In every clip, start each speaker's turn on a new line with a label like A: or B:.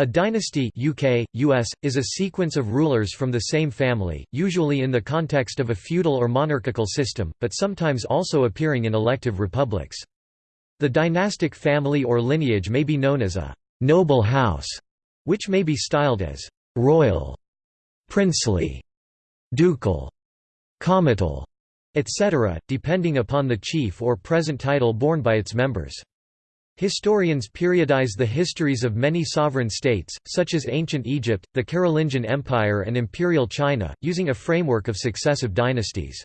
A: A dynasty UK, US, is a sequence of rulers from the same family, usually in the context of a feudal or monarchical system, but sometimes also appearing in elective republics. The dynastic family or lineage may be known as a «noble house», which may be styled as «royal», «princely», «ducal», «comital», etc., depending upon the chief or present title borne by its members. Historians periodize the histories of many sovereign states, such as ancient Egypt, the Carolingian Empire and Imperial China, using a framework of successive dynasties.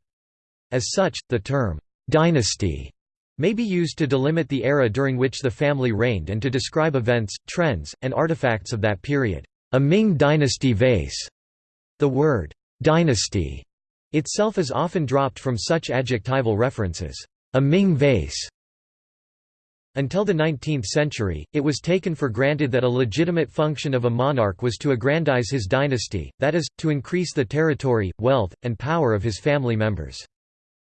A: As such, the term, "'dynasty' may be used to delimit the era during which the family reigned and to describe events, trends, and artifacts of that period. A Ming dynasty vase. The word, "'dynasty' itself is often dropped from such adjectival references. A Ming vase until the 19th century, it was taken for granted that a legitimate function of a monarch was to aggrandize his dynasty, that is, to increase the territory, wealth, and power of his family members.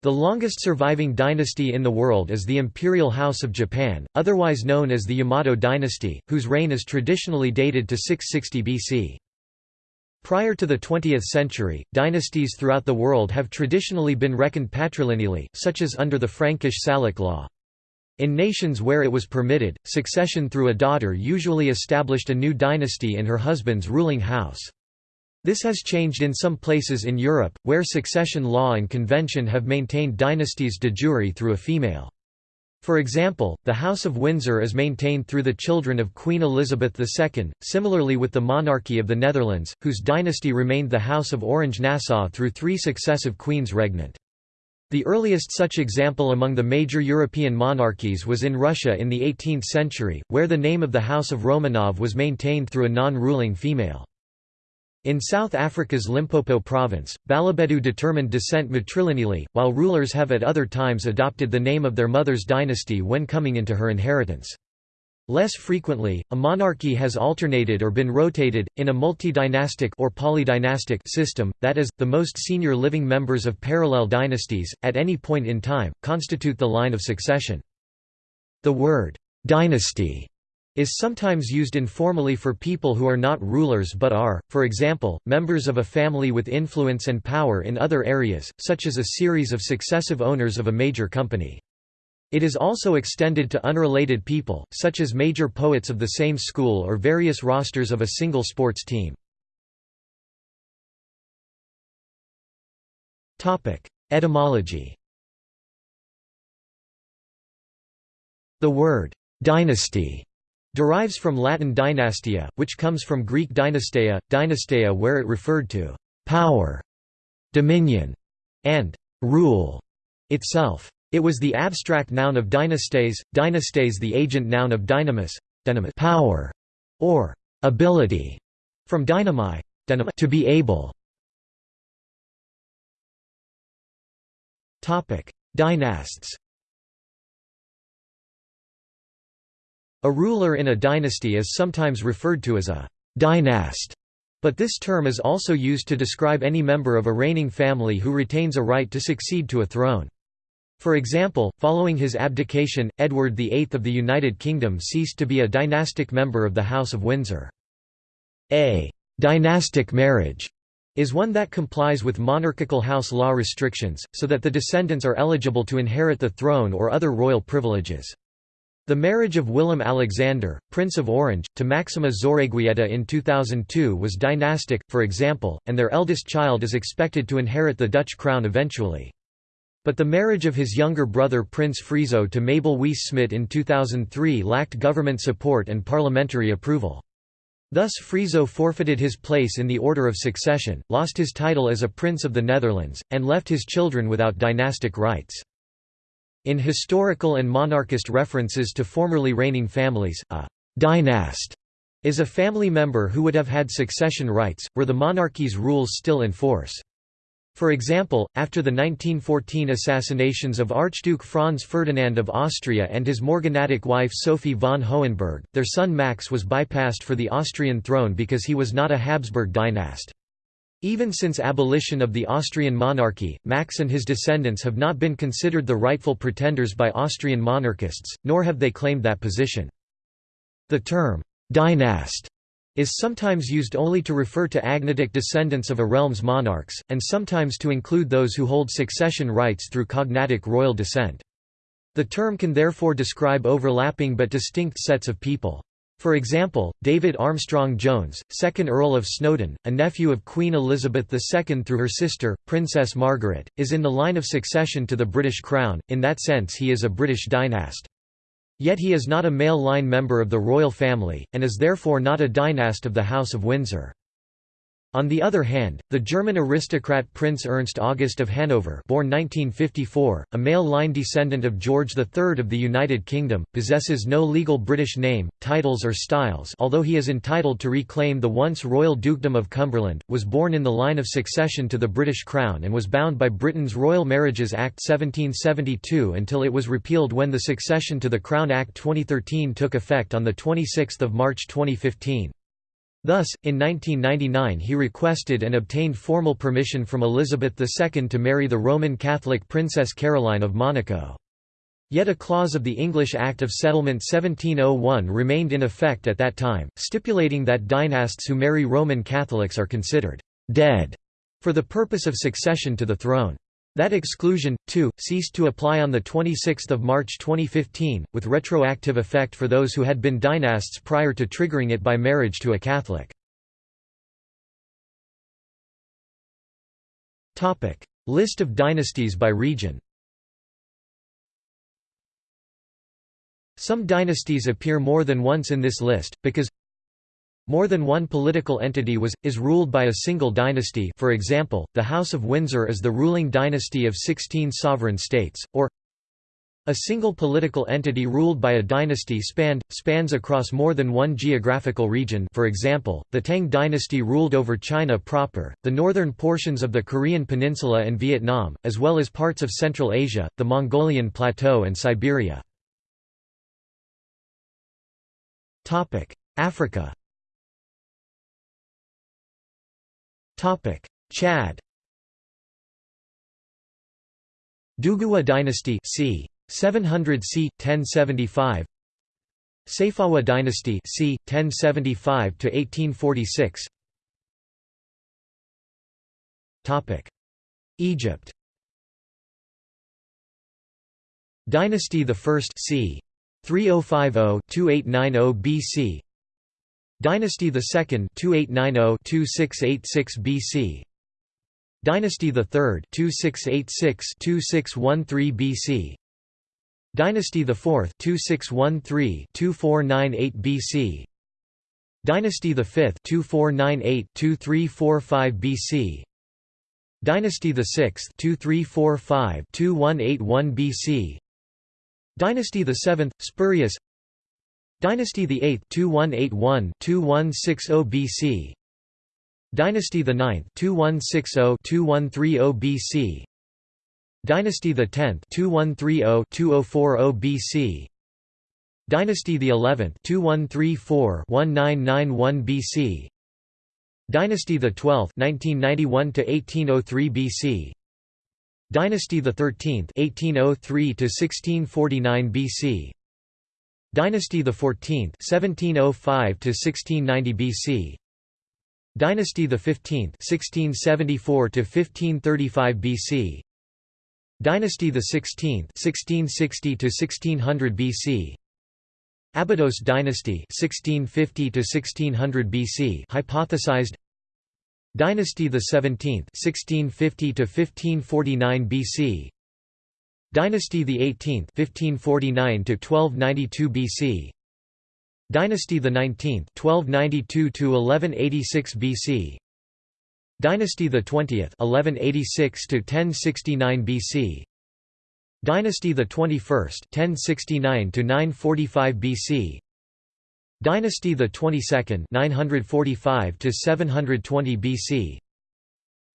A: The longest surviving dynasty in the world is the Imperial House of Japan, otherwise known as the Yamato dynasty, whose reign is traditionally dated to 660 BC. Prior to the 20th century, dynasties throughout the world have traditionally been reckoned patrilineally, such as under the Frankish Salic law. In nations where it was permitted, succession through a daughter usually established a new dynasty in her husband's ruling house. This has changed in some places in Europe, where succession law and convention have maintained dynasties de jure through a female. For example, the House of Windsor is maintained through the children of Queen Elizabeth II, similarly with the monarchy of the Netherlands, whose dynasty remained the House of Orange-Nassau through three successive queens regnant. The earliest such example among the major European monarchies was in Russia in the 18th century, where the name of the House of Romanov was maintained through a non-ruling female. In South Africa's Limpopo province, Balobedu determined descent matrilineally, while rulers have at other times adopted the name of their mother's dynasty when coming into her inheritance. Less frequently, a monarchy has alternated or been rotated, in a multi-dynastic or polydynastic system, that is, the most senior living members of parallel dynasties, at any point in time, constitute the line of succession. The word, "'dynasty' is sometimes used informally for people who are not rulers but are, for example, members of a family with influence and power in other areas, such as a series of successive owners of a major company. It is also extended to unrelated people, such as major poets of the same school or various rosters of a single sports team. Etymology The word «dynasty» derives from Latin dynastia, which comes from Greek dynasteia, dynasteia where it referred to «power», «dominion» and «rule» itself. It was the abstract noun of dynastes, dynastes the agent noun of dynamis, dynamis power, or ability, from dynami, dynami to be able. Dynasts. A ruler in a dynasty is sometimes referred to as a dynast, but this term is also used to describe any member of a reigning family who retains a right to succeed to a throne. For example, following his abdication, Edward VIII of the United Kingdom ceased to be a dynastic member of the House of Windsor. A «dynastic marriage» is one that complies with monarchical house law restrictions, so that the descendants are eligible to inherit the throne or other royal privileges. The marriage of Willem Alexander, Prince of Orange, to Maxima Zorreguieta in 2002 was dynastic, for example, and their eldest child is expected to inherit the Dutch crown eventually. But the marriage of his younger brother Prince Friso to Mabel Wisse Smit in 2003 lacked government support and parliamentary approval. Thus Friso forfeited his place in the order of succession, lost his title as a Prince of the Netherlands, and left his children without dynastic rights. In historical and monarchist references to formerly reigning families, a «dynast» is a family member who would have had succession rights, were the monarchy's rules still in force. For example, after the 1914 assassinations of Archduke Franz Ferdinand of Austria and his morganatic wife Sophie von Hohenberg, their son Max was bypassed for the Austrian throne because he was not a Habsburg dynast. Even since abolition of the Austrian monarchy, Max and his descendants have not been considered the rightful pretenders by Austrian monarchists, nor have they claimed that position. The term, dynast is sometimes used only to refer to agnatic descendants of a realm's monarchs, and sometimes to include those who hold succession rights through cognatic royal descent. The term can therefore describe overlapping but distinct sets of people. For example, David Armstrong Jones, 2nd Earl of Snowdon, a nephew of Queen Elizabeth II through her sister, Princess Margaret, is in the line of succession to the British Crown, in that sense he is a British dynast. Yet he is not a male line member of the royal family, and is therefore not a dynast of the House of Windsor. On the other hand, the German aristocrat Prince Ernst August of Hanover born 1954, a male line descendant of George III of the United Kingdom, possesses no legal British name, titles or styles although he is entitled to reclaim the once royal dukedom of Cumberland, was born in the line of succession to the British Crown and was bound by Britain's Royal Marriages Act 1772 until it was repealed when the Succession to the Crown Act 2013 took effect on 26 March 2015. Thus, in 1999 he requested and obtained formal permission from Elizabeth II to marry the Roman Catholic Princess Caroline of Monaco. Yet a clause of the English Act of Settlement 1701 remained in effect at that time, stipulating that dynasts who marry Roman Catholics are considered «dead» for the purpose of succession to the throne. That exclusion, too, ceased to apply on 26 March 2015, with retroactive effect for those who had been dynasts prior to triggering it by marriage to a Catholic. List of dynasties by region Some dynasties appear more than once in this list, because more than one political entity was, is ruled by a single dynasty for example, the House of Windsor is the ruling dynasty of 16 sovereign states, or a single political entity ruled by a dynasty spanned, spans across more than one geographical region for example, the Tang dynasty ruled over China proper, the northern portions of the Korean peninsula and Vietnam, as well as parts of Central Asia, the Mongolian plateau and Siberia. Africa Topic: Chad. Duguwa dynasty c. 700 c. 1075. Sayfawa dynasty c. 1075 to 1846. Topic: Egypt. Dynasty the First c. 3050-2890 BC Dynasty II 2890-2686 BC Dynasty III 2686-2613 BC Dynasty IV 2613-2498 BC Dynasty V 2498-2345 BC Dynasty VI 2345-2181 BC Dynasty VII, spurious Dynasty VIII 2181-2160 BC Dynasty the 9th 2160-2130 BC Dynasty the 10th 2130-2040 BC Dynasty the 11th 2134-1991 BC Dynasty the 12th 1991 to 1803 BC Dynasty the 13th 1803 to 1649 BC Dynasty the 14th 1705 to 1690 BC Dynasty the 15th 1674 to 1535 BC Dynasty the 16th 1660 to 1600 BC Abydos dynasty 1650 to 1600 BC hypothesized. Dynasty the 17th 1650 to 1549 BC Dynasty the 18th 1549 to 1292 BC Dynasty the 19th 1292 to 1186 BC Dynasty the 20th 1186 to 1069 BC Dynasty the 21st 1069 to 945 BC Dynasty the 22nd 945 to 720 BC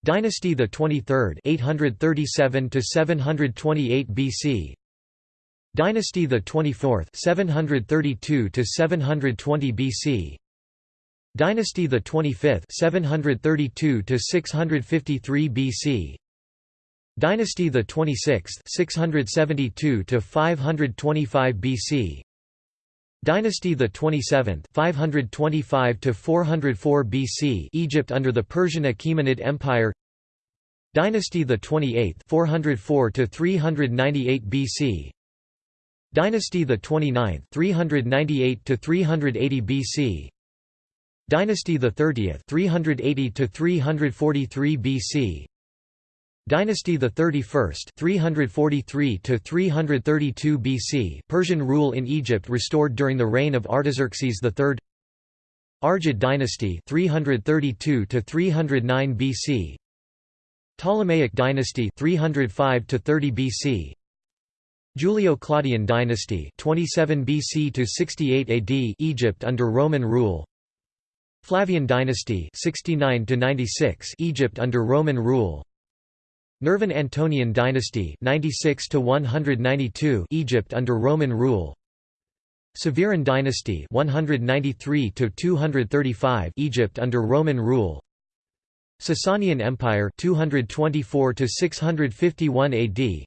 A: Dynasty the 23rd 837 to 728 BC Dynasty the 24th 732 to 720 BC Dynasty the 25th 732 to 653 BC Dynasty the 26th 672 to 525 BC Dynasty the 27th 525 to 404 BC Egypt under the Persian Achaemenid Empire. Dynasty the 28th 404 to 398 BC Dynasty the 29th 398 to 380 BC Dynasty the 30th 380 to 343 BC Dynasty the 31st 343 to 332 BC Persian rule in Egypt restored during the reign of Artaxerxes III Argead dynasty 332 to 309 BC Ptolemaic dynasty 305 to 30 BC Julio-Claudian dynasty 27 BC to 68 AD Egypt under Roman rule. Flavian dynasty 69 to 96 Egypt under Roman rule Nervan Antonian dynasty 96 to 192 Egypt under Roman rule. Severan dynasty 193 to 235 Egypt under Roman rule. Sasanian Empire 224 to 651 AD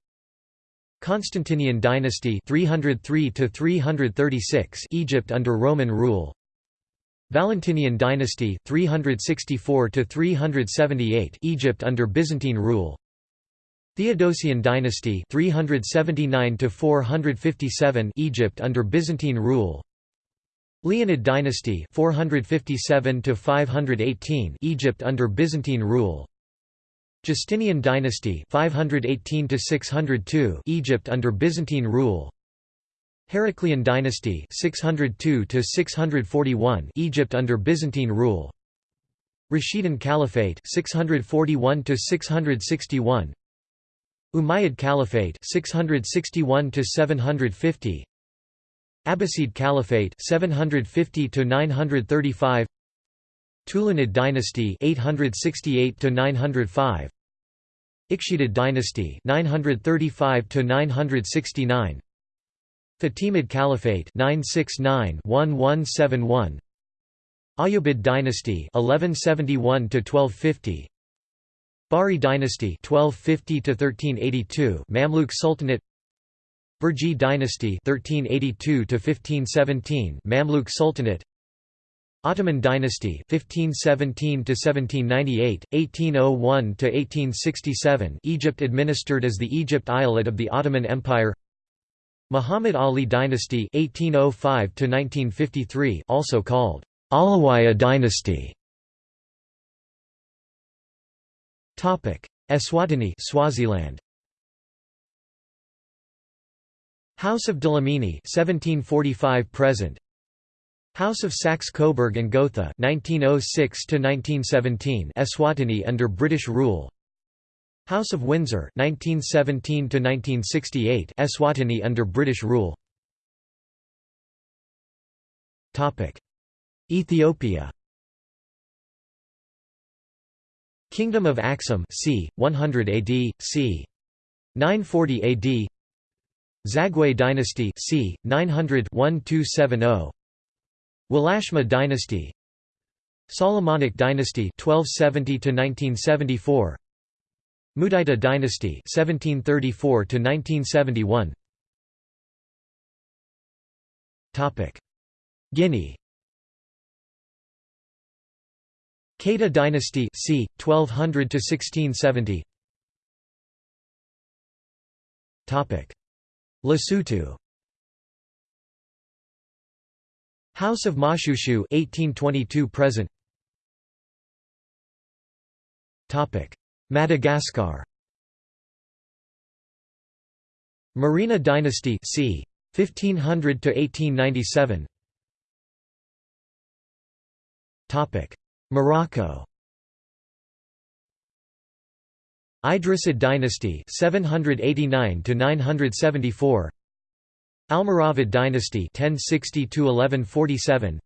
A: Constantinian dynasty 303 to 336 Egypt under Roman rule. Valentinian dynasty 364 to 378 Egypt under Byzantine rule Theodosian dynasty 379 to 457 Egypt under Byzantine rule. Leonid dynasty 457 to 518 Egypt under Byzantine rule. Justinian dynasty 518 to 602 Egypt under Byzantine rule. Heraclian dynasty 602 to 641 Egypt under Byzantine rule. Rashidun Caliphate 641 to 661 Umayyad Caliphate 661 to 750 Abbasid Caliphate 750 to 935 Tulunid dynasty 868 to 905 Ikhshidid dynasty 935 to 969 Fatimid Caliphate 969-1171 Ayyubid dynasty 1171 to 1250 Bahri dynasty 1250 to 1382 Mamluk Sultanate. Burji dynasty 1382 to 1517 Mamluk Sultanate. Ottoman dynasty 1517 to 1798 1801 to 1867 Egypt administered as the Egypt Eyalet of the Ottoman Empire. Muhammad Ali dynasty 1805 to 1953 also called Alawiyya dynasty Eswatini Swaziland. House of Dlamini 1745 present. House of Saxe-Coburg and Gotha 1906 to 1917 Eswatini under British rule. House of Windsor 1917 to 1968 Eswatini under British rule. Topic. Ethiopia Kingdom of Aksum c. 100 AD, c. 940 AD Zagwe dynasty c. 900 1270 Walashma dynasty Solomonic dynasty 1270 to 1974 Mudaito dynasty 1734 to 1971 Topic Guinea Keita dynasty c. 1200 to 1670. Topic: Lesotho. House of Mashushu 1822 present. Topic: Madagascar. Merina dynasty c. 1500 to 1897. Topic: Morocco. Idrisid dynasty 789 to 974 Almoravid dynasty 1060 to 1147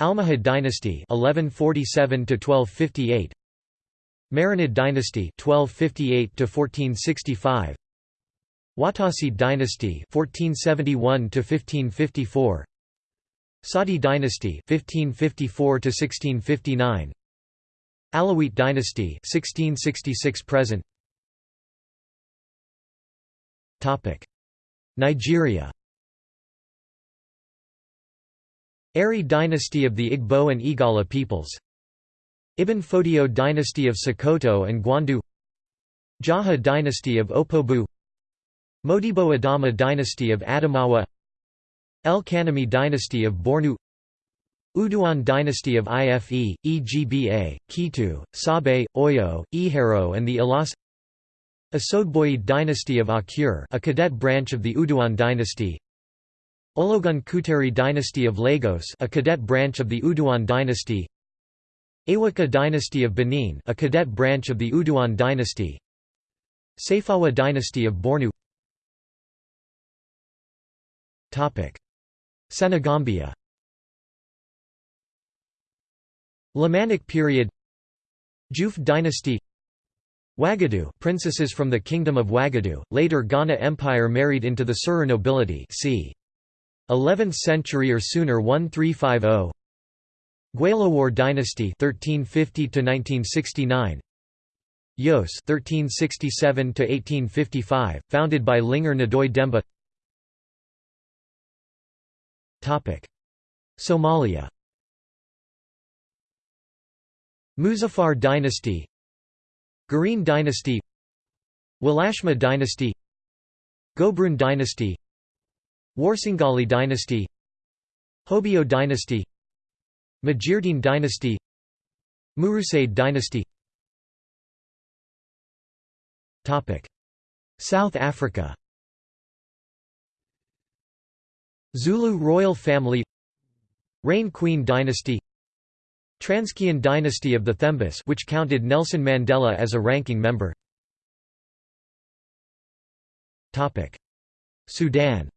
A: Almohad dynasty 1147 to 1258 Marinid dynasty 1258 to 1465 Wattasid dynasty 1471 to 1554 Saadi dynasty 1554 to 1659 Alawite dynasty 1666 present. Topic. Nigeria. Ari dynasty of the Igbo and Igala peoples. Ibn Fodio dynasty of Sokoto and Gwandu. Jaha dynasty of Opobo Modibo Adama dynasty of Adamawa El Kanemi dynasty of Bornu Uduan dynasty of Ife, Egba, Kitu, Sabe, Oyo, Ihero and the Ilas Asodboid dynasty of Akure a cadet branch of the Uduan dynasty Ologun Kuteri dynasty of Lagos a cadet branch of the Uduan dynasty Eweka dynasty of Benin a cadet branch of the Uduan dynasty Saifawa dynasty of Bornu Senegambia. Lamanic period. Juf dynasty. Wagadu princesses from the Kingdom of Wagadu, later Ghana Empire married into the Suru nobility c. 11th century or sooner 1350 Gwalawar dynasty 1350 to 1969 Yos 1367 to 1855 founded by Lingar Nadoy Demba Somalia. Muzaffar dynasty. Gureen dynasty. Walashma dynasty. Gobrun dynasty. Warsingali dynasty. Hobyo dynasty. Majirdin dynasty. Murusaid dynasty. South Africa Zulu royal family Rain Queen dynasty Transkeian dynasty of the Thembus which counted Nelson Mandela as a ranking member. Sudan.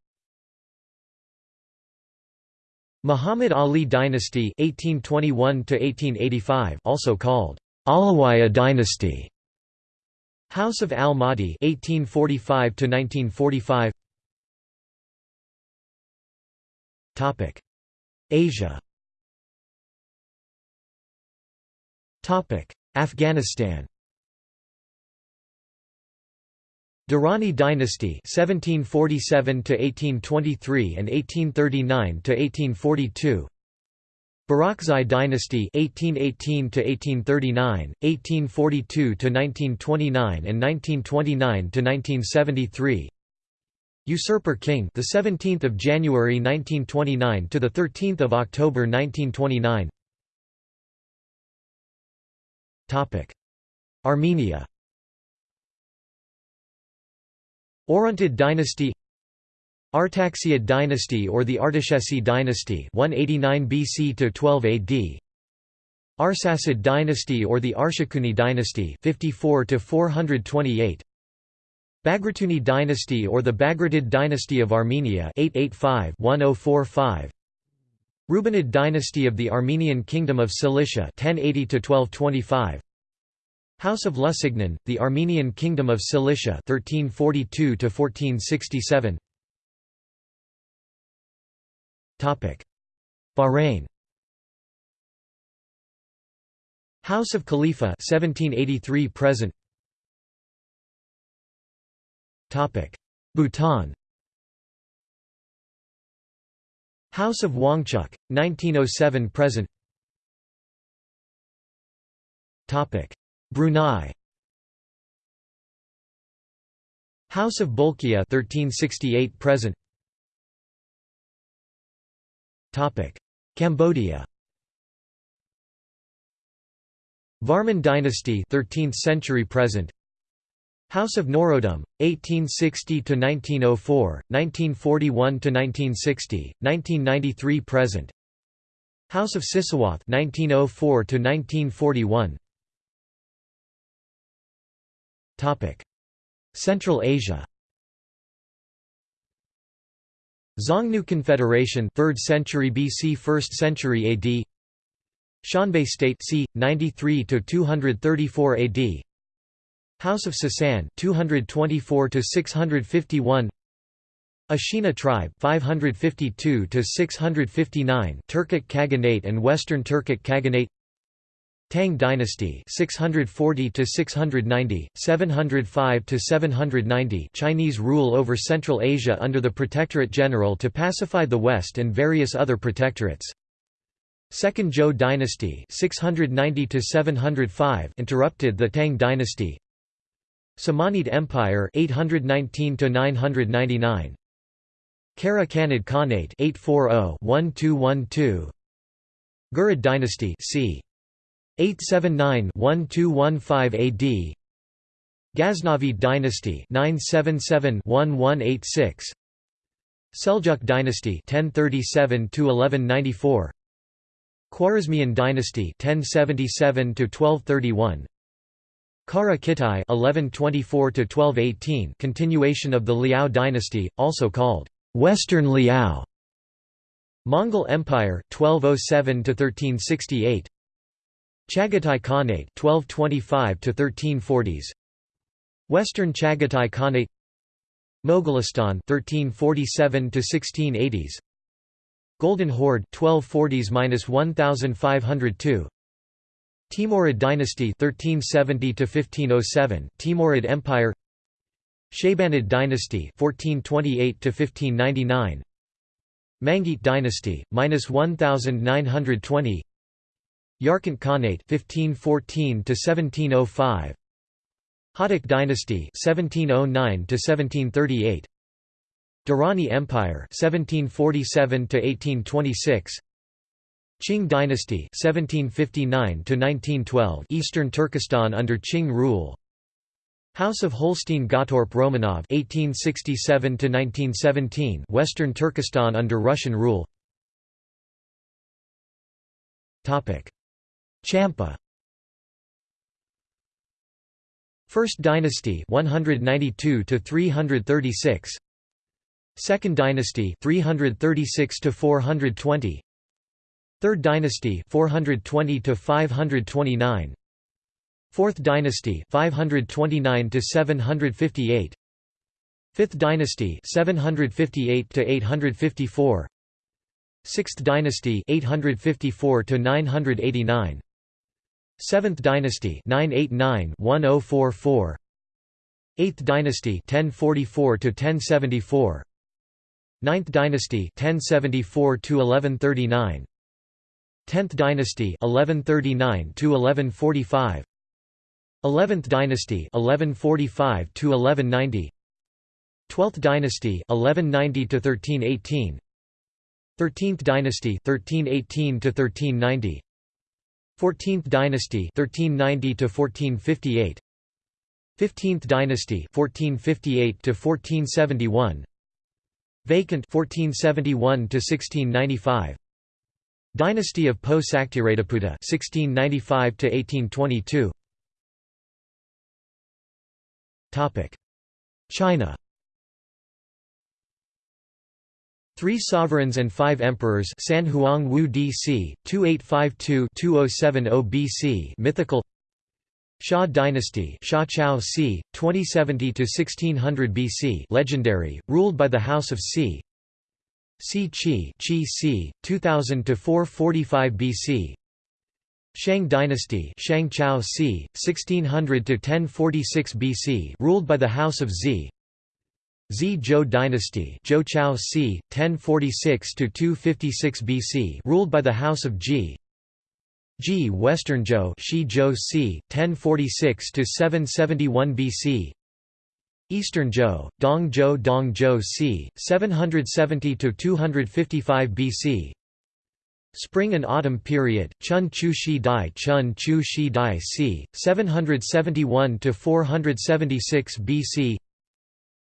A: Muhammad Ali dynasty 1821 to 1885 also called Alawiyya dynasty. House of Al-Mahdi 1845 1945 Asia. Topic. Afghanistan. Durrani dynasty 1747 to 1823 and 1839 to 1842 Barakzai dynasty 1818 to 1839 1842 to 1929 and 1929 to 1973 Usurper king the 17th of January 1929 to the 13th of October 1929 Topic. Armenia. Orontid dynasty. Artaxiad dynasty or the Artaxerxes dynasty 189 BC to 12 AD Arsacid dynasty or the Arshakuni dynasty 54 to 428 Bagratuni dynasty or the Bagratid dynasty of Armenia 885-1045 Rubenid dynasty of the Armenian Kingdom of Cilicia 1080 1225 House of Lusignan, the Armenian Kingdom of Cilicia 1342 1467 Topic Bahrain. House of Khalifa 1783 present Bhutan. House of Wangchuck 1907 present. Topic. Brunei. House of Bolkiah 1368 present. Topic. Cambodia. Varman dynasty 13th century present House of Norodom 1860 to 1904 1941 to 1960 1993 present. House of Sisowath 1904 to 1941 Central Asia. Xiongnu Confederation 3rd century BC 1st century AD Xianbei State c 93 to 234 AD House of Sasan 224 to 651 Ashina tribe 552 to 659 Turkic Khaganate and Western Turkic Khaganate. Tang dynasty 640 to 690 705 to 790 Chinese rule over Central Asia under the Protectorate General to pacify the West and various other protectorates. Second Zhou dynasty 690 to 705 interrupted the Tang dynasty. Samanid Empire 819 999. Kara Khanid Khanate 840-1212. Ghurid dynasty c. 879-1215 AD. Ghaznavid dynasty 977-1186. Seljuk dynasty 1037 1194. Khwarezmian dynasty 1077 to 1231 Kara Kitai 1124 to 1218 continuation of the Liao dynasty also called Western Liao. Mongol Empire 1207 to 1368 Chagatai Khanate 1225 to 1340s Western Chagatai Khanate. Mogolistan 1347 to 1680s Golden Horde 1240s-1502 Timurid dynasty 1370 to 1507 Timurid Empire. Shaybanid dynasty 1428 to 1599 Mangite dynasty minus 1920 Yarkant Khanate 1514 to 1705 Hotak dynasty 1709 to 1738 Durrani Empire 1747 to 1826 Qing dynasty 1759 to 1912 Eastern Turkestan under Qing rule. House of Holstein-Gottorp Romanov 1867 to 1917 Western Turkestan under Russian rule. Topic. Champa. First dynasty 192 to 336 Second dynasty 336 to 420 Third dynasty 420 to 529 Fourth dynasty 529 to 758 Fifth dynasty 758 to 854 Sixth dynasty 854 to 989 Seventh dynasty 989 1044 Eighth dynasty 1044 to 1074 Ninth dynasty 1074 to 1139 10th dynasty 1139 to 1145 11th dynasty 1145 to 1190 12th dynasty 1190 to 1318 13th dynasty 1318 to 1390 14th dynasty 1390 to 1458 15th dynasty 1458 to 1471 Vacant 1471 to 1695. Dynasty of Po Saktirathiputta 1695 to 1822. Topic: China. Three sovereigns and five emperors San Huang Wu DC 2852-2070 BC mythical Xia dynasty Xia Chao c. 2070 to 1600 BC legendary, ruled by the House of Si. Si Qi Qi c. 2000 to 445 BC. Shang dynasty Shang Chao c. 1600 to 1046 BC ruled by the House of Zi. Zi Zhou dynasty Zhou Chao c. 1046 to 256 BC ruled by the House of Ji. G. Western Zhou, Shi Zhou c. 1046 to 771 BC. Eastern Zhou, Dong Zhou Dong Zhou c. 770 to 255 BC. Spring and Autumn Period, Chun Chu Shi Dai Chun Chu Shi Dai c. 771 to 476 BC.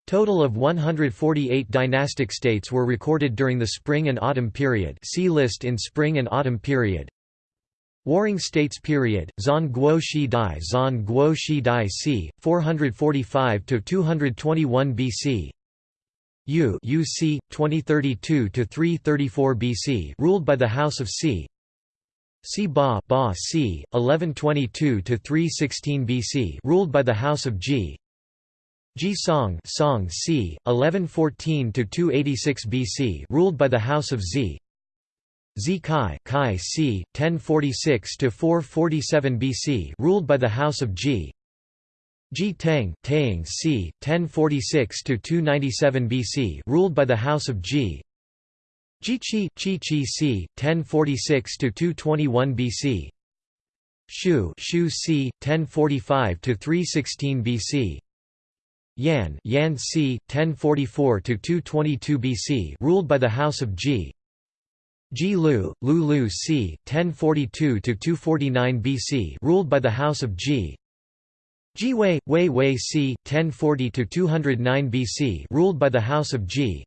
A: Total of 148 dynastic states were recorded during the Spring and Autumn Period. See list in Spring and Autumn Period. Warring States period, Zan Guo Shi Dai Zan Guo Shi Dai c. 445–221 BC Yu UC 2032 to 334 BC ruled by the House of Si Si Ba Ba c. 1122 to 316 BC ruled by the House of Ji Ji Song Song c. 1114 to 286 BC ruled by the House of Zi Zi Kai, Kai c. 1046 to 447 BC, ruled by the House of Ji. Ji Tang, Tang c. 1046 to 297 BC, ruled by the House of G. Ji. Jiqi Qi Qi c. 1046 to 221 BC. Shu Shu c. 1045 to 316 BC. Yan Yan c. 1044 to 222 BC, ruled by the House of Ji. Ji Lu Lu Lu c. 1042 to 249 BC, ruled by the House of Ji. Ji Wei Wei Wei c. 1040 to 209 BC, ruled by the House of Ji.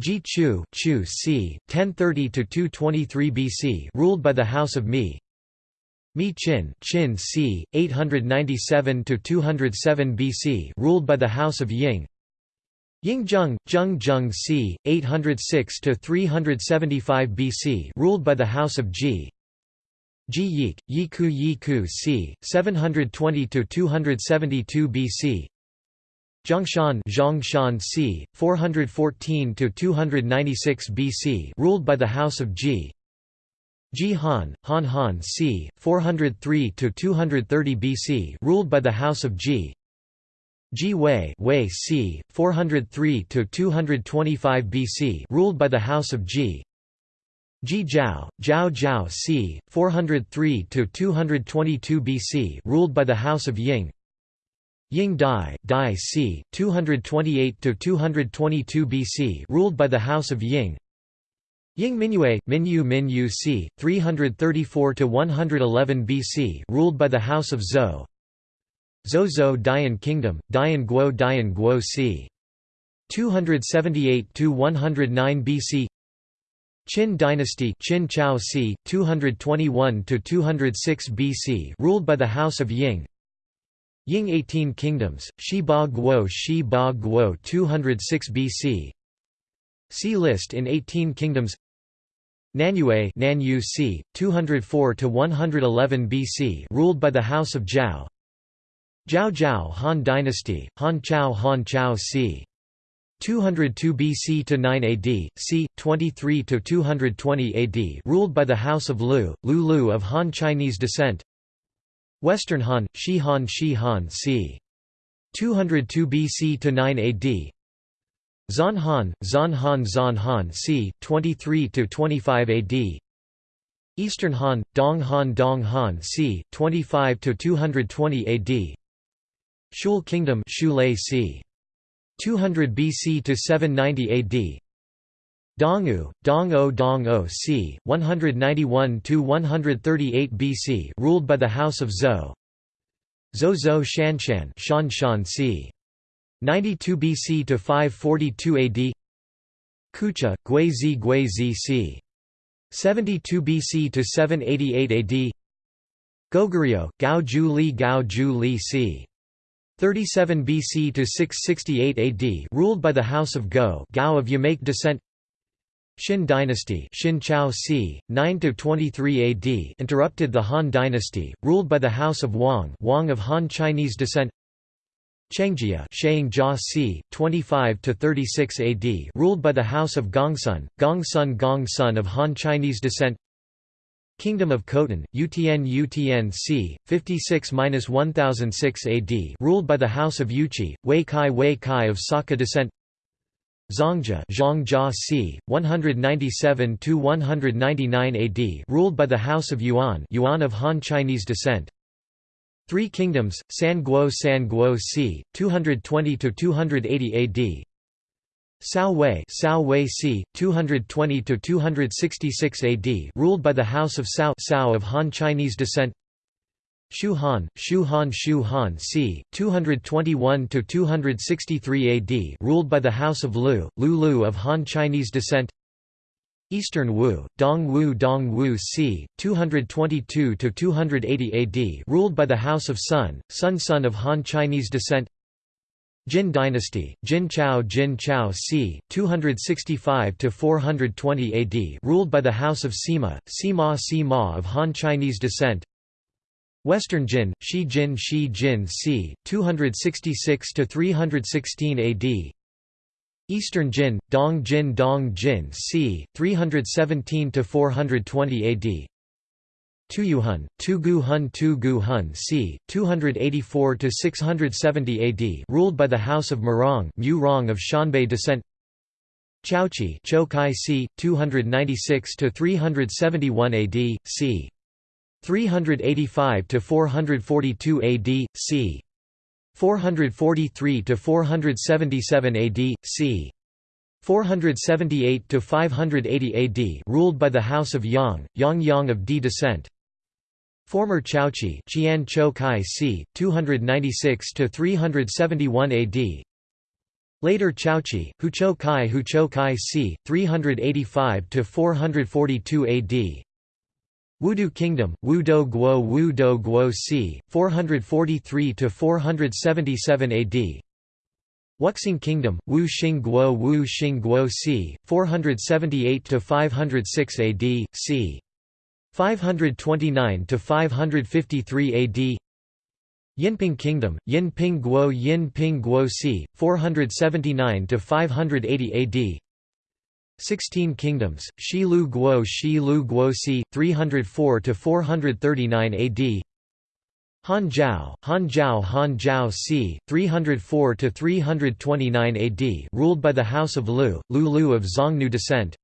A: Ji Chu, Chu c. 1030 to 223 BC, ruled by the House of Mi. Mi Qin, Qin c. 897 to 207 BC, ruled by the House of Ying. Ying Zheng, c. 806 to 375 BC, ruled by the House of Ji. Ji Yik, Yiku Yiku c. 720 to 272 BC. Zhongshan Zhongshan c. 414 to 296 BC, ruled by the House of Ji. Ji Han, Han Han c. 403 to 230 BC, ruled by the House of Ji. Ji Wei, Wei c. 403 to 225 BC, ruled by the House of Ji. Ji Zhao, Zhao Zhao c. 403 to 222 BC, ruled by the House of Ying. Ying Dai, Dai c. 228 to 222 BC ruled by the House of Ying Ying Mingyue, Minyu Minyu c. 334 to 111 BC ruled by the House of Zhou Zhou Dian Kingdom, Dian Guo Dian Guo c. 278–109 BC Qin Dynasty Qin Chao c. 221–206 BC ruled by the House of Ying Ying 18 Kingdoms, Shi Ba Guo Shi Ba Guo 206 BC See list in 18 Kingdoms Nanyue Nanyu c. 204–111 BC ruled by the House of Zhao Zhao Zhao Han Dynasty, Han Chao Han Chao c. 202 BC to 9 AD, c. 23 to 220 AD, ruled by the House of Lu, Lu Lu of Han Chinese descent. Western Han, Shi Han Shi Han c. 202 BC to 9 AD. Zan Han, Zan Han Zan Han c. 23 to 25 AD. Eastern Han, Dong Han Dong Han c. 25 to 220 AD. Shul Kingdom, c. 200 BC to 790 AD. Dongu, Dong-o Dong-o c. 191–138 BC ruled by the House of Zhou Zhou Shanshan Shan Shan c. 92 BC to 542 AD Kucha, Guizi Guizi c. 72 BC to 788 AD Goguryeo, Gao Ju Li Gao Ju Li c. 37 BC to 668 AD ruled by the House of Go Gao of Yamake descent Xin dynasty Xin Chao c. 9 to 23 AD interrupted the Han dynasty, ruled by the House of Wang Wang of Han Chinese descent Chengjia Shang Jia c. 25 to 36 AD ruled by the House of Gongsun, Gongsun Gongsun of Han Chinese descent Kingdom of Khotan, Utian Utian c. 56–1006 AD ruled by the House of Yuchi, Wei Kai Wei Kai of Saka descent Zongjia Zhongjia c. 197–199 AD ruled by the House of Yuan Yuan of Han Chinese descent Three Kingdoms, San Guo San Guo c. 220–280 AD Cao Wei Cao Wei c. 220 to 266 AD ruled by the House of Cao Cao of Han Chinese descent Shu Han, Shu Han Shu Han c. 221 to 263 AD ruled by the House of Lu, Lu Lu of Han Chinese descent Eastern Wu, Dong Wu Dong Wu c. 222 to 280 AD ruled by the House of Sun, Sun Sun of Han Chinese descent Jin Dynasty, Jin Chao Jin Chao c. 265–420 AD ruled by the House of Sima, Sima Sima of Han Chinese descent Western Jin, Shi Jin Shi Jin c. 266–316 AD Eastern Jin, Dong Jin Dong Jin c. 317–420 AD Tuyuhun, Tugu Hun Tugu Hun c. 284–670 AD ruled by the House of Murong Mu Rong of Xianbei descent Chouchi Chokai c. 296 to 371 AD, c. 385 to 442 AD, c. 443 to 477 AD, c. 478 to 580 AD, ruled by the House of Yang, Yang Yang of D descent. Former Chouchi, Qian Chou Kai c. 296 to 371 AD. Later Chouchi, Huchou Kai Huchou Kai c. 385 to 442 AD. Wudu Kingdom, Wudo Guo Wudo Guo c. 443 to 477 AD. Wuxing Kingdom, Wu Xing Guo Wu Xing Guo c. 478 to 506 AD, c. 529 to 553 AD. Yinping Kingdom, Yinping Guo Yinping Guo c. 479 to 580 AD. 16 Kingdoms, Shilu Guo Shilu Guo c. 304 to 439 AD. Han Zhao, Han Zhao Han Zhao c. 304 to 329 AD, ruled by the House of Lu, Lu Lu of Xiongnu descent.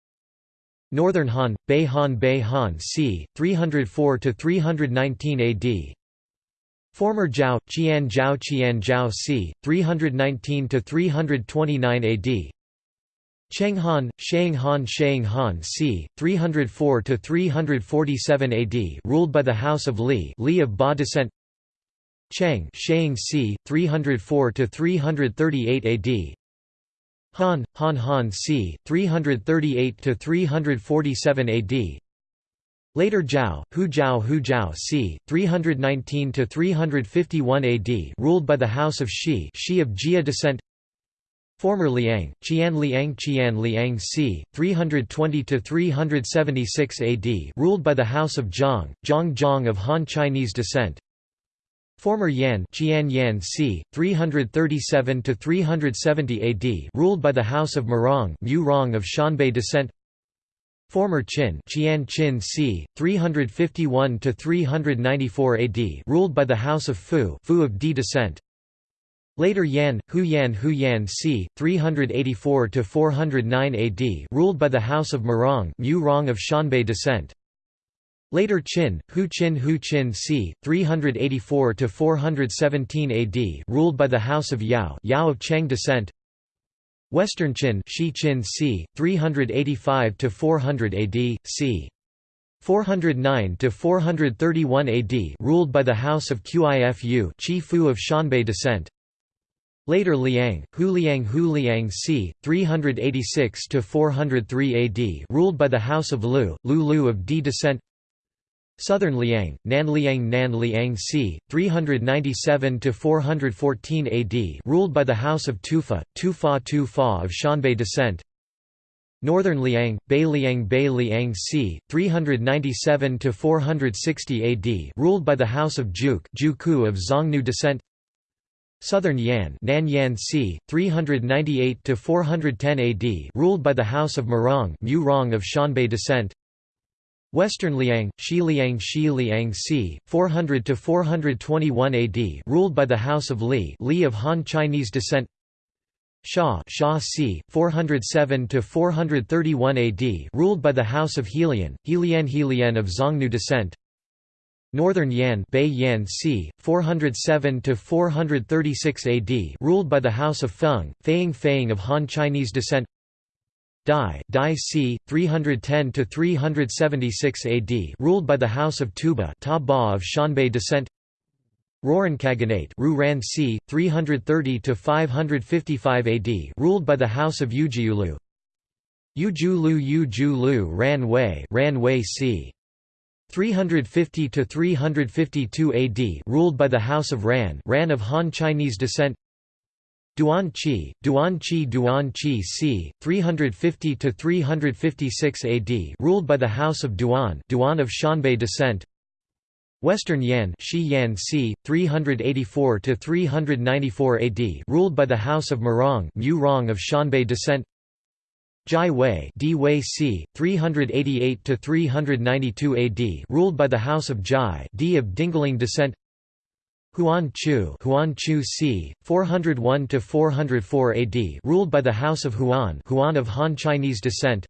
A: Northern Han, Bei Han Bei Han c. 304 to 319 AD. Former Zhao, Qian Zhao Qian Zhao c. 319 to 329 AD. Cheng Han, Shang Han Shang Han c. 304 to 347 AD, ruled by the House of Li, Li of Ba descent. Cheng, Shang c. 304 to 338 AD. Han, Han Han c. 338 to 347 AD. Later Zhao, Hu Zhao Hu Zhao c. 319 to 351 AD, ruled by the House of Shi, Shi of Jie descent. Former Liang, Qian Liang Qian Liang c. 320 to 376 AD, ruled by the House of Zhang, Zhang Zhang of Han Chinese descent. Former Yan, Qian Yan c. 337 to 370 AD, ruled by the House of Murong, Mu Rong of Xianbei descent. Former Qin, Qian Qin c. 351 to 394 AD, ruled by the House of Fu, Fu of Di descent. Later Yan, Hu Yan Hu Yan c. 384–409 AD ruled by the House of Murong Mu Rong of Xianbei descent. Later Qin, Hu Qin Hu Qin c. 384–417 AD ruled by the House of Yao Yao of Qiang descent. Western Qin Shi Qin c. 385–400 AD, c. 409–431 AD ruled by the House of Qifu Qi Fu of Xianbei descent. Later Liang, Hu Liang Hu Liang c. 386–403 AD ruled by the House of Lu, Lu Lu of Di descent Southern Liang, Nan Liang Nan Liang c. 397–414 AD ruled by the House of Tufa, Tufa Tufa of Xianbei descent Northern Liang, Bei Liang Bei Liang c. 397–460 AD ruled by the House of Juk Juku of Xiongnu descent Southern Yan Nan Yan c. 398 to 410 AD ruled by the House of Murong Murong of Xianbei descent Western Liang, Shi Liang Shi Liang c. 400 to 421 AD ruled by the House of Li Li of Han Chinese descent Xia Xia c. 407 to 431 AD ruled by the House of Helian, Helian Helian of Xiongnu descent Northern Yan Bei Yan c. 407 to 436 AD ruled by the House of Feng, Feiying Feiying of Han Chinese descent Dai Dai c. 310–376 AD ruled by the House of Tuoba Ta Ba of Xianbei descent Rouran Khaganate Rouran c. 330–555 AD ruled by the House of Ujiulu Ujulu Ujulu Ran Wei Ran Wei c. 350 to 352 AD ruled by the House of Ran Ran of Han Chinese descent Duan Qi Duan Qi Duan Qi c 350 to 356 AD ruled by the House of Duan Duan of Xianbei descent Western Yan Shi Yan c 384 to 394 AD ruled by the House of Murong Mu Rong of Xianbei descent Jai Wei D Wei c. 388–392 AD ruled by the House of Jai D of Dingling descent Huan Chu, Huan Chu c. 401 to 404 AD, ruled by the House of Huan, Huan of Han Chinese descent.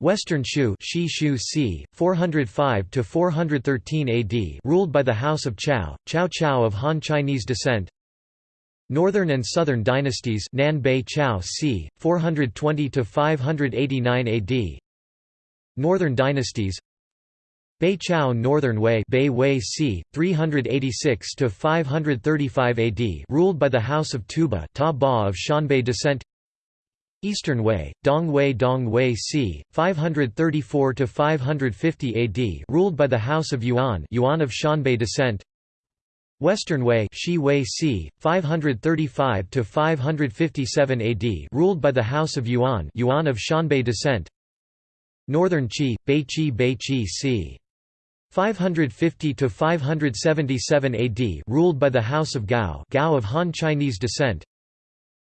A: Western Shu, Shi Shu c. 405 to 413 AD, ruled by the House of Chao, Chao Chao of Han Chinese descent. Northern and Southern dynasties, Nan Bei Chao c. 420 to 589 AD. Northern dynasties Bei Chao Northern Wei Bei Wei c. 386 to 535 AD, ruled by the House of Tuoba, Ta Ba of Xianbei descent. Eastern Wei, Dong Wei Dong Wei c. 534 to 550 AD, ruled by the House of Yuan, Yuan of Xianbei descent. Western Wei, Shi Wei c. 535 to 557 AD, ruled by the House of Yuan, Yuan of Xianbei descent. Northern Qi, Bei Qi Bei Qi c. 550 to 577 AD, ruled by the House of Gao, Gao of Han Chinese descent.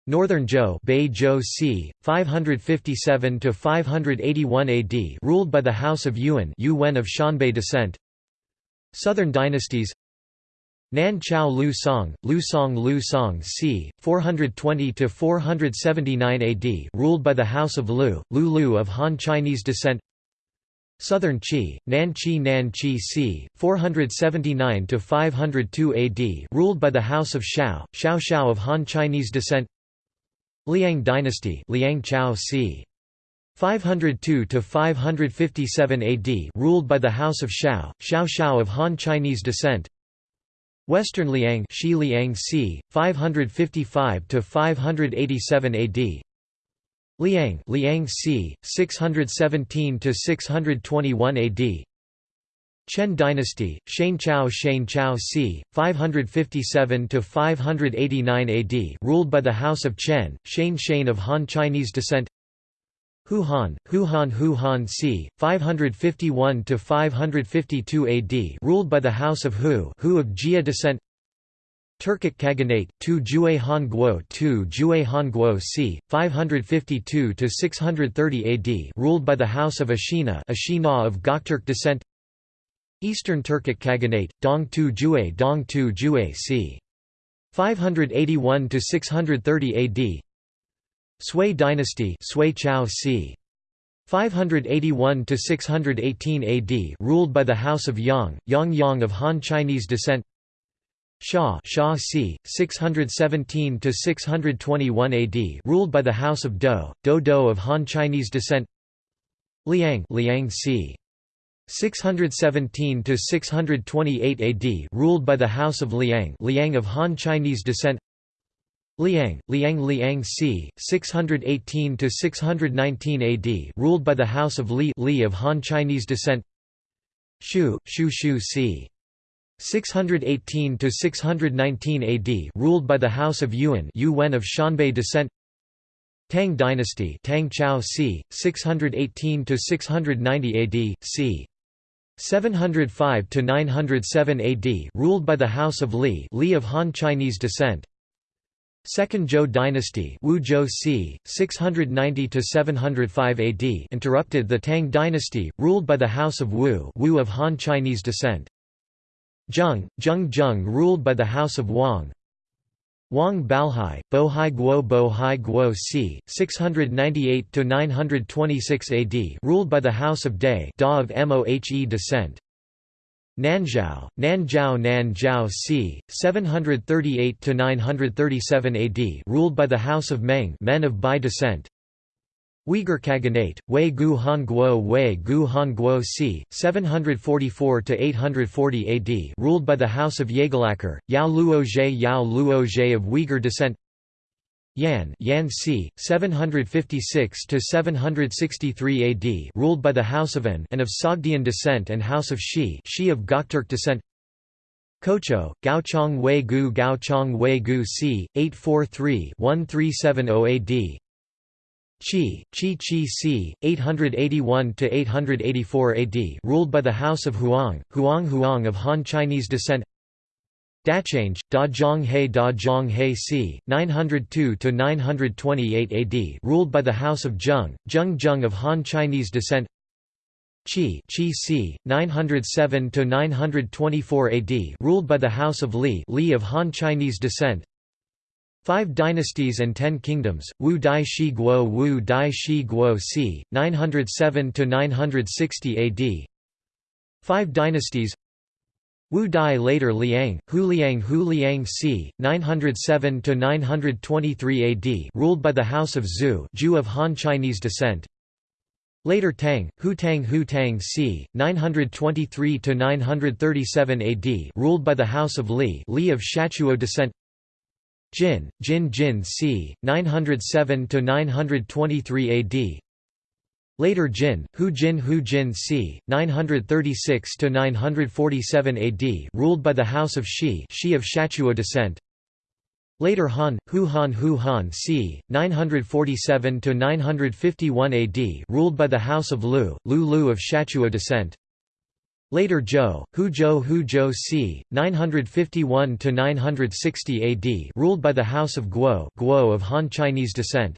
A: Northern Zhou, Bei Zhou c. 557 to 581 AD, ruled by the House of Yuan, Yuan of Xianbei descent. Southern dynasties. Nan Chao Lu Song, Lu Song Lu Song c. 420 to 479 AD, ruled by the House of Lu, Lu Lu of Han Chinese descent. Southern Qi, Nan Qi Nan Qi c. 479 to 502 AD, ruled by the House of Shao, Shao Shao of Han Chinese descent. Liang dynasty, Liang Chao c. 502 to 557 AD, ruled by the House of Shao, Shao Shao of Han Chinese descent. Western Liang, Shi Liang c. 555 to 587 AD. Liang, Liang c. 617 to 621 AD. Chen dynasty, Shane Chao Shane Chao c. 557 to 589 AD, ruled by the House of Chen, Shane Shane of Han Chinese descent. Hu Han, Hu Han Hu Han c. 551 to 552 AD, ruled by the House of Hu, Hu of Jie descent. Turkic Khaganate, 2 Jue Han Guo 2 Jue Han Guo c. 552–630 AD ruled by the House of Ashina Ashina of Gokturk descent Eastern Turkic Khaganate, Dong Tu Jue Dong Tu Jue c. 581–630 AD Sui dynasty Sui Chao c. 581–618 AD ruled by the House of Yang, Yang Yang of Han Chinese descent Shah Shah c. 617 to 621 AD, ruled by the House of Do, Do Do of Han Chinese descent. Liang Liang c. 617 to 628 AD, ruled by the House of Liang Liang of Han Chinese descent. Liang Liang Liang c. 618 to 619 AD, ruled by the House of Li Li of Han Chinese descent. Shu Shu Shu c. 618 to 619 AD, ruled by the House of Yuan, Yuan of Xianbei descent. Tang dynasty, Tang Chao c. 618 to 690 AD, c. 705 to 907 AD, ruled by the House of Li, Li of Han Chinese descent. Second Zhou dynasty, Wu Zhou c. 690 to 705 AD, interrupted the Tang dynasty, ruled by the House of Wu, Wu of Han Chinese descent. Zheng, Zheng Zheng ruled by the House of Wang Wang Baohai, Bohai Guo Bohai Guo c. 698–926 AD ruled by the House of Dai Da of Mohe descent Nanzhao, Nanzhao Nanzhao c. 738–937 AD ruled by the House of Meng Men of Bai descent Uyghur Khaganate, Wei Gu Han Guo Wei Gu Han Guo c. 744–840 AD ruled by the House of Yaglakar, Yao Lüo Luozhe Yao Lüo Luozhe of Uyghur descent Yan Yan c. 756–763 AD ruled by the House of An and of Sogdian descent and House of Shi Shi of Gokturk descent Kocho, Gaochong Wei Gu Gaochong Wei Gu c. 843-1370 AD Qi, Qi Qi c. 881–884 AD ruled by the House of Huang, Huang Huang of Han Chinese descent Dachange, Da Zhong He Da Zhong He c. 902–928 AD ruled by the House of Zheng, Zheng Zheng of Han Chinese descent Qi, Qi c. 907 to 924 AD, ruled by the House of Li, Li of Han Chinese descent. Five Dynasties and Ten Kingdoms, Wu Dai Shi Guo Wu Dai Shi Guo c. 907 to 960 AD. Five Dynasties Wu Dai later Liang, Hu Liang Hu Liang c. 907 to 923 AD, ruled by the House of Zhu Zhu of Han Chinese descent. Later Tang, Hu Tang Hu Tang c. 923–937 AD ruled by the House of Li Li of Shatuo descent Jin, Jin Jin c. 907–923 AD Later Jin, Hu Jin Hu Jin c. 936–947 AD ruled by the House of Shi Shi of Shatuo descent Later Han, Hu Han Hu Han c. 947–951 AD ruled by the House of Lu, Lu Lu of Shachuo descent. Later Zhou, Hu Zhou Hu Zhou c. 951–960 AD ruled by the House of Guo, Guo of Han Chinese descent.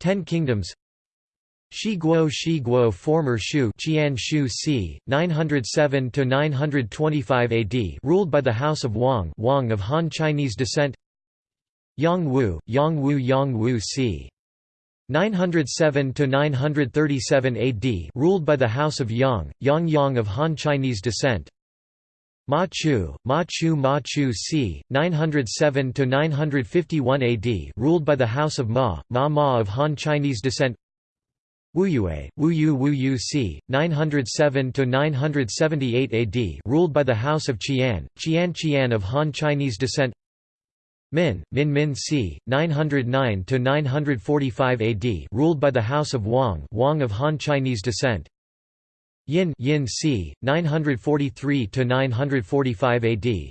A: Ten Kingdoms Shi Guo Shi Guo former Shu Qian Shu c. 907–925 AD ruled by the House of Wang Wang of Han Chinese descent Yang Wu, Yang Wu Yang Wu c. 907–937 AD ruled by the House of Yang, Yang Yang of Han Chinese descent Ma Chu, Ma Chu Ma Chu c. 907–951 AD ruled by the House of Ma, Ma Ma of Han Chinese descent Wu Yue, Wu Yu Wu Yu c. 907–978 AD ruled by the House of Qian, Qian Qian of Han Chinese descent Min, Min Min c. 909–945 AD ruled by the House of Wang Wang of Han Chinese descent Yin, Yin c. 943–945 AD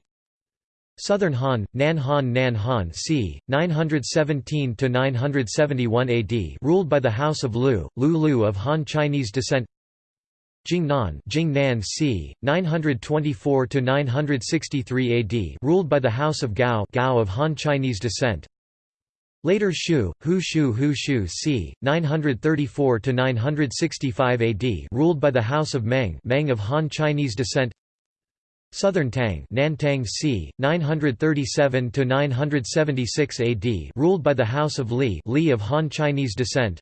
A: Southern Han, Nan Han Nan Han c. 917–971 AD ruled by the House of Lu, Lu Lu of Han Chinese descent Jingnan Jingnan c. 924 to 963 AD ruled by the House of Gao Gao of Han Chinese descent. Later Shu, Hu Shu Hu Shu c. 934 to 965 AD ruled by the House of Meng Meng of Han Chinese descent. Southern Tang Nantang c. 937 to 976 AD ruled by the House of Li Li of Han Chinese descent.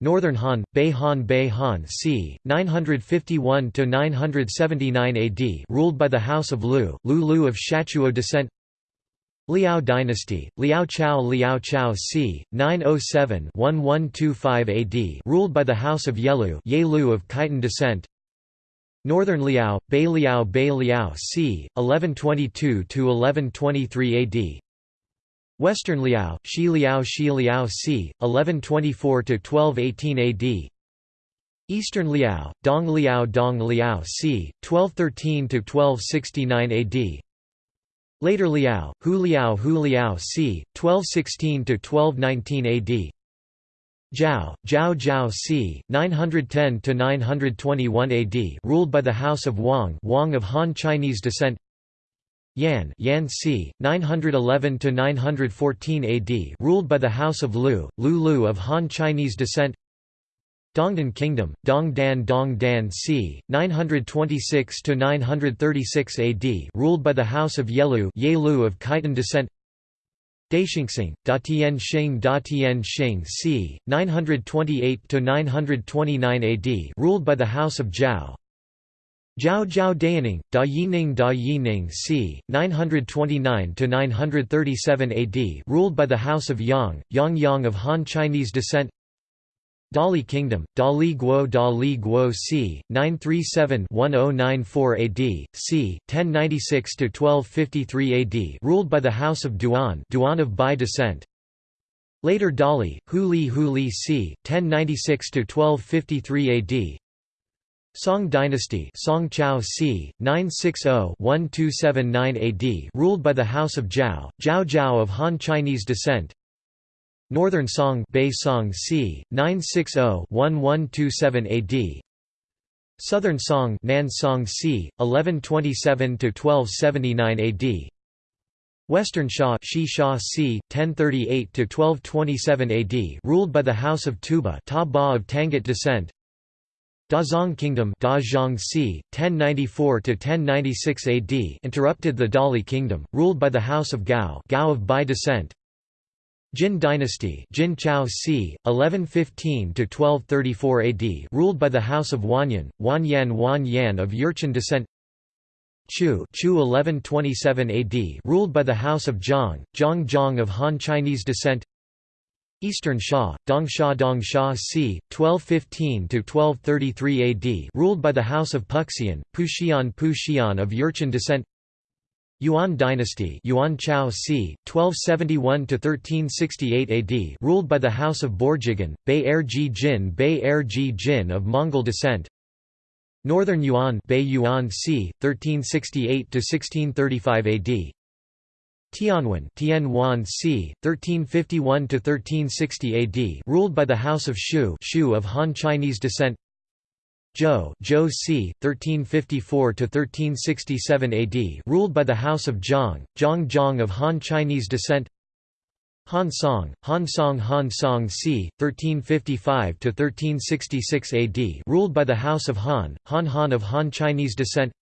A: Northern Han, Bei Han Bei Han c. 951–979 AD ruled by the House of Lu, Lu Lu of Shatuo descent Liao dynasty, Liao Chao Liao Chao c. 907–1125 AD ruled by the House of Yelu Ye Lu of Khitan descent Northern Liao, Bei Liao Bei Liao c. 1122–1123 AD Western Liao, Shi Liao Shi Liao c. 1124–1218 AD Eastern Liao, Dong Liao Dong Liao c. 1213–1269 AD Later Liao, Hu Liao Hu Liao c. 1216–1219 AD Zhao, Zhao Zhao c. 910–921 AD ruled by the House of Wang Wang of Han Chinese descent Yan, Yan c. 911–914 AD ruled by the House of Lu, Lu Lu of Han Chinese descent Dongdan Kingdom, Dongdan Dongdan c. 926–936 AD ruled by the House of Yelu Ye Lu of Khitan descent Daixingxing, Datian Xing Datian Xing c. 928–929 AD ruled by the House of Zhao Zhao Zhao Dayining, Da Yining Da Yining c. 929–937 AD ruled by the House of Yang, Yang Yang of Han Chinese descent Dali Kingdom, Dali Guo Dali Guo c. 937–1094 AD, c. 1096–1253 AD ruled by the House of Duan Duan of Bai descent Later Dali, Huli Huli c. 1096–1253 AD Song dynasty Song Chao c. 960-1279 AD ruled by the House of Zhao, Zhao Zhao of Han Chinese descent Northern Song Bei Song c. 960-1127 AD Southern Song Nan Song c. 1127–1279 AD Western Xia Shi Xia c. 1038–1227 AD ruled by the House of Tuoba Ta of Tangut descent Dazong Kingdom Dazhong c. 1094–1096 AD interrupted the Dali Kingdom, ruled by the House of Gao Gao of Bai descent. Jin dynasty Jin Chao c. 1115–1234 AD ruled by the House of Wanyan, Wanyan Wanyan of Jurchen descent Chu, Chu 1127 AD ruled by the House of Zhang, Zhang Zhang of Han Chinese descent Eastern Xia, Dongsha Dongsha c. 1215–1233 AD ruled by the House of Puxian, Puxian Puxian of Jurchen descent Yuan dynasty Yuan Chao c. 1271–1368 AD ruled by the House of Borjigin, Bei Erji Jin Bei Erji Jin of Mongol descent Northern Yuan Bei Yuan c. 1368–1635 AD Tianwen Tianwan c. 1351–1360 AD ruled by the House of Shu Shu of Han Chinese descent Zhou Zhou c. 1354–1367 AD ruled by the House of Zhang, Zhang Zhang of Han Chinese descent Han Song, Han Song Han Song c. 1355–1366 AD ruled by the House of Han, Han Han of Han Chinese descent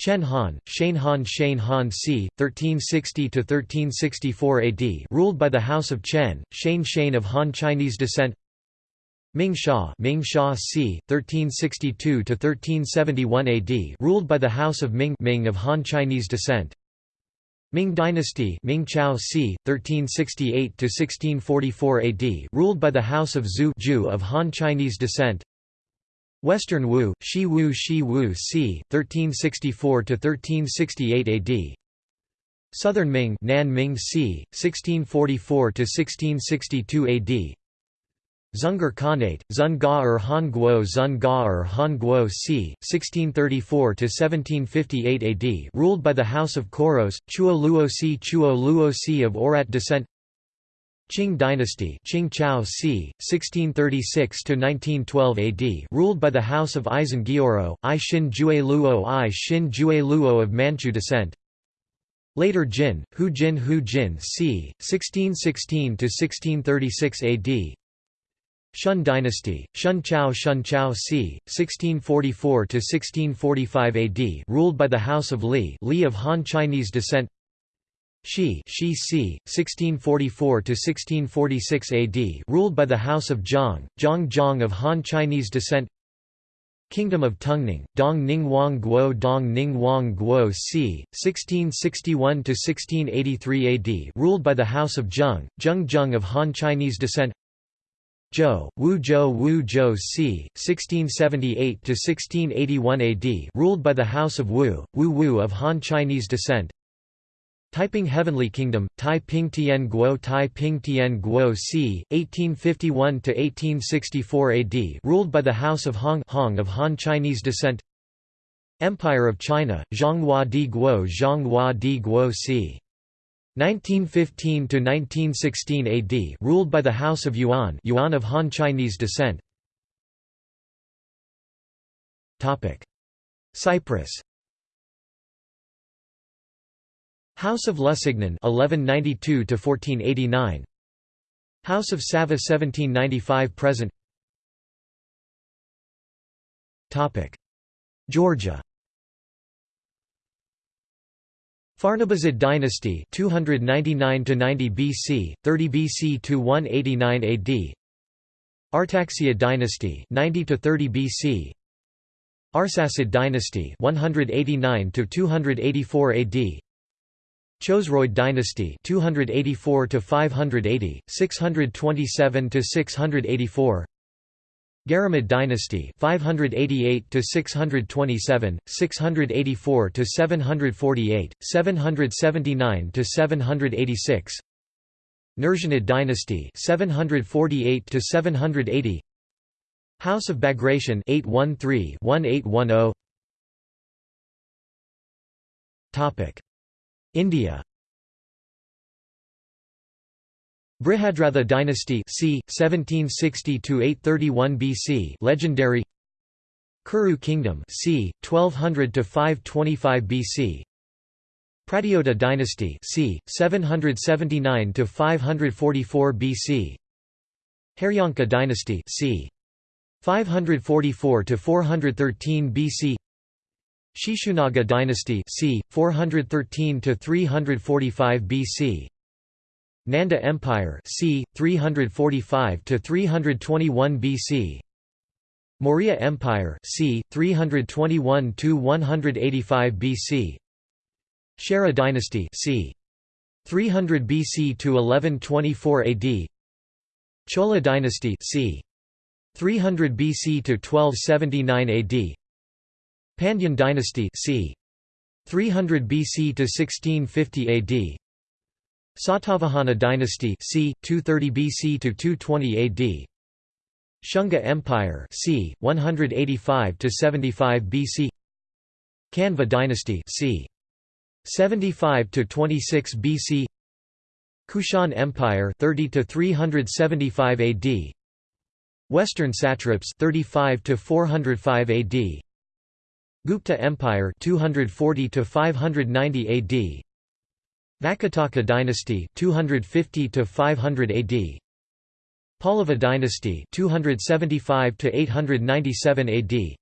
A: Chen Han, Shane Han Shane Han c. 1360–1364 AD ruled by the House of Chen, Shane Shane of Han Chinese descent Ming Sha, Ming Sha c. 1362–1371 AD ruled by the House of Ming Ming of Han Chinese descent. Ming Dynasty Ming Chao c. 1368–1644 AD ruled by the House of Zhu Zhu of Han Chinese descent. Western Wu, Shi Wu Shi Wu c. 1364–1368 AD Southern Ming Nan Ming c. 1644–1662 AD Zungar Khanate, Zun Ga er Han Guo Zun Ga er Han Guo c. 1634–1758 AD ruled by the House of Koros, Chuo Luo si Chuo Luo si of Oirat descent Qing dynasty Qing Chao c. 1636–1912 AD ruled by the House of Aisin Gioro, I Xin Jue Luo I Xin Jue Luo of Manchu descent Later Jin, Hu Jin Hu Jin c. 1616–1636 AD Shun dynasty, Shun Chao Shun Chao c. 1644–1645 AD ruled by the House of Li Li of Han Chinese descent Shi Shi c. 1644–1646 AD ruled by the House of Zhang, Zhang Zhang of Han Chinese descent Kingdom of Tungning, Dong Ning Wang Guo Dong Ning Wang Guo c. 1661–1683 AD ruled by the House of Zheng, Zheng Zheng of Han Chinese descent Zhou, Wu Zhou Wu Zhou c. 1678–1681 AD ruled by the House of Wu, Wu Wu of Han Chinese descent Taiping Heavenly Kingdom, Tai Ping Tian Guo Tai Ping Tian Guo c. 1851–1864 AD ruled by the House of Hong Hong of Han Chinese descent Empire of China, Zhonghua Di Guo Zhonghua Di Guo c. 1915–1916 AD ruled by the House of Yuan Yuan of Han Chinese descent Cyprus House of Lusignan 1192 to 1489 House of Sava 1795 present. Topic. Georgia. Pharnabazid dynasty 299 to 90 BC 30 BC to 189 AD Artaxia dynasty 90 to 30 BC Arsacid dynasty 189 to 284 AD Chosroid dynasty 284 to 580 627 to 684 Garamid dynasty 588 to 627 684 to 748 779 to 786 Nurjanid dynasty 748 to 780 House of Bagration 813 1810 Topic India Brihadratha dynasty c. 1760–831 BC legendary Kuru kingdom c. 1200–525 BC Pratyota dynasty c. 779–544 BC Haryanka dynasty c. 544 to 413 BC Shishunaga dynasty c. 413 to 345 BC Nanda Empire c. 345 to 321 BC Maurya Empire c. 321 to 185 BC Chera dynasty c. 300 BC to 1124 AD Chola dynasty c. 300 BC to 1279 AD Pandyan dynasty c. 300 BC to 1650 AD. Satavahana dynasty c. 230 BC to 220 AD. Shunga Empire c. 185 to 75 BC. Kanva dynasty c. 75 to 26 BC. Kushan Empire 30 to 375 AD. Western satraps 35 to 405 AD. Gupta Empire 240 to 590 AD Vakataka dynasty 250 to 500 AD Pallava dynasty 275 to 897 AD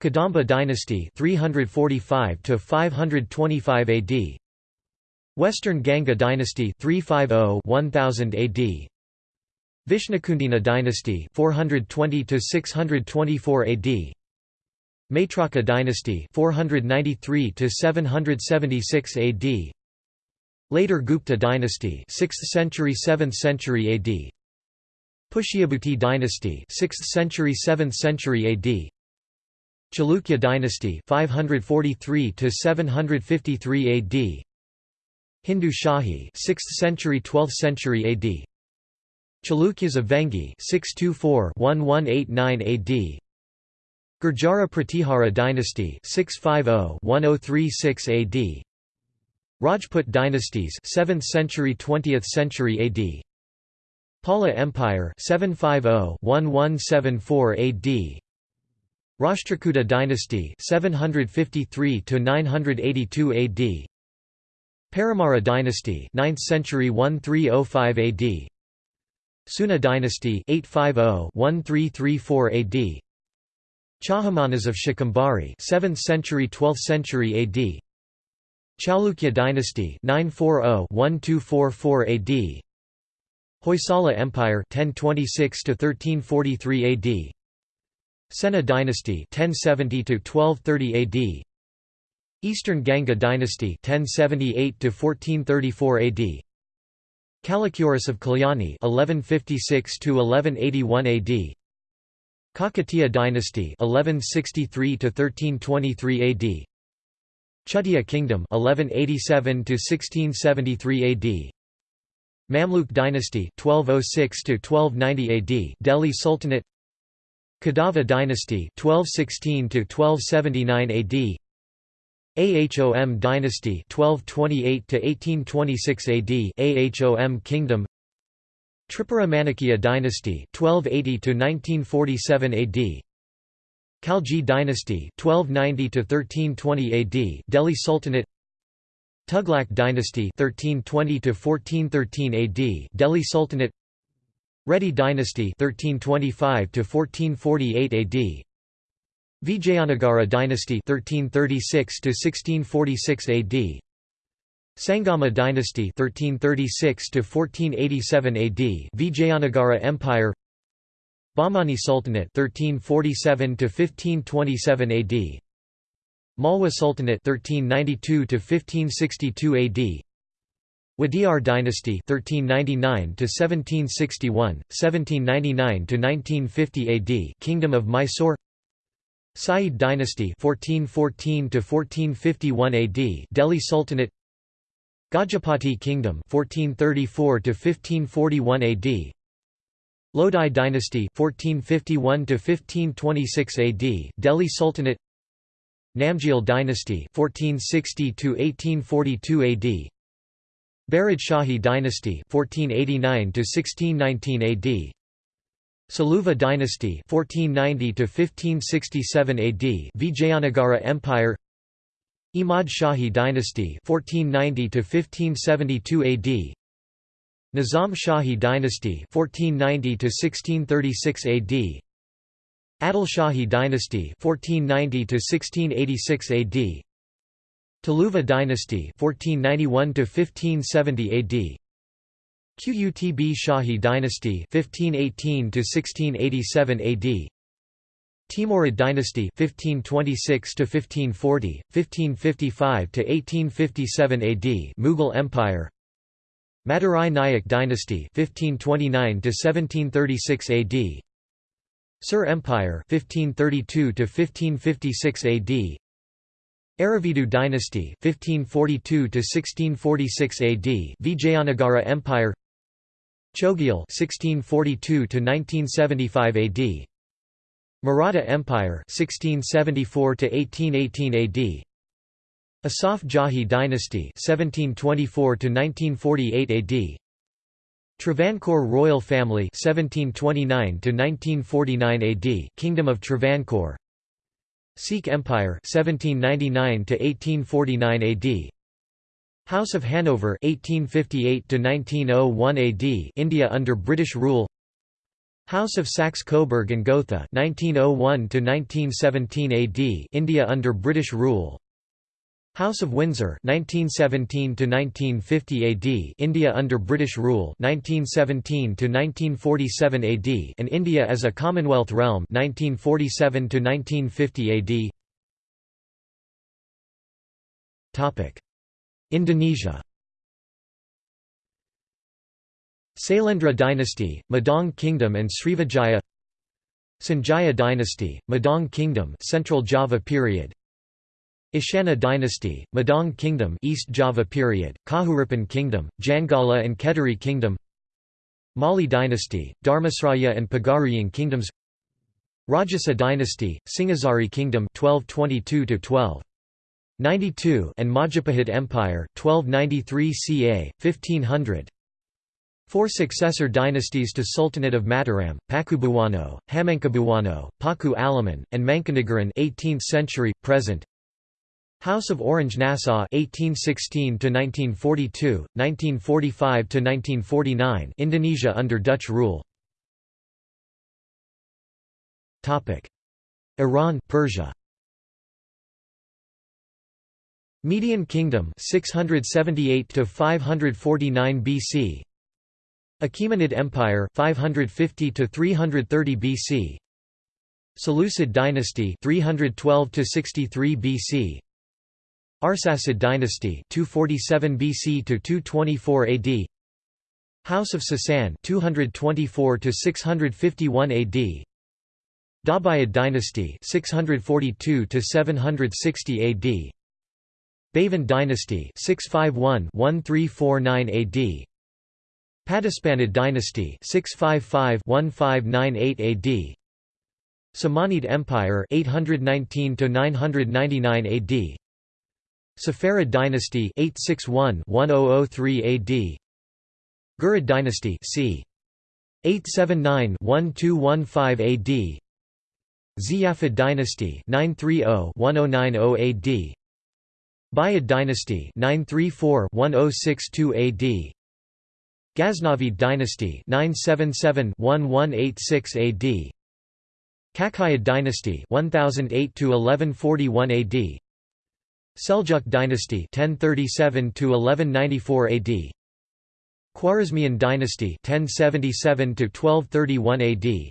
A: Kadamba dynasty 345 to 525 AD Western Ganga dynasty 350 1000 AD Vishnukundina dynasty 420 to 624 AD Maitraka dynasty 493 to 776 AD Later Gupta dynasty 6th century 7th century AD Pushyabhuti dynasty 6th century 7th century AD Chalukya dynasty 543 to 753 AD Hindu Shahi 6th century 12th century AD Chalukyas of Vengi 624-1189 AD Gurjara Pratihara dynasty 650-1036 AD Rajput dynasties 7th century 20th century AD Pala Empire 750-1174 AD Rashtrakuta dynasty 753 to 982 AD Paramara dynasty 9th century 1305 AD Suna dynasty 850-1334 AD Chahamanas of Shakambhari 7th century 12th century AD Chalukya dynasty 940-1244 AD Hoysala Empire 1026 to 1343 AD Sena dynasty 1070 to 1230 AD Eastern Ganga dynasty 1078 to 1434 AD Kalachuris of Kalyani 1156 to 1181 AD Kakatiya dynasty 1163 to 1323 AD Chutia kingdom 1187 to 1673 AD Mamluk dynasty 1206 to 1290 AD Delhi Sultanate. Kadava dynasty 1216 to 1279 AD Ahom dynasty 1228 to 1826 AD Ahom kingdom Tripura Manikya dynasty 1280 to 1947 AD Khalji dynasty 1290 to 1320 AD Delhi Sultanate. Tughlaq dynasty 1320 to 1413 AD Delhi Sultanate. Reddy dynasty 1325 to 1448 AD Vijayanagara dynasty 1336 to 1646 AD Sangama dynasty 1336 to 1487 AD Vijayanagara Empire. Bahmani Sultanate 1347 to 1527 AD Malwa Sultanate 1392 to 1562 AD Wadiyar dynasty 1399 to 1761 1799 to 1950 AD Kingdom of Mysore. Sayyid dynasty 1414 to 1451 AD Delhi Sultanate Gajapati Kingdom 1434 to 1541 AD Lodi dynasty 1451 to 1526 AD Delhi Sultanate. Namgyal dynasty 1460 to 1842 AD Barid Shahi dynasty 1489 to 1619 AD Saluva dynasty 1490 to 1567 AD Vijayanagara Empire Imad Shahi dynasty 1490 to 1572 AD Nizam Shahi dynasty 1490 to 1636 AD Adil Shahi dynasty 1490 to 1686 AD Tuluva dynasty 1491 to 1570 AD Qutb Shahi dynasty 1518 to 1687 AD Timurid dynasty 1526 to 1540 1555 to 1857 AD Mughal empire. Madurai Nayak dynasty 1529 to 1736 AD Sur Empire 1532 to 1556 AD Aravidu dynasty 1542 to 1646 AD Vijayanagara Empire. Chogyal 1642 to 1975 AD Maratha Empire 1674 to 1818 AD Asaf Jahi dynasty 1724 to 1948 AD Travancore royal family 1729 to 1949 AD Kingdom of Travancore. Sikh Empire 1799 to 1849 AD House of Hanover 1858 to 1901 AD India under British rule House of Saxe-Coburg and Gotha 1901 to 1917 AD India under British rule. House of Windsor 1917 to 1950 AD India under British rule 1917 to 1947 AD and India as a Commonwealth realm 1947 to 1950 AD Topic. Indonesia Sailendra dynasty Medang kingdom and Srivijaya Sanjaya dynasty Medang kingdom Central Java period Ishana dynasty, Medang kingdom East Java period, Kahuripan kingdom, Jangala and Kediri kingdom Mali dynasty, Dharmasraya and Pagaruyan kingdoms Rajasa dynasty, Singhasari kingdom 1222 1292 and Majapahit Empire 1293 ca 1500 Four successor dynasties to Sultanate of Mataram, Pakubuwono, Hamengkubuwono, Paku Alaman, and Mangkunegaran 18th century present. House of Orange Nassau 1816 to 1942 1945 to 1949 Indonesia under Dutch rule. Topic. Iran Persia. Median Kingdom 678 to 549 BC Achaemenid Empire 550 to 330 BC Seleucid Dynasty 312 to 63 BC Arsacid dynasty 247 BC to 224 AD House of Sasan 224 to 651 AD Dabuyid dynasty 642 to 760 AD Bavan dynasty 651-1349 AD Paduspanid dynasty 655-1598 AD Samanid Empire 819 to 999 AD Saffarid dynasty 861-1003 AD Ghurid dynasty c. 879-1215 AD Ziyarid dynasty 930-1090 AD Buyid dynasty 934-1062 AD Ghaznavid dynasty 977-1186 AD Kakuyid dynasty 1008 to 1141 AD Seljuk dynasty 1037 to 1194 AD Khwarezmian dynasty 1077 to 1231 AD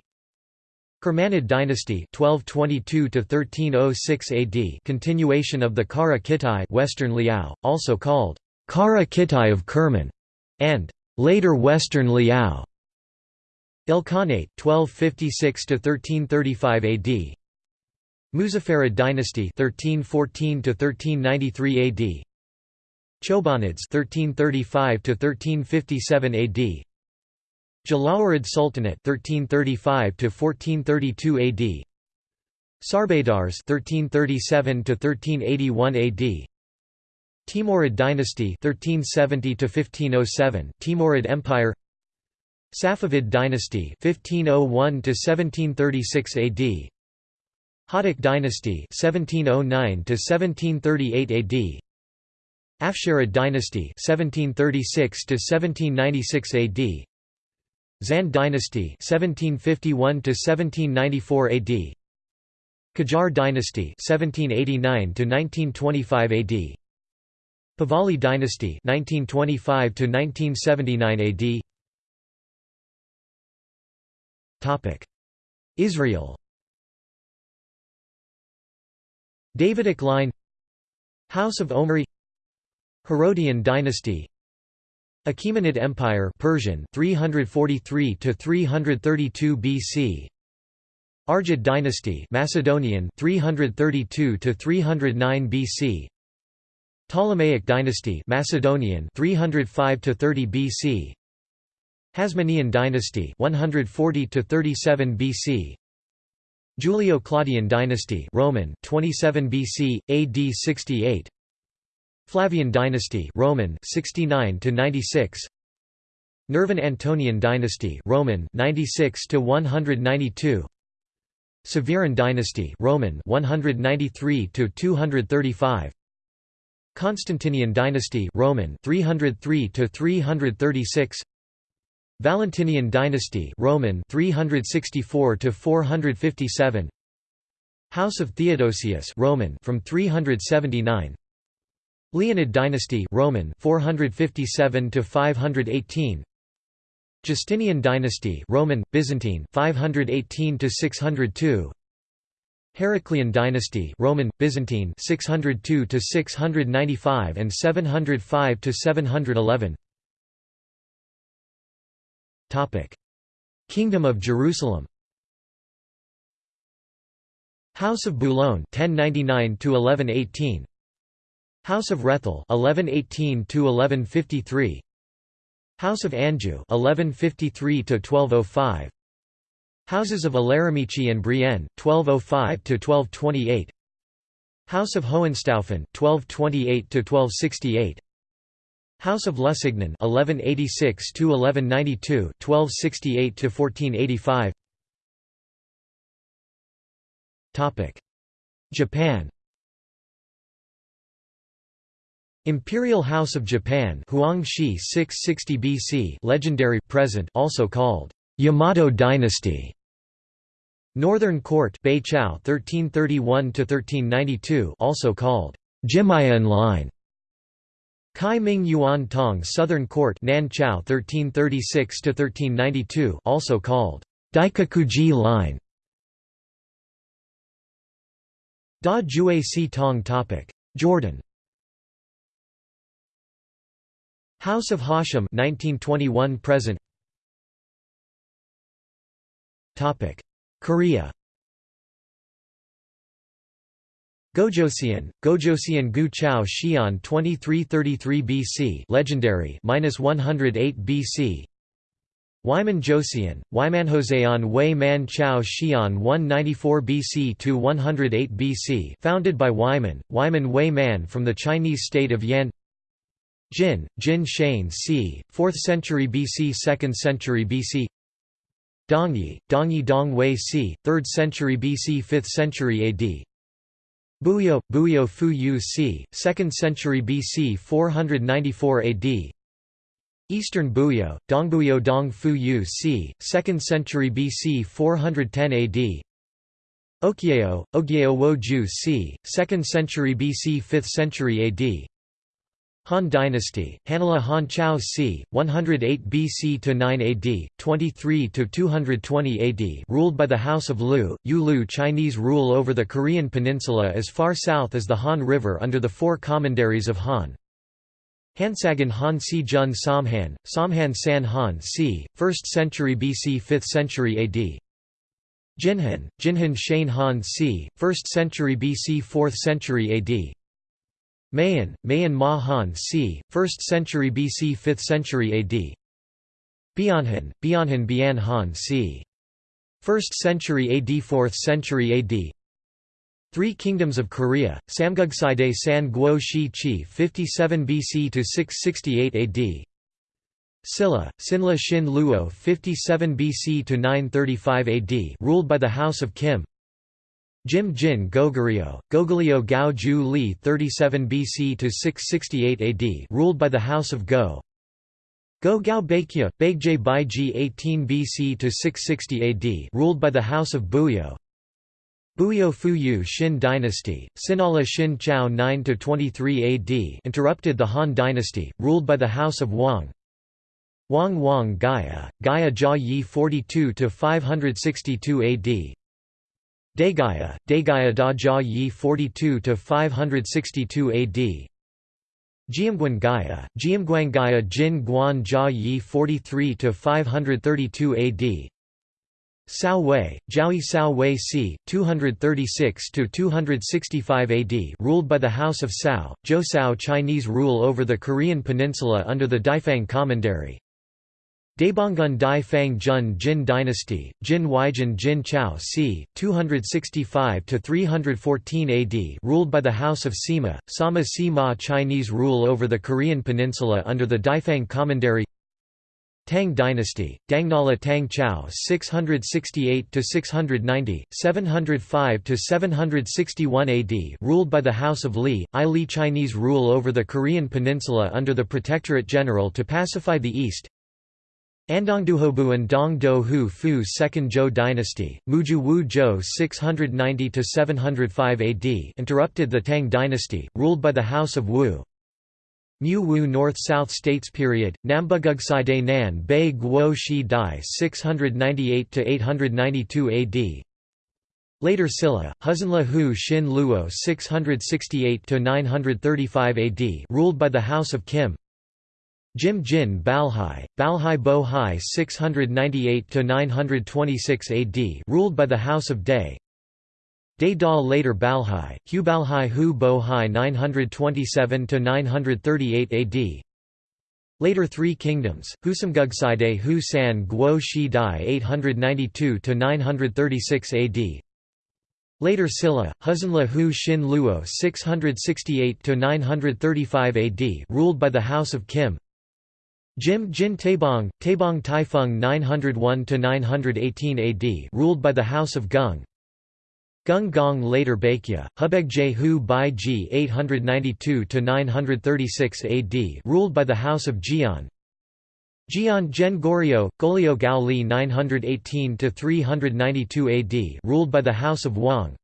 A: Kermanid dynasty 1222 to 1306 AD continuation of the Kara Kitai Western Liao also called Kara Kitai of Kerman and later Western Liao. Ilkhanate 1256 to 1335 AD Muzaffarid dynasty 1314 to 1393 AD Chobanids 1335 to 1357 AD Jalayirid Sultanate 1335 to 1432 AD Sarbadars 1337 to 1381 AD Timurid dynasty 1370 to 1507 Timurid Empire. Safavid dynasty 1501 to 1736 AD Hotak dynasty 1709 to 1738 AD Afsharid dynasty 1736 to 1796 AD Zand dynasty 1751 to 1794 AD Qajar dynasty 1789 to 1925 AD Pahlavi dynasty 1925 to 1979 AD Topic Israel. Davidic line House of Omri. Herodian dynasty Achaemenid Empire Persian 343 to 332 BC Argead dynasty Macedonian 332 to 309 BC Ptolemaic dynasty Macedonian 305 to 30 BC Hasmonean dynasty 140 to 37 BC Julio-Claudian dynasty Roman 27 BC AD 68 Flavian dynasty Roman 69 to 96 Nervan Antonine dynasty Roman 96 to 192 Severan dynasty Roman 193 to 235 Constantinian dynasty Roman 303 to 336 Valentinian dynasty Roman 364 to 457 House of Theodosius Roman from 379 Leonid dynasty Roman 457 to 518 Justinian dynasty Roman Byzantine 518 to 602 Heraclian dynasty Roman Byzantine 602 to 695 and 705 to 711 Topic. Kingdom of Jerusalem. House of Boulogne 1099 to 1118 House of Rethel 1118 to 1153 House of Anjou 1153 to 1205 Houses of Aleramici and Brienne 1205 to 1228 House of Hohenstaufen 1228 to 1268 House of Lusignan 1186 to 1192 1268 to 1485 Topic Japan. Imperial House of Japan Huangshi 660 BC legendary present also called Yamato dynasty Northern Court Beiqiao 1331 to 1392 also called Jimyōin line. Kai Ming Yuan Tong Southern Court Nanchao 1336–1392 also called Daikakuji line. Da Jue Si Tong topic. Jordan. House of Hashim 1921 present. Topic Korea. Gojoseon, Gojoseon Gu Chao Xian 2333 BC legendary minus 108 BC Wiman Joseon, Wymanhoseon Wei Man Chao Xian 194 BC to 108 BC founded by Wiman, Wiman Wei Man from the Chinese state of Yan. Jin, Jin Shane c. 4th century BC 2nd century BC Dongyi, Dongyi Dong Wei c. 3rd century BC 5th century AD Buyo, Buyo Fu Yu c. 2nd century BC 494 AD Eastern Buyo, Dongbuyo Dong Fu Yu c. 2nd century BC 410 AD Okyeo, Ogyeo Wo Ju c. 2nd century BC 5th century AD Han Dynasty, Hanala Han Chao c. 108 BC to 9 AD, 23 to 220 AD, ruled by the House of Lu. Yulu Chinese rule over the Korean peninsula as far south as the Han River under the four commanderies of Han. Hansagan Han Si Jun Samhan, Samhan San Han c. 1st century BC 5th century AD. Jinhan, Jinhan Shane Han c. 1st century BC 4th century AD. Mahan, Mahan Ma Han c. 1st century BC 5th century AD Bianhan, Bianhan Bian Han c. 1st century AD 4th century AD Three Kingdoms of Korea, Samgugsaide San Guo Shi Chi 57 BC to 668 AD Silla, Sinla Shin Luo 57 BC to 935 AD ruled by the House of Kim Jim Jin Goguryeo, Goguryeo Gao Ju Li 37 BC to 668 AD ruled by the House of Go. Go Gao Baekje, Baekje Baiji 18 BC to 660 AD ruled by the House of Buyo. Buyo Fuyu Xin dynasty, Sinala Xin Chao 9–23 AD interrupted the Han dynasty, ruled by the House of Wang. Wang Wang Gaya, Gaya Jia Yi 42–562 AD Daegaya, Daegaya Da Jia Yi 42–562 AD Jiamguan Gaya, Jiamguan Gaya Jin Guan Jia Yi 43–532 AD Cao Wei, Cao Wei c. 236–265 AD ruled by the House of Cao, Cao Chinese rule over the Korean peninsula under the Daifang Commandery. Daebonggun Dai Fang Jun Jin Dynasty, Jin Weijin Jin Chao c. 265–314 AD ruled by the House of Sima, Sama Sima Chinese rule over the Korean peninsula under the Daifang Commandery Tang dynasty, Dangnala Tang Chao 668–690, 705–761 AD ruled by the House of Li, I Li Chinese rule over the Korean peninsula under the Protectorate General to pacify the East Andongduhobuan Dong Do Hu Fu Second Zhou dynasty, Muju Wu Zhou 690–705 AD interrupted the Tang dynasty, ruled by the House of Wu. Mu Wu North-South States period, Nambugugside Nan Bei Guo Shi Dai 698–892 AD Later Silla, Huzunla Hu Xin Luo 668–935 AD ruled by the House of Kim Jim Jin Balhae, Balhae Bo Hai 698–926 AD ruled by the House of Day Day Da later Balhae, Hu Balhae Hu Bohai 927–938 AD Later Three Kingdoms, Husamgugside Hu San Guo Shi Dai 892–936 AD Later Silla, Huzunla Hu Xin Luo 668–935 AD ruled by the House of Kim Jim Jin Taebong, Taebong Taifeng 901–918 AD ruled by the House of Gung Gung Gong later Baekje, Hubegje Hu Bai Ji 892–936 AD ruled by the House of Jian. Jian Gen Goryeo, Goryeo Gao Li 918–392 AD ruled by the House of Wang.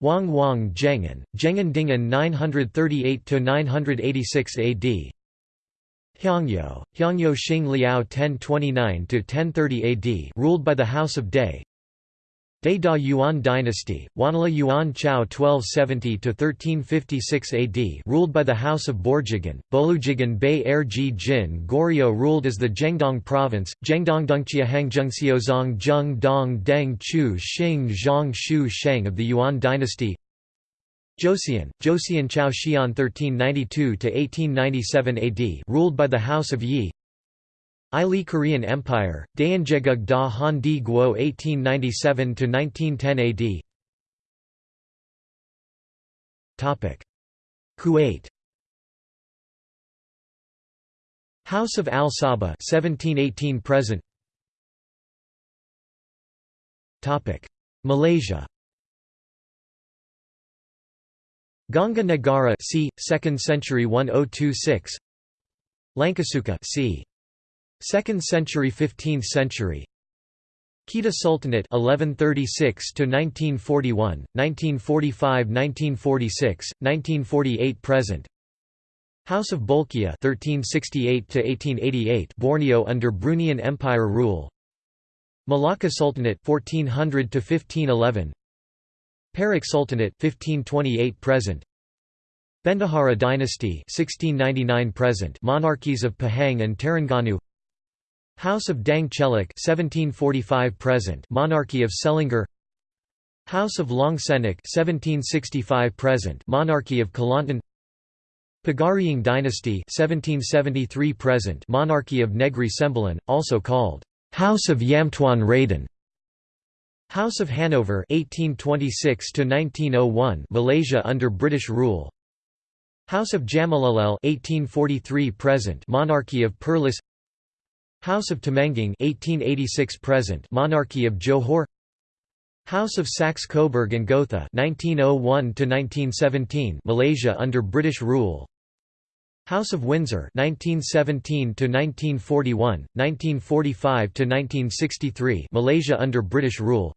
A: Wang Wang Jengen, Zhengan Dingan 938–986 AD Hyangyo, Hyangyo Xing Liao 1029–1030 AD ruled by the House of Day Da Yuan dynasty, Wanla Yuan Chao 1270–1356 AD ruled by the House of Borjigin, Bolujigan Bei Er Ji Jin Goryeo ruled as the Zhengdong province, Zhengdong Dongqia Hangjungxiozong Zheng Dong Deng Chu Xing Zhang Shu Sheng of the Yuan dynasty Joseon, Joseon Chao Xian 1392–1897 AD ruled by the House of Yi. Ili Korean Empire, Daeonjegug da Han Di Guo 1897–1910 AD Kuwait. House of Al Sabah 1718 present. Malaysia Ganga Nagara c. 2nd century 1026 Lankasuka c. 2nd century 15th century. Kedah Sultanate 1136 to 1941 1945 1946 1948 present. House of Bolkiah 1368 to 1888 Borneo under Bruneian Empire rule. Malacca Sultanate 1400 to 1511 Perak Sultanate 1528 present. Bendahara dynasty 1699 present. Monarchies of Pahang and Terengganu. House of Daeng Chelak 1745 present. Monarchy of Selangor. House of Long Senik 1765 present. Monarchy of Kelantan. Pagaruyung dynasty 1773 present. Monarchy of Negri Sembilan also called House of Yamtuan Raden House of Hanover 1826 to 1901 Malaysia under British rule. House of Jamalullil 1843 present Monarchy of Perlis. House of Temenggung 1886 present Monarchy of Johor. House of Saxe-Coburg and Gotha 1901 to 1917 Malaysia under British rule. House of Windsor 1917 to 1941 1945 to 1963 Malaysia under British rule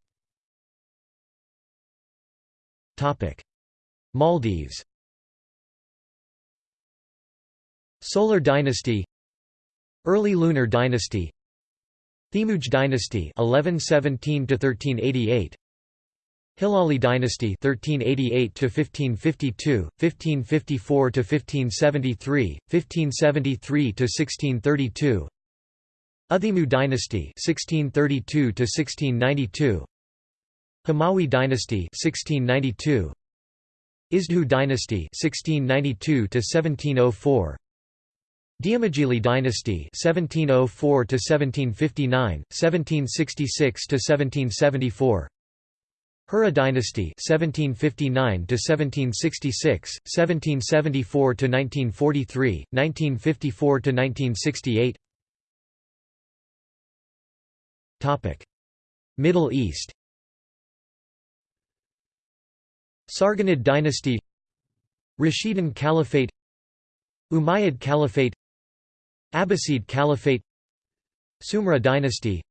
A: Maldives. Solar dynasty. Early Lunar dynasty. Thimuj dynasty 1117 to 1388 Hilali dynasty 1388 to 1552 1554 to 1573 1573 to 1632 Utheemu dynasty 1632 to 1692 Hamawi dynasty 1692 Isdhoo dynasty 1692 to 1704 Dhiyamigili dynasty 1704 to 1759 1766 to 1774 Hura dynasty 1759 to 1766 1774 to 1943 1954 to 1968 Topic Middle East Sargonid dynasty Rashidun Caliphate Umayyad Caliphate Abbasid Caliphate Sumra dynasty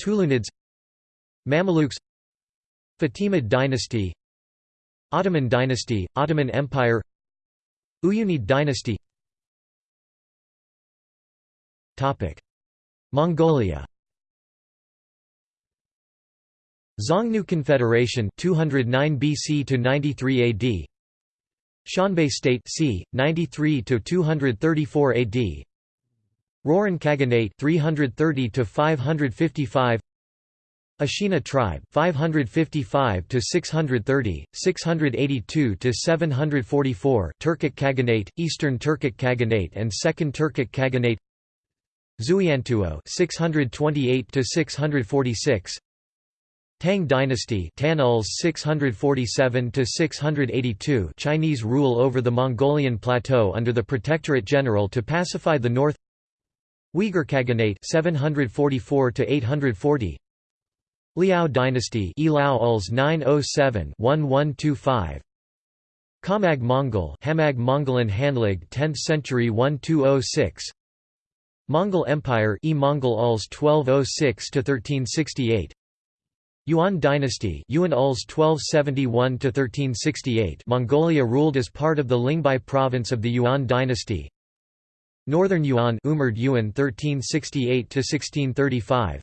A: Tulunids Mamelukes Fatimid dynasty Ottoman dynasty, Ottoman Empire Uyunid dynasty. Mongolia Xiongnu Confederation 209 BC to 93 AD Xianbei State c 93 to 234 AD Rouran Khaganate 330 to 555 Ashina tribe 555 to 630 682 to 744 Turkic Khaganate Eastern Turkic Khaganate and Second Turkic Khaganate. Xueyantuo 628 to 646 Tang dynasty Tanuls 647 to 682 Chinese rule over the Mongolian plateau under the Protectorate General to pacify the north. Uyghur Khaganate 744 to 840 Liao dynasty Elao Uls 907-1125 Khamag Mongol Hamag Mongolan Hanlig 10th century 1206 Mongol Empire E Mongol Uls 1206 to 1368 Yuan dynasty Yuan Uls 1271 to 1368 Mongolia ruled as part of the Lingbei province of the Yuan dynasty. Northern Yuan Umurd Yuan 1368 to 1635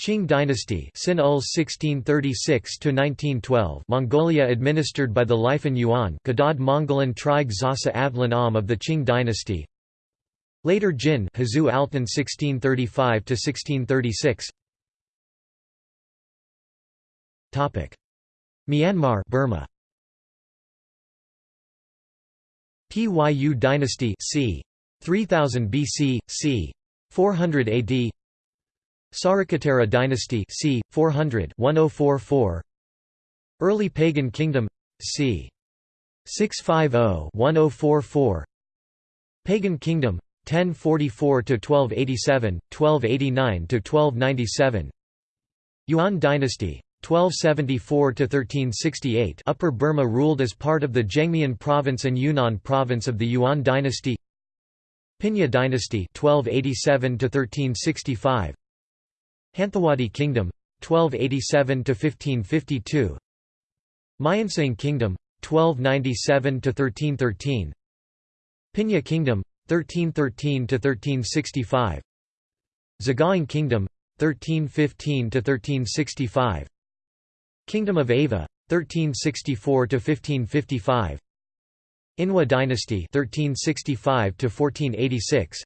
A: Qing dynasty Sin 1636 to 1912 Mongolia administered by the Lifan Yuan Kadad Mongolan Trig Zasa Avlan Am of the Qing dynasty. Later Jin Hazu Altan 1635 to 1636 Topic Myanmar Burma. Pyu dynasty c. 3000 BC c 400 AD Sarikatera dynasty c. 400 1044 Early Pagan Kingdom c. 650-1044 Pagan Kingdom 1044 to 1287 1289 to 1297 Yuan dynasty 1274 to 1368 Upper Burma ruled as part of the Zhengmian province and Yunnan province of the Yuan dynasty. Pinya dynasty 1287 to 1365 Hanthawaddy Kingdom 1287 to 1552 Myinsaing Kingdom 1297 to 1313 Pinya Kingdom 1313 to 1365 Sagaing Kingdom 1315 to 1365 Kingdom of Ava 1364 to 1555 Inwa dynasty 1365 to 1486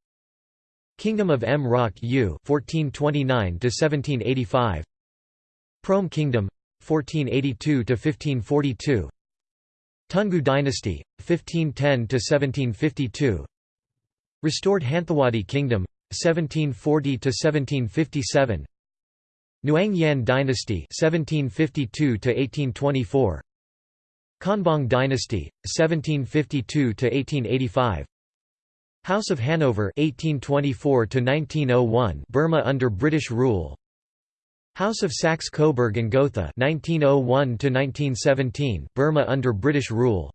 A: Kingdom of Mrauk U 1429 to 1785 Prome Kingdom 1482 to 1542 Toungoo dynasty 1510 to 1752 Restored Hanthawaddy Kingdom 1740 to 1757 Nyaungyan dynasty 1752 to 1824 Konbaung dynasty 1752 to 1885 House of Hanover 1824 to 1901 Burma under British rule. House of Saxe-Coburg and Gotha 1901 to 1917 Burma under British rule.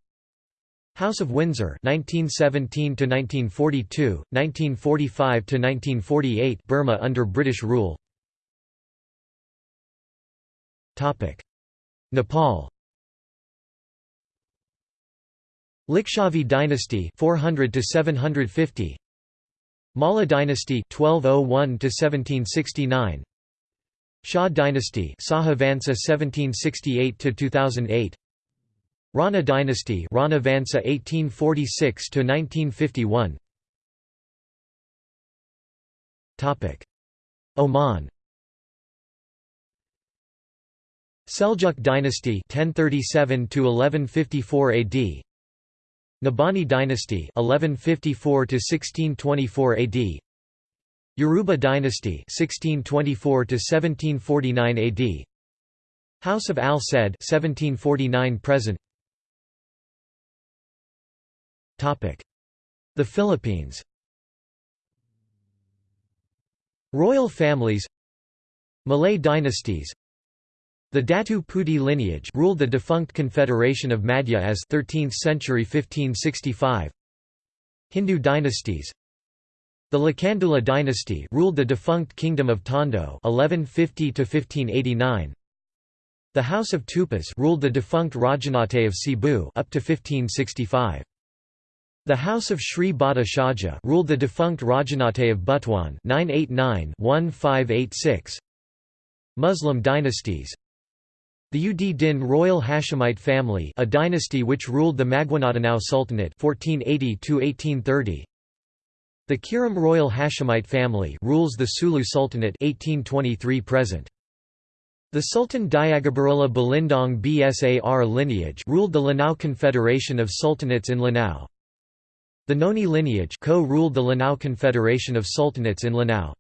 A: House of Windsor 1917 to 1942 1945 to 1948 Burma under British rule Nepal. Licchavi dynasty 400 to 750 Malla dynasty 1201 to 1769 Shah dynasty Saha Vansa 1768 to 2008 Rana dynasty Rana Vansa 1846 to 1951 Topic. Oman Seljuk dynasty 1037 to 1154 AD Nabhani dynasty 1154 to 1624 AD Yaruba dynasty 1624 to 1749 AD House of Al Said 1749 present. Topic. The Philippines. Royal families. Malay dynasties the Datu Puti lineage ruled the defunct Confederation of Madja-as 13th century 1565. Hindu dynasties The Lakandula dynasty ruled the defunct Kingdom of Tondo 1150 to 1589. The House of Tupas ruled the defunct Rajahnate of Cebu up to 1565. The House of Sri Bada Shaja ruled the defunct Rajahnate of Butuan 989-1586. Muslim dynasties the Ud Din royal Hashemite family a dynasty which ruled the Maguindanao Sultanate 1480 The Kiram royal Hashemite family rules the Sulu Sultanate 1823 present. The Sultan Diagabarilla Balindong Bsar lineage ruled the Lanao Confederation of Sultanates in Lanao. The Noni lineage co-ruled the Lanao Confederation of Sultanates in Lanao.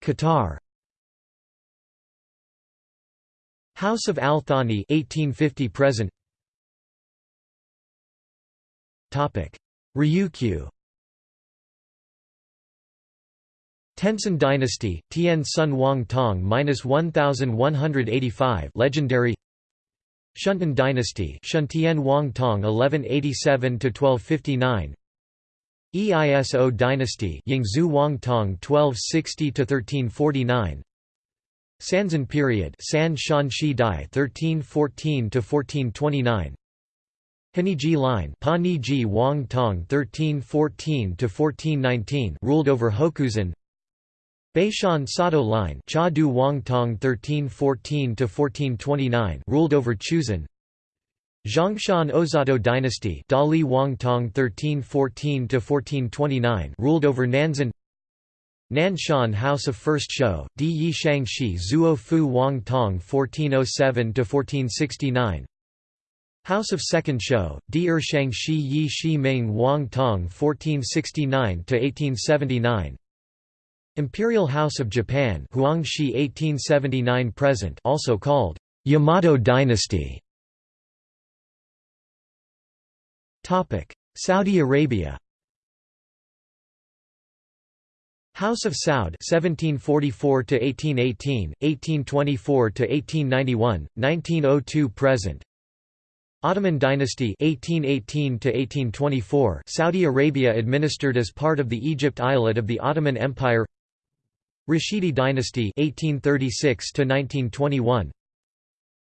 A: Qatar House of Al Thani 1850 present. Topic. Ryukyu. Tenson dynasty Tian Sun Wang Tong -1185 legendary. Shunten dynasty Shuntian Wang Tong 1187 to 1259 Eiso dynasty Yingzhu Wang Tong 1260 to 1349 Sanzan period San Shan Shi Dai 1314 to 1429 Haniji line Pa Ji Wang Tong 1314 to 1419 ruled over Hokusan Baishan Sato line Cha Du Wang Tong 1314 to 1429 ruled over Chuzan Zhongshan Ozato dynasty Dali Wang Tong 1314 to 1429 ruled over Nanzan Nanshan House of First Shou, Di Yi Shang Shi Zuo Fu Wang Tong 1407–1469 House of Second Shou, Di Er Shang Shi Yi Shi Ming Wang Tong 1469–1879 Imperial House of Japan Huang Shi 1879 present also called Yamato dynasty. Saudi Arabia House of Saud 1744 to 1818 1824 to 1891 1902 present. Ottoman dynasty 1818 to 1824 Saudi Arabia administered as part of the Egypt Eyalet of the Ottoman Empire. Rashidi dynasty 1836 to 1921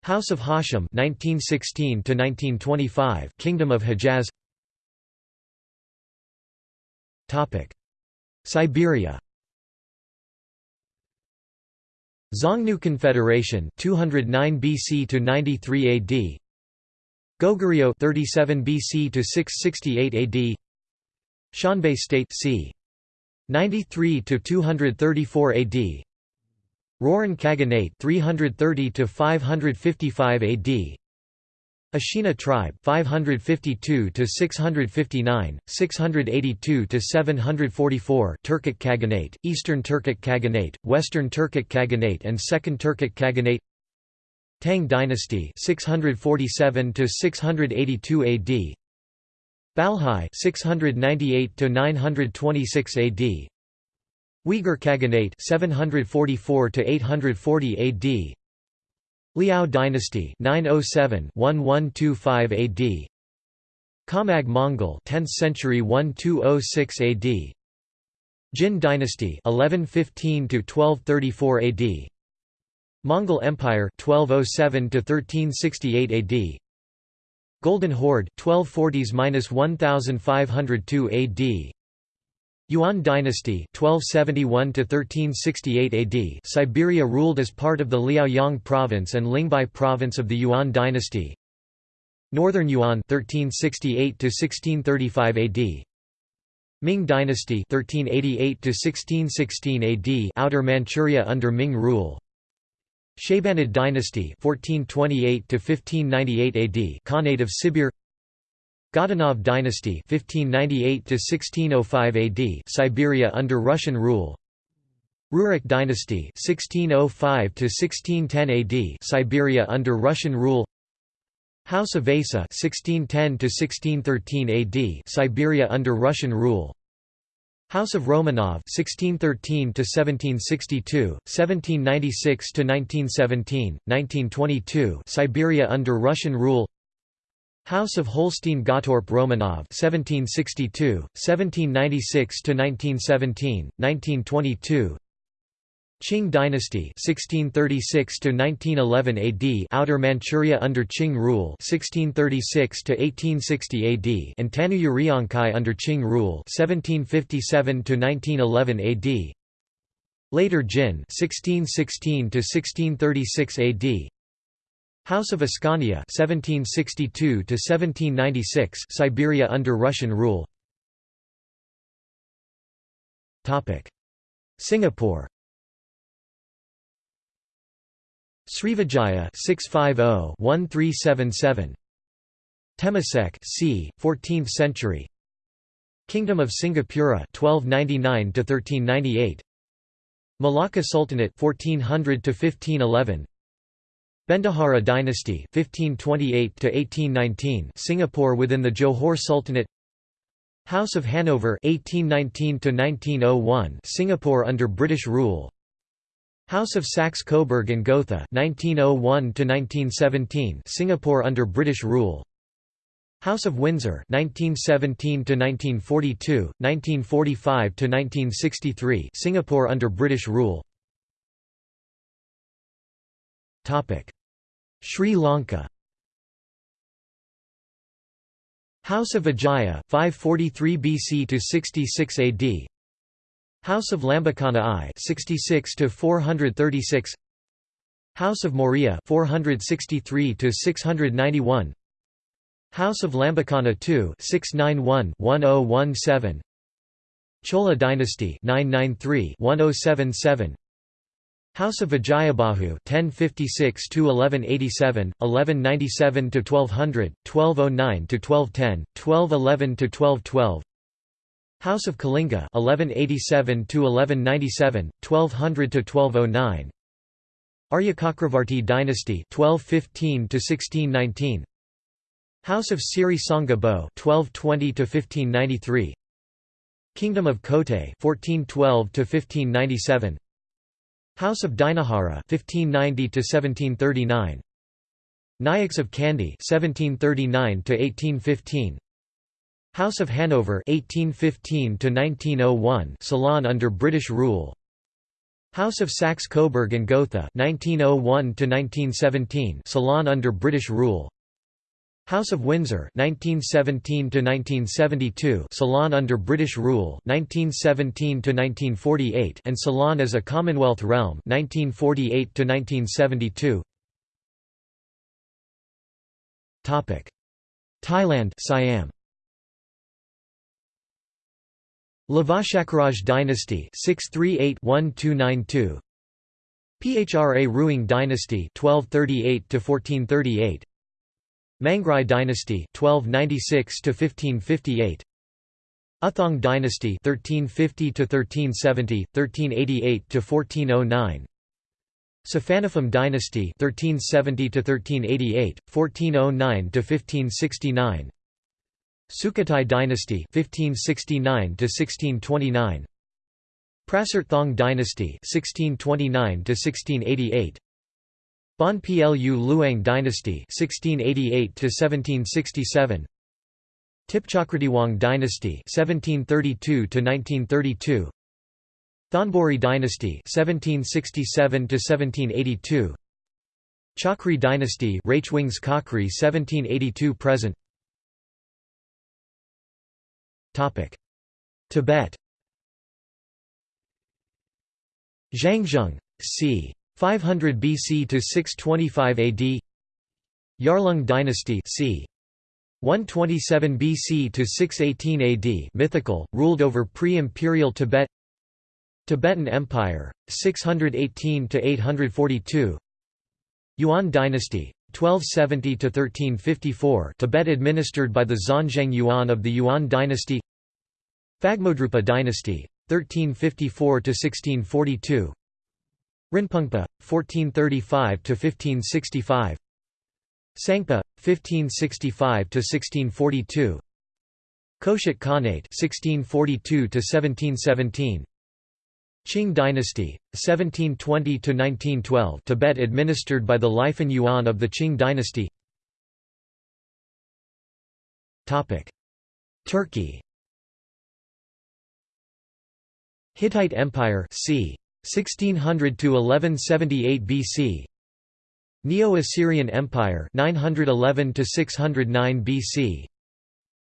A: House of Hashim 1916 to 1925 Kingdom of Hejaz. Topic Siberia. Xiongnu Confederation 209 BC to 93 AD Goguryeo 37 BC to 668 AD Xianbei State c. 93 to 234 AD Rouran Khaganate 330 to 555 AD Ashina tribe 552 to 659 682 to 744 Turkic Khaganate Eastern Turkic Khaganate Western Turkic Khaganate and Second Turkic Khaganate. Tang dynasty 647 to 682 AD Balhae 698 to 926 AD Uyghur Khaganate 744 to 840 AD Liao dynasty 907-1125 AD Khamag Mongol 10th century 1206 AD Jin dynasty 1115 to 1234 AD Mongol Empire 1207 to 1368 AD Golden Horde 1240s-1502 AD Yuan dynasty (1271–1368 AD Siberia ruled as part of the Liaoyang province and Lingbei province of the Yuan dynasty. Northern Yuan (1368–1635 AD Ming dynasty 1388 1616 AD Outer Manchuria under Ming rule. Shaybanid dynasty 1428 1598 AD Khanate of Sibir Godunov dynasty 1598 to 1605 AD Siberia under Russian rule. Rurik dynasty 1605 to 1610 AD Siberia under Russian rule. House of Vasa 1610 to 1613 AD Siberia under Russian rule. House of Romanov 1613 to 1762 1796 to 1917 1922 Siberia under Russian rule House of Holstein-Gottorp Romanov 1762 1796 to 1917 1922 Qing dynasty 1636 to 1911 AD Outer Manchuria under Qing rule 1636 to 1860 AD and Tanuyurionkai under Qing rule 1757 to 1911 AD Later Jin 1616 to 1636 AD House of Ascania 1762 to 1796 Siberia under Russian rule. Topic. Singapore. Srivijaya 650-1377 Temasek c. 14th century. Kingdom of Singapura 1299 to 1398 Malacca Sultanate 1400 to 1511 Bendahara dynasty 1528 to 1819 Singapore within the Johor Sultanate. House of Hanover 1819 to 1901 Singapore under British rule. House of Saxe-Coburg and Gotha 1901 to 1917 Singapore under British rule. House of Windsor 1917 to 1942 1945 to 1963 Singapore under British rule Sri Lanka. House of Vijaya 543 BC to 66 AD House of Lambakana I 66 to 436 House of Maurya 463 to 691 House of Lambakana II 691 1017 Chola dynasty 993 1077 House of Vijayabahu 1056 to 1187 1197 to 1200 1209 to 1210 1211 to 1212 House of Kalinga 1187 to 1197 1200 to 1209 Aryacakravarti dynasty 1215 to 1619 House of Siri Sangha Bo 1220 to 1593 Kingdom of Kotte 1412 to 1597 House of Dinahara 1590 to 1739 Nayaks of Kandy 1739 to 1815 House of Hanover 1815 to 1901 Ceylon under British rule. House of Saxe-Coburg and Gotha 1901 to 1917 Ceylon under British rule House of Windsor 1917 to 1972 Ceylon under British rule 1917 to 1948 and Ceylon as a Commonwealth realm 1948 to 1972 Topic. Thailand Siam. Lavashakaraj dynasty 638-1292 Phra Ruang dynasty 1238 to 1438 Mangrai dynasty 1296 to 1558 Uthong dynasty 1350 to 1370 1388 to 1409 Suphannaphum dynasty 1370 to 1388 1409 to 1569 Sukhothai dynasty 1569 to 1629 Prasert dynasty 1629 to 1688 Ban Phlu Luang dynasty 1688 to 1767 Tipchakratiwang dynasty 1732 to 1932 Thonburi dynasty 1767 to 1782 Chakri dynasty Rachewings Khakri 1782 present. Topic. Tibet. Zhangzhung c 500 BC to 625 AD Yarlung dynasty c. 127 BC to 618 AD mythical ruled over pre-imperial Tibet. Tibetan Empire 618 to 842 Yuan dynasty 1270 to 1354 Tibet administered by the Xuanzheng Yuan of the Yuan dynasty. Phagmodrupa dynasty 1354 to 1642 Rinpungpa 1435–1565 Sangpa 1565–1642 Khoshut Khanate 1642–1717 Qing dynasty 1720–1912 Tibet administered by the Lifan Yuan of the Qing dynasty. Turkey. Hittite Empire c 1600 to 1178 BC Neo-Assyrian Empire 911 to 609 BC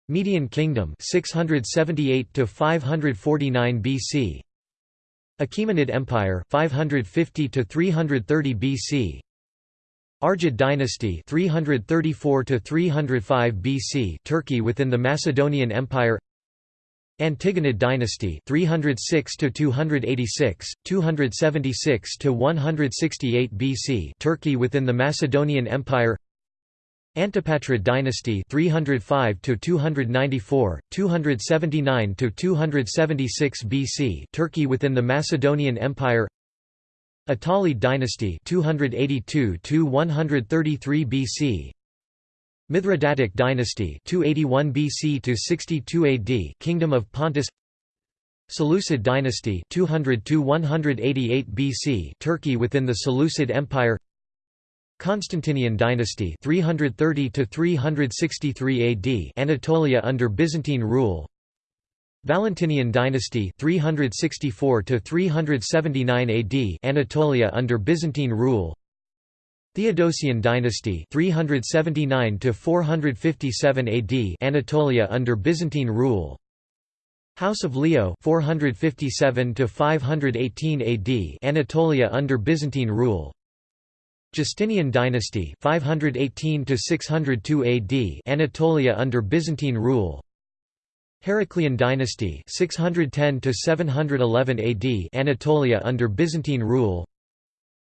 A: Median Kingdom 678 to 549 BC Achaemenid Empire 550 to 330 BC Argead dynasty 334 to 305 BC Turkey within the Macedonian Empire Antigonid dynasty 306 to 286 276 to 168 BC Turkey within the Macedonian Empire. Antipatrid dynasty 305 to 294 279 to 276 BC Turkey within the Macedonian Empire. Attalid dynasty 282 to 133 BC Mithridatic dynasty 281 BC to 62 AD Kingdom of Pontus. Seleucid dynasty 200 to 188 BC Turkey within the Seleucid Empire. Constantinian dynasty 330 to 363 AD Anatolia under Byzantine rule. Valentinian dynasty 364 to 379 AD Anatolia under Byzantine rule Theodosian dynasty 379 to 457 AD Anatolia under Byzantine rule. House of Leo 457 to 518 AD Anatolia under Byzantine rule. Justinian dynasty 518 to 602 AD Anatolia under Byzantine rule. Heraclian dynasty 610 to 711 AD Anatolia under Byzantine rule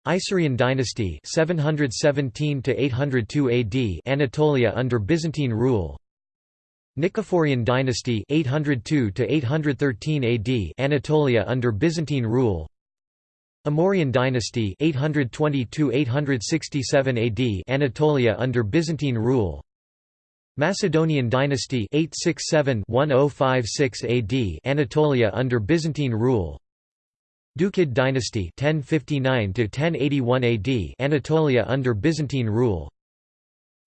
A: Isaurian dynasty 717 to 802 AD Anatolia under Byzantine rule. Nicephorian dynasty 802 to 813 AD Anatolia under Byzantine rule. Amorian dynasty 820–867 AD Anatolia under Byzantine rule. Macedonian dynasty 867–1056 AD Anatolia under Byzantine rule Doukid dynasty 1059–1081 AD Anatolia under Byzantine rule.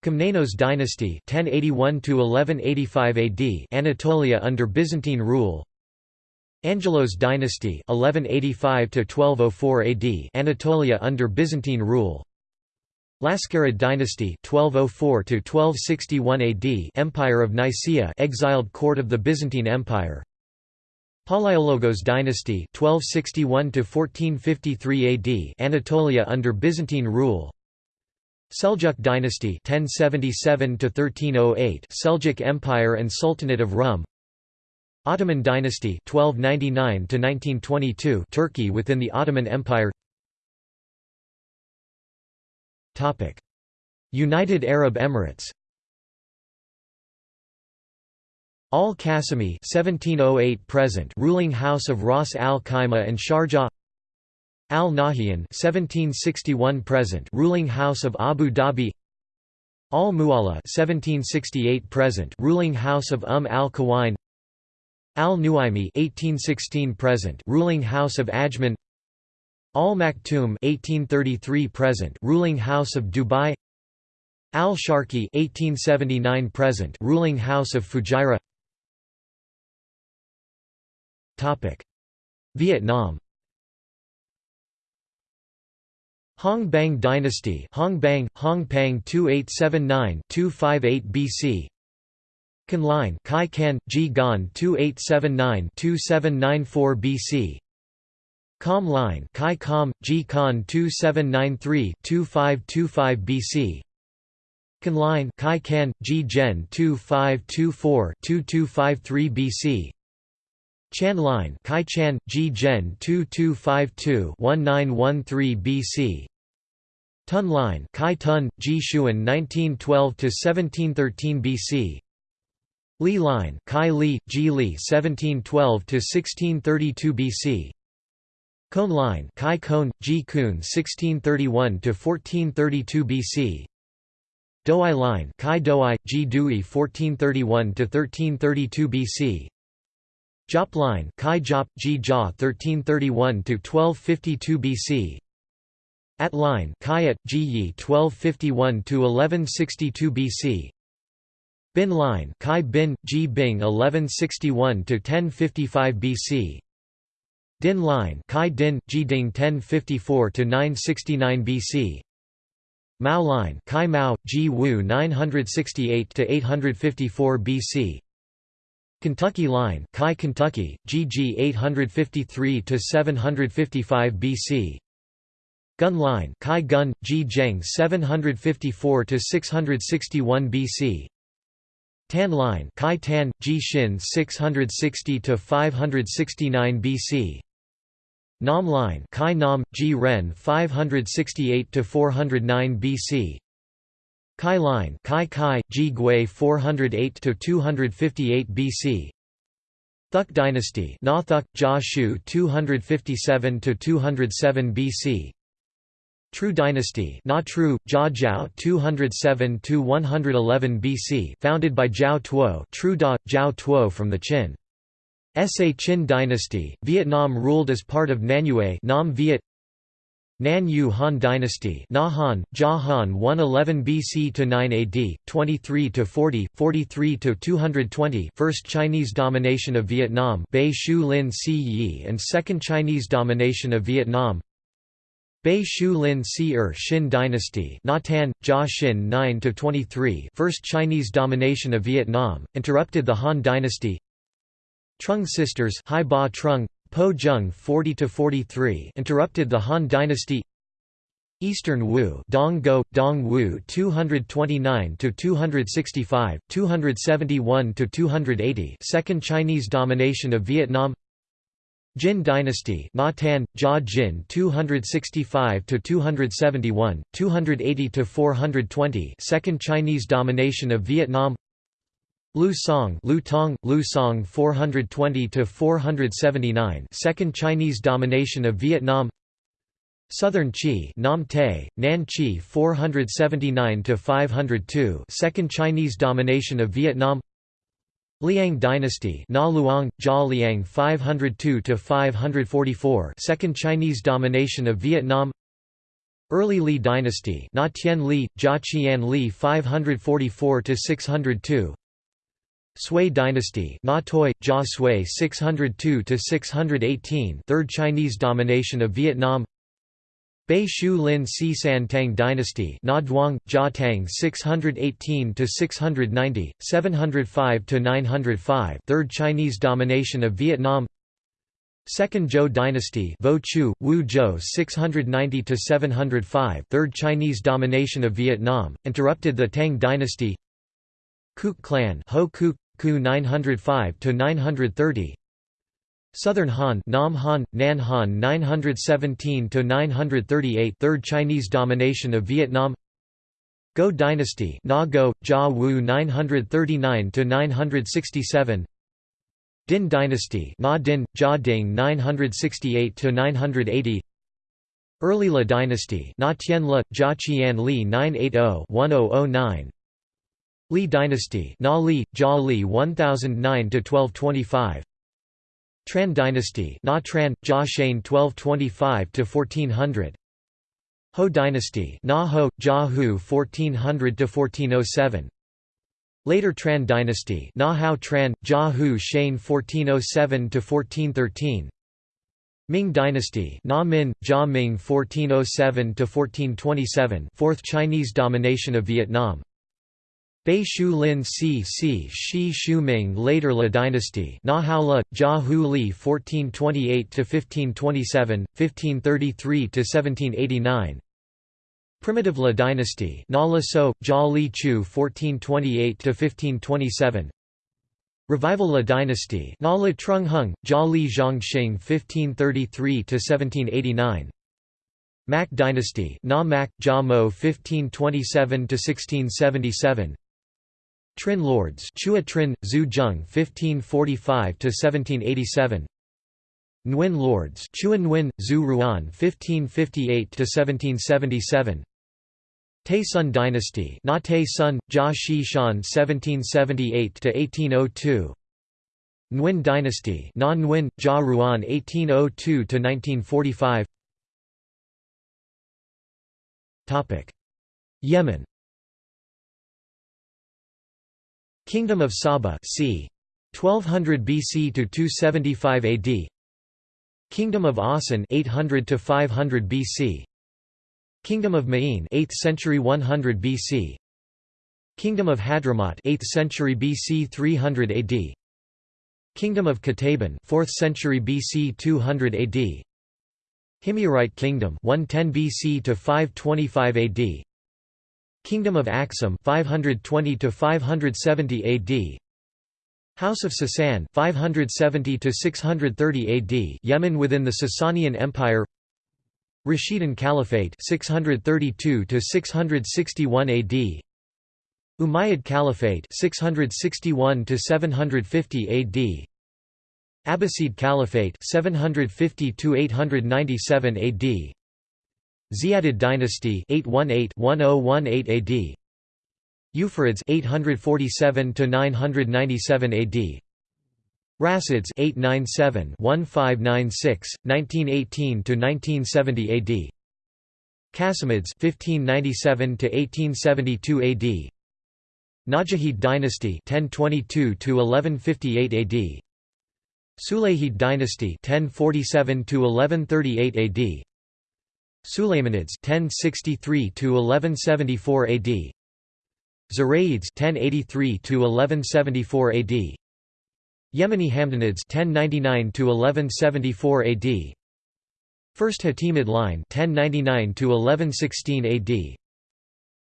A: Komnenos dynasty 1081–1185 AD Anatolia under Byzantine rule. Angelos dynasty 1185 to 1204 AD Anatolia under Byzantine rule. Laskarid dynasty 1204 to 1261 AD Empire of Nicaea exiled court of the Byzantine Empire Palaiologos dynasty 1261 to 1453 AD Anatolia under Byzantine rule. Seljuk dynasty 1077 to 1308 Seljuk Empire and Sultanate of Rum. Ottoman dynasty 1299 to 1922 Turkey within the Ottoman Empire. Topic. United Arab Emirates Al Qasimi 1708 present ruling house of Ras Al Khaimah and Sharjah Al Nahyan 1761 present ruling house of Abu Dhabi Al Mualla 1768 present ruling house of Umm al Quwain Al-Nuaimi (1816 present), ruling house of Ajman. Al-Maktoum (1833 present), ruling house of Dubai. Al-Sharqi (1879 present), ruling house of Fujairah. Topic: Vietnam. Hong Bang dynasty Hong Bang, Hong Pang 2879-258 BC Can line Kai Kan, Ji Gan 2879-2794 BC Com line Kai Com, Ji Kan 2793-2525 BC Can line Kai Kan, Ji Gen 2524-2253 BC Chan line Kai Chan, Ji Gen 2252-1913 BC Tun line Kai Tun, Ji Xuan 1912–1713 BC Li line Kai Li, Ji Li 1712–1632 BC Cone line Kai Kone, Ji Kun 1631–1432 BC Douai line Kai Douai, Ji Dui 1431–1332 BC Jop line Kai Jop, Ji Jia 1331–1252 BC At line Kayat, Ji Yi 1251–1162 BC Bin line Kai Bin, Ji Bing 1161–1055 BC Din line Kai Din, Ji Ding 1054–969 BC Mao line Kai Mao, Ji Wu 968–854 BC Kentucky Line, Kai Kentucky, GG 853 to 755 BC. Gun Line, Kai Gun, G Zheng 754 to 661 BC. Tan Line, Kai Tan, Ji Shin 660 to 569 BC. Nam Line, Kai Nam, Ji Ren 568 to 409 BC. Kai Line Kai Kai, Ji Gui 408–258 BC Thuk dynasty Na Thuk, Jia Shu 257–207 BC True dynasty Na Tru, Jia Jiao 207–111 BC founded by Zhao Tuo Tru Da, Zhao Tuo from the Qin. Sa Qin dynasty, Vietnam ruled as part of Nanyue Nam Viet Nan Yu Han Dynasty Han, Jia Han 111 BC to 9 AD, 23 to 40, 43 to 220 First Chinese domination of Vietnam Bei Shu Lin Si Yi and Second Chinese domination of Vietnam. Bei Shu Lin Si Er Xin Dynasty Tan, Jia Xin 9 to 23 First Chinese domination of Vietnam, interrupted the Han Dynasty. Trung sisters Hai Ba Trung, Po Jung 40 to 43 interrupted the Han dynasty. Eastern Wu Dong Go, Dong Wu 229 to 265 271 to 280 second Chinese domination of Vietnam. Jin dynasty Na Tan, Jia Jin 265 to 271 280 to 420 second Chinese domination of Vietnam Lu Song, Lu Tong, Lu Song 420 to 479. Second Chinese domination of Vietnam. Southern Qi, Nam Te, Nan Qi 479 to 502. Second Chinese domination of Vietnam. Liang dynasty, Na Luang, Jia Liang 502 to 544. Second Chinese domination of Vietnam. Early Li dynasty, Na Tien Li, Jia Qian Li 544 to 602. Sui dynasty Na Toi, Jia Sui 602–618 Third Chinese domination of Vietnam. Bei Shu Lin Si San Tang dynasty Na Duong, Jia Tang 618–690, 705–905 Third Chinese domination of Vietnam. Second Zhou dynasty Vo Chu, Wu Zhou 690–705 Third Chinese domination of Vietnam, interrupted the Tang dynasty. Kuk clan Ho Kuk, Ku 905 to 930 Southern Han Nam Han Nan Han 917 to 938 Third Chinese domination of Vietnam. Go dynasty Na Go Jia Wu 939 to 967 Din dynasty Na Din Jia Ding 968 to 980 Early La dynasty Na Tien La Jia Qian Li 980 1009 Li dynasty Na Li, Jia Li 1009–1225 Tran dynasty Na Tran, Jia Shane 1225–1400 Ho dynasty Na Ho, Jia Hu 1400–1407 Later Tran dynasty Na Hao Tran, Jia Hu Shane 1407–1413 Ming Dynasty Na Min, Jia Ming 1407–1427 Fourth Chinese domination of Vietnam Bei Shu Lin Si Si Shi Shu Ming Later La Dynasty Na Hao La, Jia Hu Li 1428–1527, 1533–1789 Primitive La Dynasty Na La So, Jia Li Chu 1428–1527 Revival La Dynasty Na Le Trung Hung, Jia Li Zhongxing 1533–1789 Mac Dynasty Na Mac, Jia Mo 1527–1677 Trin Lords Chua Trin, Zhu Zheng 1545–1787 Nguyen Lords Chua Nguyen, Zhu Ruan 1558–1777 Tay Sun dynasty Na Tay Sun, Jia Shi Shan 1778–1802 Nguyen dynasty Na Nguyen, Jia Ruan 1802–1945 Yemen Kingdom of Saba c. 1200 BC to 275 AD Kingdom of Awsan 800 to 500 BC Kingdom of Ma'in 8th century 100 BC Kingdom of Hadramaut 8th century BC 300 AD Kingdom of Qataban 4th century BC 200 AD Himyarite Kingdom 110 BC to 525 AD Kingdom of Aksum 520 to 570 AD House of Sasan 570 to 630 AD Yemen within the Sasanian Empire. Rashidun Caliphate 632 to 661 AD Umayyad Caliphate 661 to 750 AD Abbasid Caliphate 750 to 897 AD Ziyadid dynasty 818-1018 AD Yufirids 847 to 997 AD Rasids 897-1596 1918 to 1970 AD Qasimids 1597 to 1872 AD Najahid dynasty 1022 to 1158 AD Sulayhid dynasty 1047 to 1138 AD Sulaymanids 1063 to 1174 AD Zurayids 1083 to 1174 AD Yemeni Hamdanids 1099 to 1174 AD First Hatimid line 1099 to 1116 AD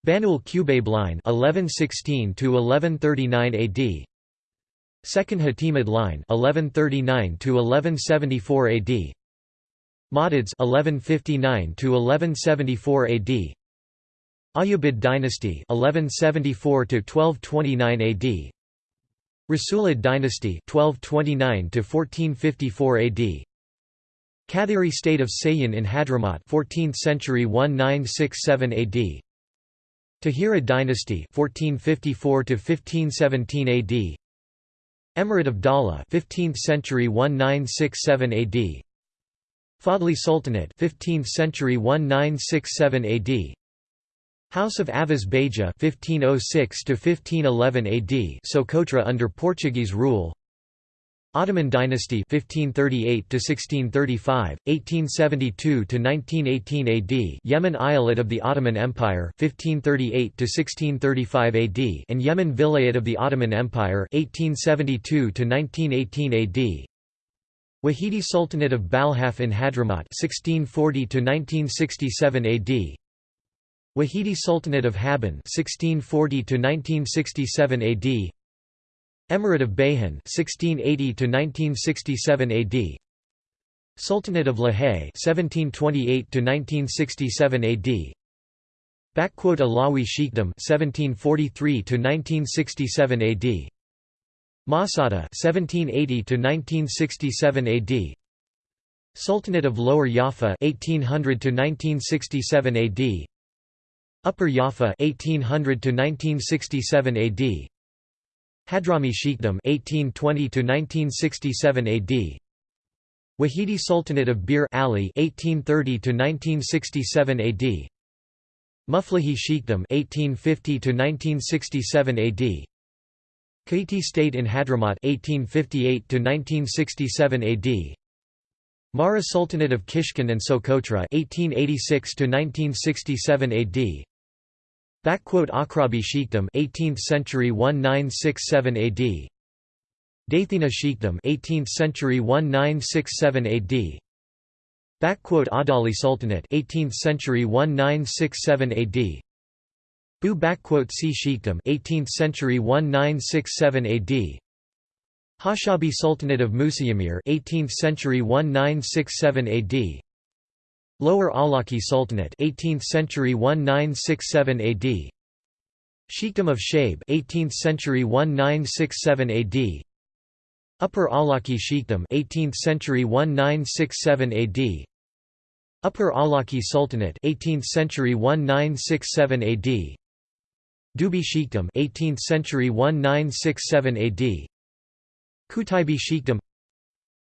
A: Banul Qubayb line 1116 to 1139 AD Second Hatimid line 1139 to 1174 AD Mahdids 1159 to 1174 AD Ayyubid dynasty 1174 to 1229 AD Rasulid dynasty 1229 to 1454 AD Kathiri state of Seiyun in Hadramaut 14th century 1967 AD Tahirid dynasty 1454 to 1517 AD Emirate of Dala 15th century 1967 AD Fadli Sultanate 15th century 1967 AD House of Aviz Beja 1506 to 1511 AD Socotra under Portuguese rule. Ottoman dynasty 1538 to 1635 1872 to 1918 AD Yemen Eyalet of the Ottoman Empire 1538 to 1635 AD and Yemen Vilayet of the Ottoman Empire 1872 to 1918 AD Wahidi Sultanate of Balhaf in Hadramaut 1640 to 1967 AD Wahidi Sultanate of Haban 1640 to 1967 AD Emirate of Bayhan 1680 to 1967 AD Sultanate of Lahej 1728 to 1967 AD Alawi Sheikhdom 1743 to 1967 AD Masada 1780 to 1967 AD Sultanate of Lower Jaffa 1800 to 1967 AD Upper Jaffa 1800 to 1967 AD Hadrami Sheikhdom 1820 to 1967 AD Wahidi Sultanate of Bir Ali 1830 to 1967 AD Muflahi Sheikhdom 1850 to 1967 AD Kaiti State in Hadramaut 1858 to 1967 AD Mahra Sultanate of Kishkin and Socotra 1886 to 1967 AD Backquote Akrabi Sheikhdom 18th century 1967 AD Daithina Sheikhdom 18th century 1967 AD Backquote Adali Sultanate 18th century 1967 AD Bu C Sheikhdom 18th century 1967 AD Hashabi Sultanate of Musayamir 18th century 1967 AD Lower Alaki Sultanate 18th century 1967 AD Sheikhdom of Shaib 18th century 1967 AD Upper Alaki Sheikhdom 18th century 1967 AD Upper Alaki Sultanate 18th century 1967 AD Dubi Sheikhdom 18th century 1967 AD Kutaibi Sheikhdom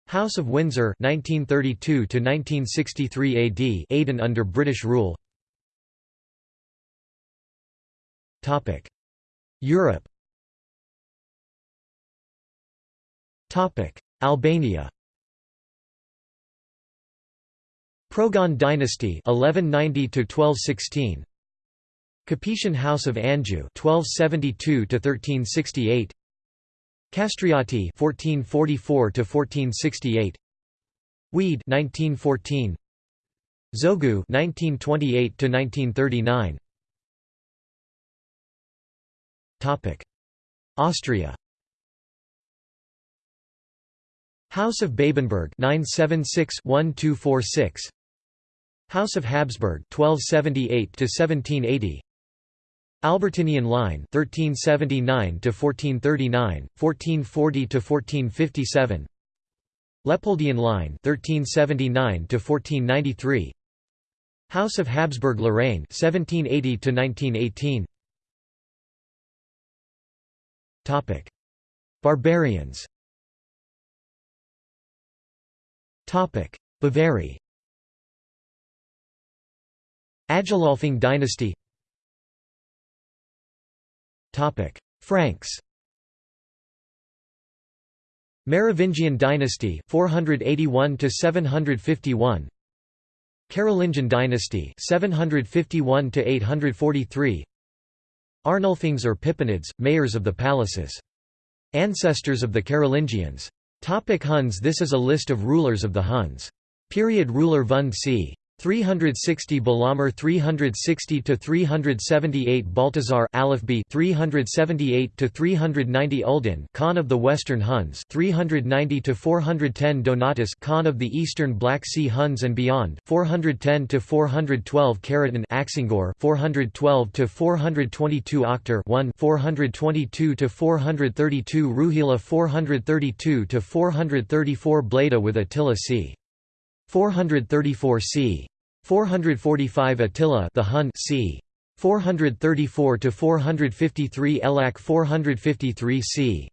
A: House of Windsor 1932 to 1963 AD Aden under British rule. Topic. Europe. Topic. Albania. Progon dynasty 1190 to 1216 Capetian House of Anjou 1272 to 1368 Kastrioti 1444 to 1468 Wied 1914 Zogu 1928 to 1939 Topic. Austria. House of Babenberg 976-1246 House of Habsburg 1278 to 1780 Albertinian line 1379 to 1439 1440 to 1457 Leopoldian line 1379 to 1493 House of Habsburg Lorraine 1780 to 1918 Topic. Barbarians. Topic. Bavaria Agilolfing dynasty Franks Merovingian dynasty 481 to 751 Carolingian dynasty 751 to 843 Arnulfings or Pippinids, mayors of the palaces. Ancestors of the Carolingians. Topic Huns This is a list of rulers of the Huns. Period Ruler Vund c. 360 Balamir 360 to 378 Baltazar Aleph B 378 to 390 Uldin Khan of the Western Huns 390 to 410 Donatus Khan of the Eastern Black Sea Huns and beyond 410 to 412 Khariton Axingor 412 to 422 Oktar 1 422 to 432 Ruhila 432 to 434 Bleda with Attila c 434 c 445 Attila the Hun c. 434 to 453 Elac 453 c.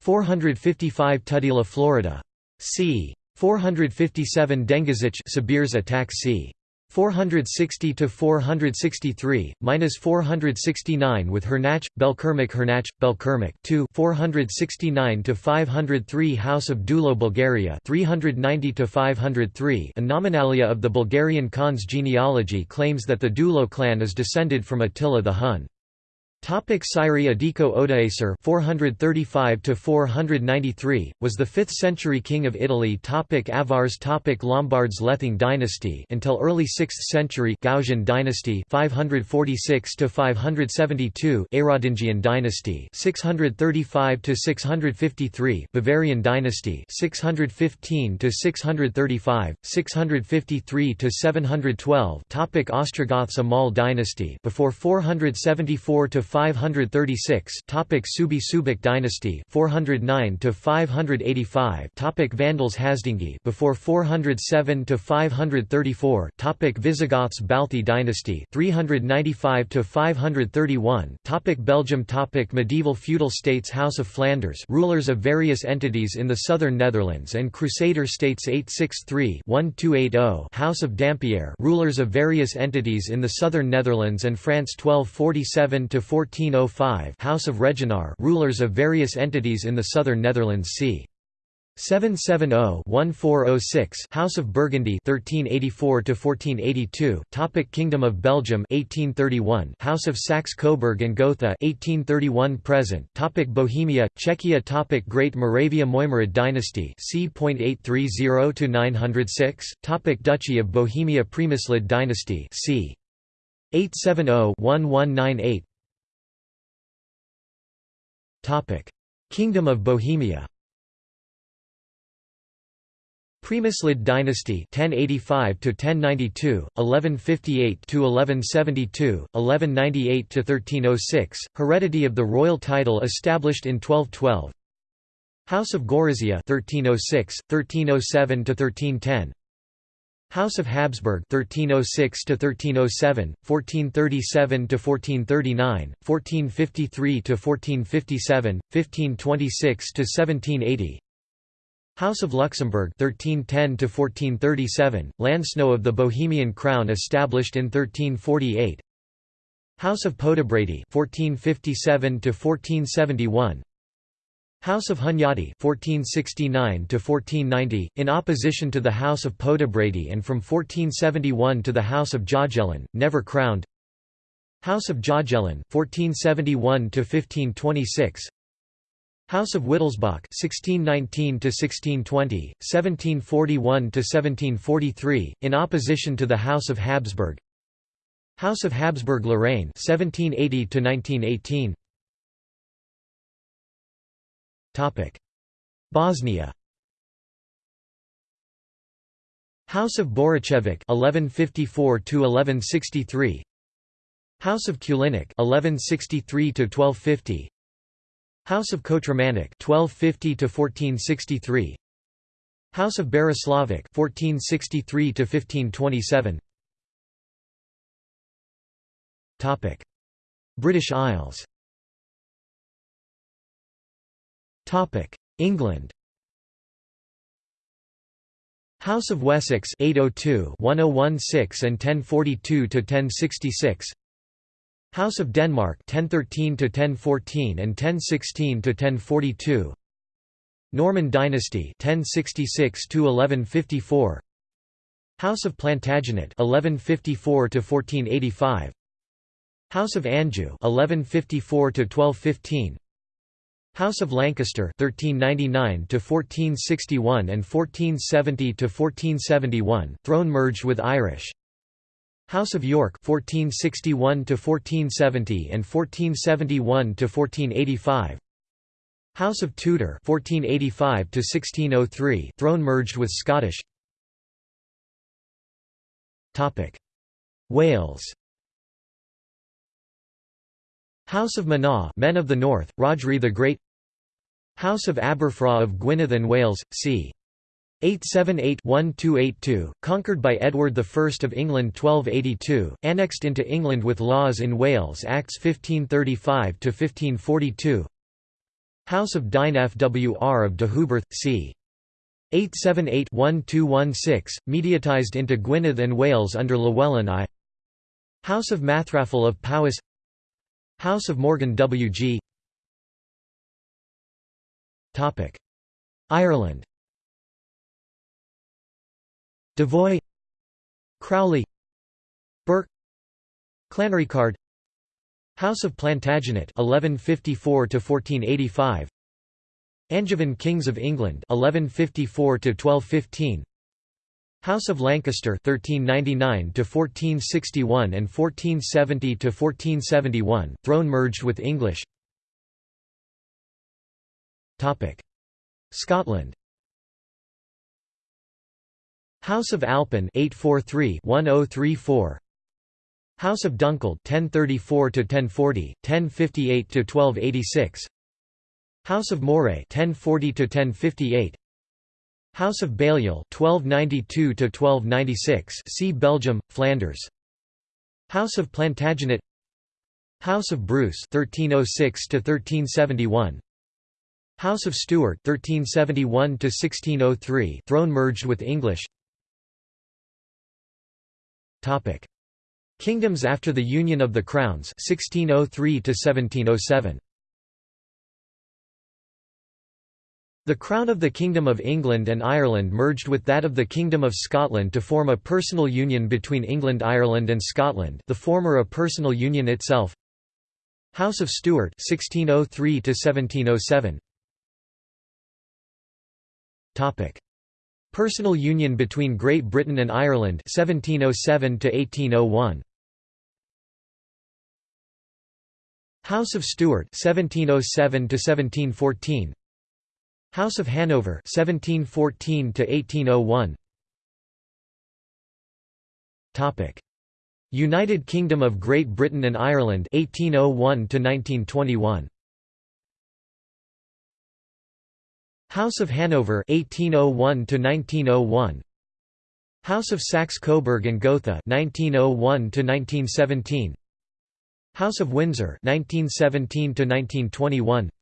A: 455 Tudela Florida c. 457 Dengizich Sibirs attack c. 460 to 463 minus 469 with Hernach Belkermik Hernach Belkermik 2 469 to 503 House of Dulo Bulgaria 390 to 503 A nominalia of the Bulgarian Khan's genealogy claims that the Dulo clan is descended from Attila the Hun Topic Siri Adiko Odoacer 435 to 493 was the 5th century king of Italy. Topic Avars. Topic Lombards Lething dynasty until early 6th century Gausian dynasty 546 to 572 Aerodingian dynasty 635 to 653 Bavarian dynasty 615 to 635 653 to 712 Topic Ostrogoths. Amal dynasty before 474 to 536 topic Subi Subic dynasty 409 to 585 topic Vandals Hasdingi before 407 to 534 topic Visigoths Balthi dynasty 395 to 531 topic Belgium topic Medieval feudal states House of Flanders rulers of various entities in the southern Netherlands and Crusader states 863-1280 House of Dampierre rulers of various entities in the southern Netherlands and France 1247 to 1405 House of Reginar rulers of various entities in the southern Netherlands c. 770-1406 House of Burgundy 1384-1482 Topic Kingdom of Belgium 1831 House of Saxe-Coburg and Gotha 1831 present Topic Bohemia Czechia Topic Great Moravia Mojmirid dynasty c.830 to 906 Topic Duchy of Bohemia Premyslid dynasty c 870-1198 Topic Kingdom of Bohemia. Premyslid dynasty 1085 to 1092 1158 to 1172 1198 to 1306 heredity of the royal title established in 1212 House of Gorizia 1306 1307 to 1310 House of Habsburg 1306 to 1307 1437 to 1439 1453 to 1457 1526 to 1780 House of Luxembourg 1310 to 1437 Landsnow of the Bohemian crown established in 1348 House of Podebrady 1457 to 1471 House of Hunyadi (1469–1490), in opposition to the House of Podebrady, and from 1471 to the House of Jagiellon, never crowned. House of Jagiellon (1471–1526). House of Wittelsbach (1619–1620, 1741–1743), in opposition to the House of Habsburg. House of Habsburg-Lorraine (1780–1918). Bosnia. House of Boricevic 1154 to 1163 House of Kulinic 1163 to 1250 House of Kotromanic 1250 to 1463 House of Berislavic 1463 to 1527 Topic. British Isles Topic. England. House of Wessex 802 1016 and 1042 to 1066 House of Denmark 1013 to 1014 and 1016 to 1042 Norman dynasty 1066 to 1154 House of Plantagenet 1154 to 1485 House of Anjou 1154 to 1215 House of Lancaster 1399 to 1461 and 1470 to 1471 throne merged with Irish. House of York 1461 to 1470 and 1471 to 1485 House of Tudor 1485 to 1603 throne merged with Scottish. Topic. Wales House of Manawh Men of the North Rhodri the Great. House of Aberffraw of Gwynedd and Wales c. 878-1282, conquered by Edward I of England 1282, annexed into England with laws in Wales Acts 1535–1542 House of Dinefwr of Deheubarth, c. 878-1216, mediatized into Gwynedd and Wales under Llewellyn I. House of Mathrafal of Powys House of Morgan W.G. Ireland. Devoy. Crowley. Burke. Clanricarde House of Plantagenet 1154 to 1485 Angevin Kings of England 1154 to 1215 House of Lancaster 1399 to 1461 and 1470 to 1471 throne merged with English. Topic. Scotland. House of Alpin 843-1034 House of Dunkeld 1034 to 1040 1058 to 1286 House of Moray 1040 to 1058 House of Balliol 1292 to 1296 see Belgium Flanders. House of Plantagenet. House of Bruce 1306 to 1371 House of Stuart 1371 to 1603 throne merged with English. Topic: Kingdoms after the Union of the Crowns 1603 to 1707. The crown of the Kingdom of England and Ireland merged with that of the Kingdom of Scotland to form a personal union between England Ireland and Scotland the former a personal union itself. House of Stuart 1603 1707 Topic. Personal union between Great Britain and Ireland 1707 to 1801 House of Stuart 1707 to 1714 House of Hanover 1714 to 1801 Topic. United Kingdom of Great Britain and Ireland 1801 to 1921 House of Hanover 1801 to 1901 House of Saxe-Coburg and Gotha 1901 to 1917 House of Windsor 1917 to 1921 Topic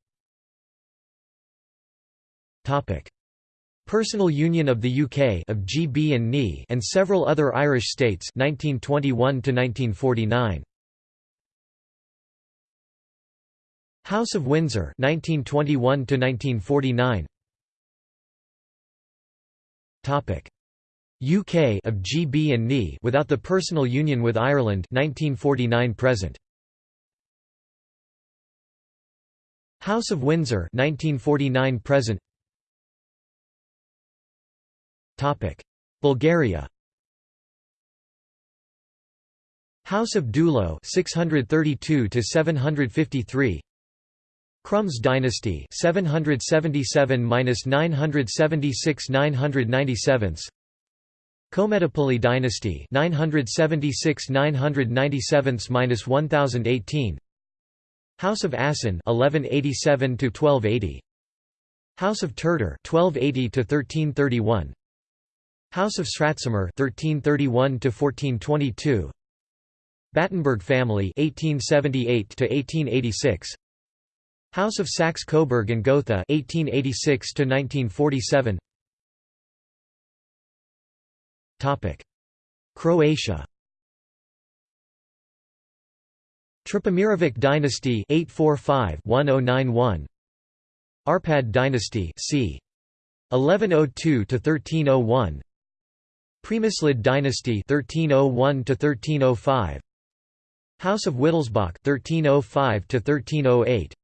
A: Personal Union of the UK of GB and NE and several other Irish states 1921 to 1949 House of Windsor 1921 to 1949 Topic. UK of GB and NE without the personal union with Ireland 1949 present. House of Windsor 1949 present Bulgaria. House of Dulo 632 to 753 Crums dynasty 777-976-997 Kometopoli dynasty 976-997-1018 House of Asen 1187 to 1280 House of Turdur 1280 to 1331 House of Sratsimir 1331 to 1422 Battenberg family 1878 to 1886 House of Saxe-Coburg and Gotha 1886 to 1947 Topic. Croatia. Trpimirovic dynasty 845-1091 Arpad dynasty c. 1102 to 1301 Premyslid dynasty 1301 to 1305 House of Wittelsbach 1305 to 1308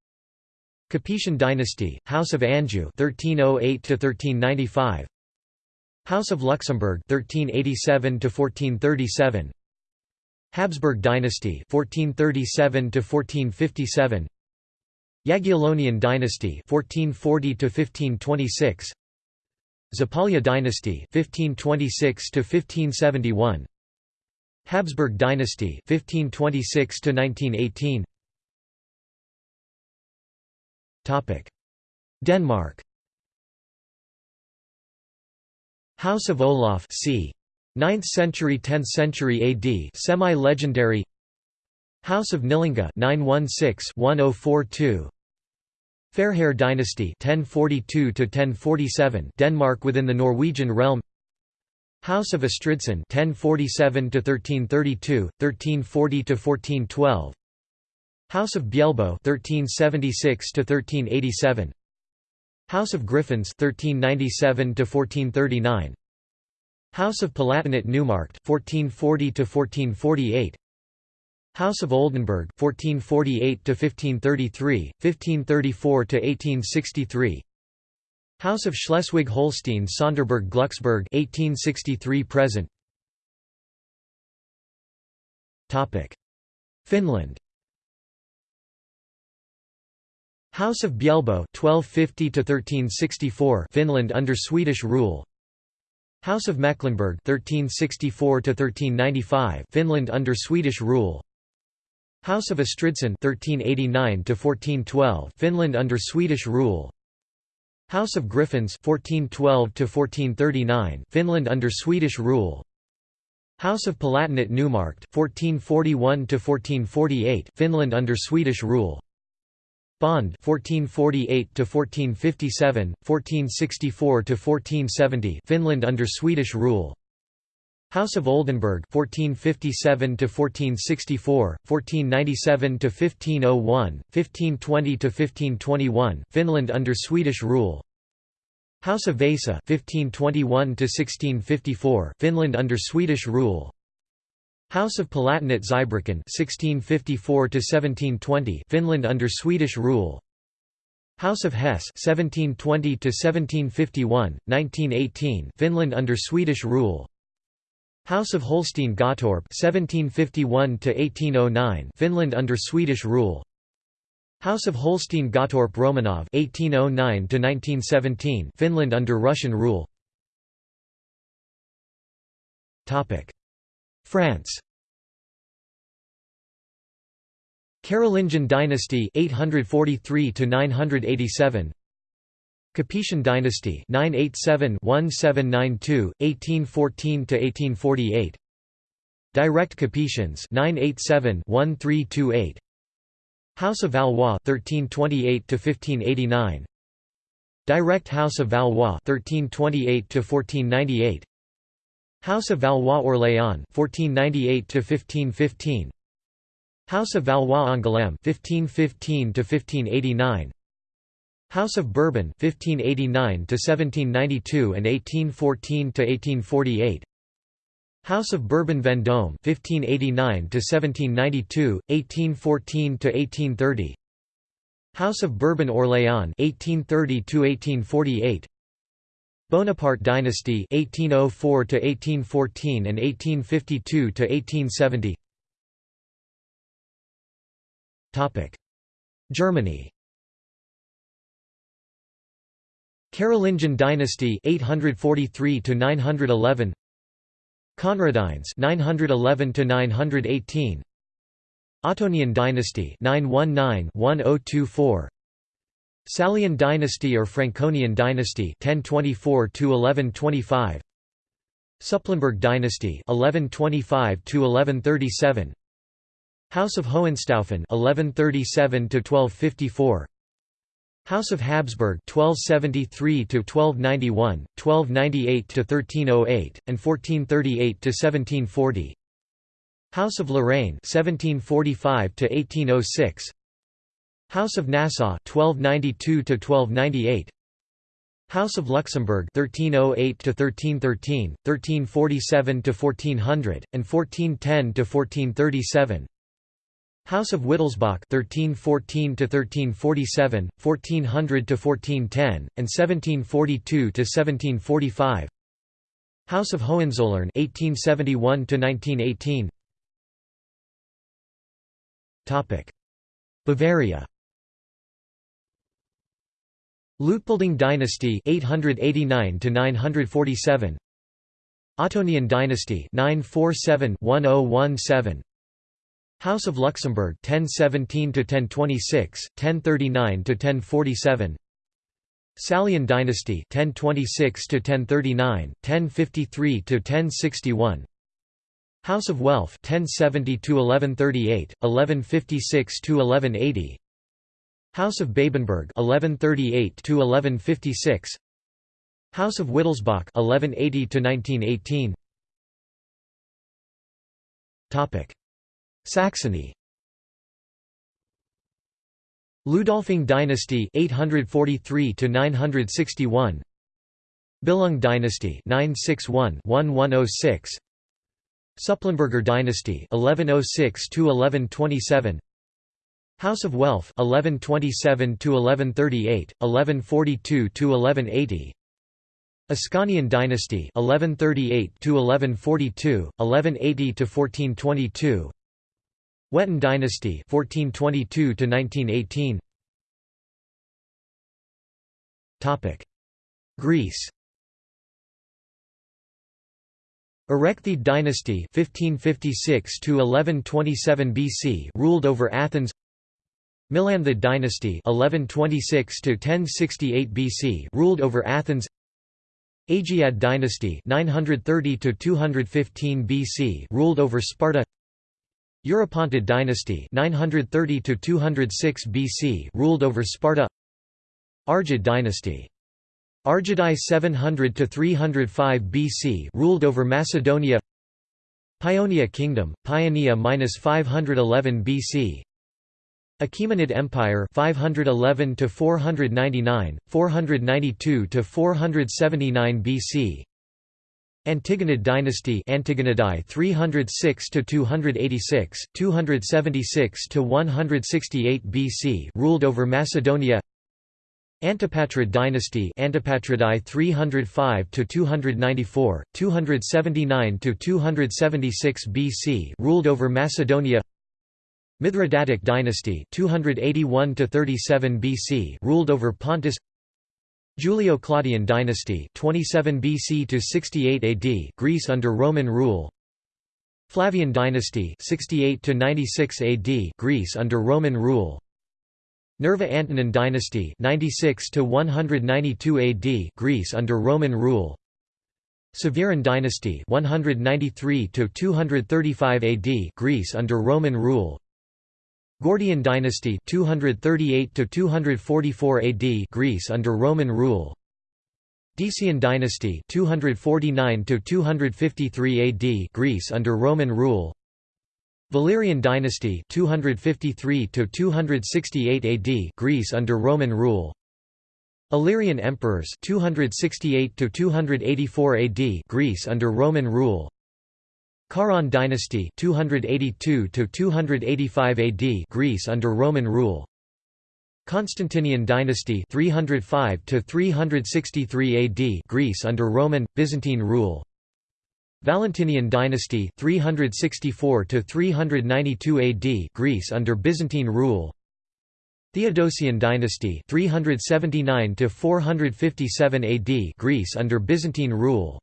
A: Capetian dynasty House of Anjou 1308 to 1395 House of Luxembourg 1387 to 1437 Habsburg dynasty 1437 to 1457 Jagiellonian dynasty 1440 to 1526 Zapolya dynasty 1526 to 1571 Habsburg dynasty 1526 to 1918 Topic. Denmark. House of Olaf c. 9th century 10th century AD semi-legendary. House of Nillinga 916-1042 Fairhair dynasty 1042 to 1047 Denmark within the Norwegian realm. House of Estridsson 1047 to 1332 1340 to 1412 House of Bjelbo 1376 to 1387 House of Griffins 1397 to 1439 House of Palatinate Neumarkt 1440 to 1448 House of Oldenburg 1448 to 1533 1534 to 1863 House of Schleswig-Holstein Sonderburg Glucksburg 1863 present. Topic. Finland. House of Bjelbo 1250 to 1364 Finland under Swedish rule. House of Mecklenburg 1364 to 1395 Finland under Swedish rule House of Estridsson 1389 to 1412 Finland under Swedish rule. House of Griffins 1412 to 1439 Finland under Swedish rule. House of Palatinate Neumarkt 1441 to 1448 Finland under Swedish rule. Bond 1448 to 1457 1464 to 1470 Finland under Swedish rule House of Oldenburg 1457 to 1464, 1497 to 1501, 1520 to 1521, Finland under Swedish rule. House of Vasa 1521 to 1654 Finland under Swedish rule. House of Palatinate Zweibrücken 1654 to 1720 Finland under Swedish rule. House of Hesse 1720 to 1751 1918 Finland under Swedish rule House of Holstein-Gottorp 1751 1809 Finland under Swedish rule. House of Holstein-Gottorp Romanov 1809 1917 Finland under Russian rule. Topic. France. Carolingian dynasty 843 to 987 Capetian dynasty 987-1792 1814–1848 Direct Capetians 987-1328 House of Valois 1328 to 1589 Direct House of Valois 1328 to 1498 House of Valois Orléans 1498 to 1515 House of Valois-Angoulême 1515 to 1589 House of Bourbon 1589 to 1792 and 1814 to 1848 House of Bourbon Vendôme 1589 to 1792 1814 to 1830 House of Bourbon Orléans 1830 to 1848 Bonaparte dynasty 1804 to 1814 and 1852 to 1870 Topic Germany Carolingian dynasty 843 to 911 Conradines 911 to 918 Ottonian dynasty 919-1024 Salian dynasty or Franconian dynasty 1024 to 1125 Supplenburg dynasty 1125 to 1137 House of Hohenstaufen 1137 to 1254 House of Habsburg 1273 to 1291 1298 to 1308 and 1438 to 1740 House of Lorraine 1745 to 1806 House of Nassau 1292 to 1298 House of Luxembourg 1308 to 1313 1347 to 1400 and 1410 to 1437 House of Wittelsbach 1314 to 1347 1400 to 1410 and 1742 to 1745 House of Hohenzollern 1871 to 1918 Topic. Bavaria. Luitpolding dynasty 889 to 947 Ottonian dynasty 947-1017 House of Luxembourg 1017 to 1026 1039 to 1047 Salian dynasty 1026 to 1039 1053 to 1061 House of Welf 1070 to 1138 1156 to 1180 House of Babenberg 1138 to 1156 House of Wittelsbach 1180 to 1918 Topic Saxony. Ludolfing dynasty 843 to 961 Billung dynasty 961-1106 Supplenberger dynasty 1106 to 1127 House of Welf 1127 to 1138 1142 to 1180 Ascanian dynasty 1138 to 1142 1180 to 1422 Wettin dynasty 1422 to 1918 Topic. Greece. Erechthid dynasty 1556 to 1127 BC ruled over Athens. Melanthid dynasty 1126 to 1068 BC ruled over Athens. Aegead dynasty 930 to 215 BC ruled over Sparta Eurypontid dynasty 930 to 206 BC ruled over Sparta. Argead dynasty. Argeadae 700 to 305 BC ruled over Macedonia. Paeonia kingdom Paeonia minus 511 BC Achaemenid Empire 511 to 499 492 to 479 BC Antigonid dynasty Antigonidae 306 to 286 276 to 168 BC ruled over Macedonia. Antipatrid dynasty Antipatridae 305 to 294 279 to 276 BC ruled over Macedonia. Mithridatic dynasty 281 to 37 BC ruled over Pontus Julio-Claudian dynasty 27 BC to 68 AD Greece under Roman rule. Flavian dynasty 68 to 96 AD Greece under Roman rule. Nerva Antonine dynasty 96 to 192 AD Greece under Roman rule. Severan dynasty 193 to 235 AD Greece under Roman rule Gordian dynasty 238 to 244 AD Greece under Roman rule. Decian dynasty 249 to 253 AD Greece under Roman rule. Valerian dynasty 253 to 268 AD Greece under Roman rule. Illyrian emperors 268 to 284 AD Greece under Roman rule Caran dynasty 282 to 285 AD Greece under Roman rule. Constantinian dynasty 305 to 363 AD Greece under Roman Byzantine rule. Valentinian dynasty 364 to 392 AD Greece under Byzantine rule. Theodosian dynasty 379 to 457 AD Greece under Byzantine rule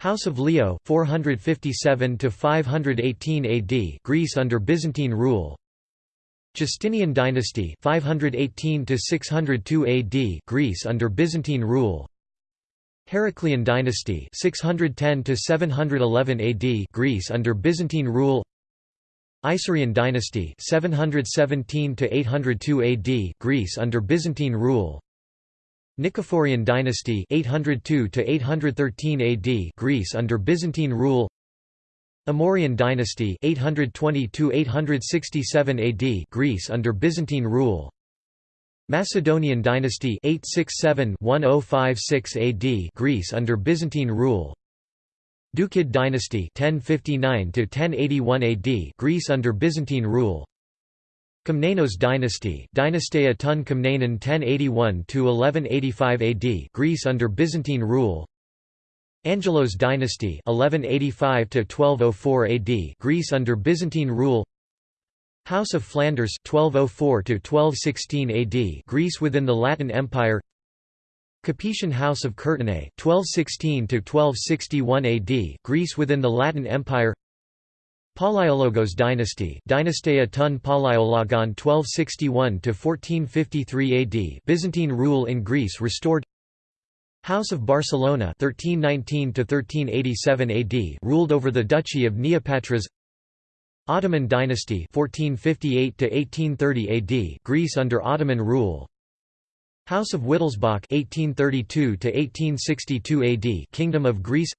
A: House of Leo 457 to 518 AD Greece under Byzantine rule. Justinian dynasty 518 to 602 AD Greece under Byzantine rule. Heraclian dynasty 610 to 711 AD Greece under Byzantine rule. Isaurian dynasty 717 to 802 AD Greece under Byzantine rule Nicephorian dynasty 802 to 813 AD Greece under Byzantine rule. Amorian dynasty 820 to 867 AD Greece under Byzantine rule. Macedonian dynasty 867-1056 AD Greece under Byzantine rule. Doukid dynasty 1059 to 1081 AD Greece under Byzantine rule Komnenos dynasty Dynasteia ton Komnenon 1081–1185 AD Greece under Byzantine rule. Angelos dynasty 1185–1204 AD Greece under Byzantine rule. House of Flanders 1204–1216 AD Greece within the Latin Empire. Capetian House of Courtenay 1216–1261 AD Greece within the Latin Empire Palaiologos dynasty Dynasteia ton Palaiologon 1261–1453 AD Byzantine rule in Greece restored. House of Barcelona 1319–1387 AD ruled over the Duchy of Neopatras. Ottoman dynasty 1458–1830 AD Greece under Ottoman rule. House of Wittelsbach 1832–1862 AD Kingdom of Greece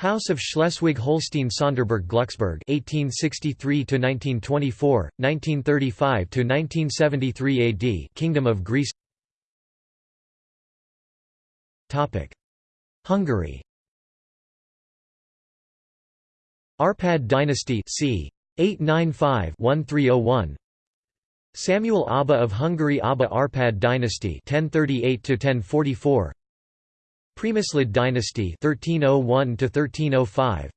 A: House of Schleswig-Holstein-Sonderburg-Glucksburg (1863–1924, 1935–1973 AD), Kingdom of Greece. Topic: Hungary. Arpad dynasty c. 895-1301. Samuel Aba of Hungary Aba Arpad dynasty 1038 1044 Premyslid dynasty 1301 to 1305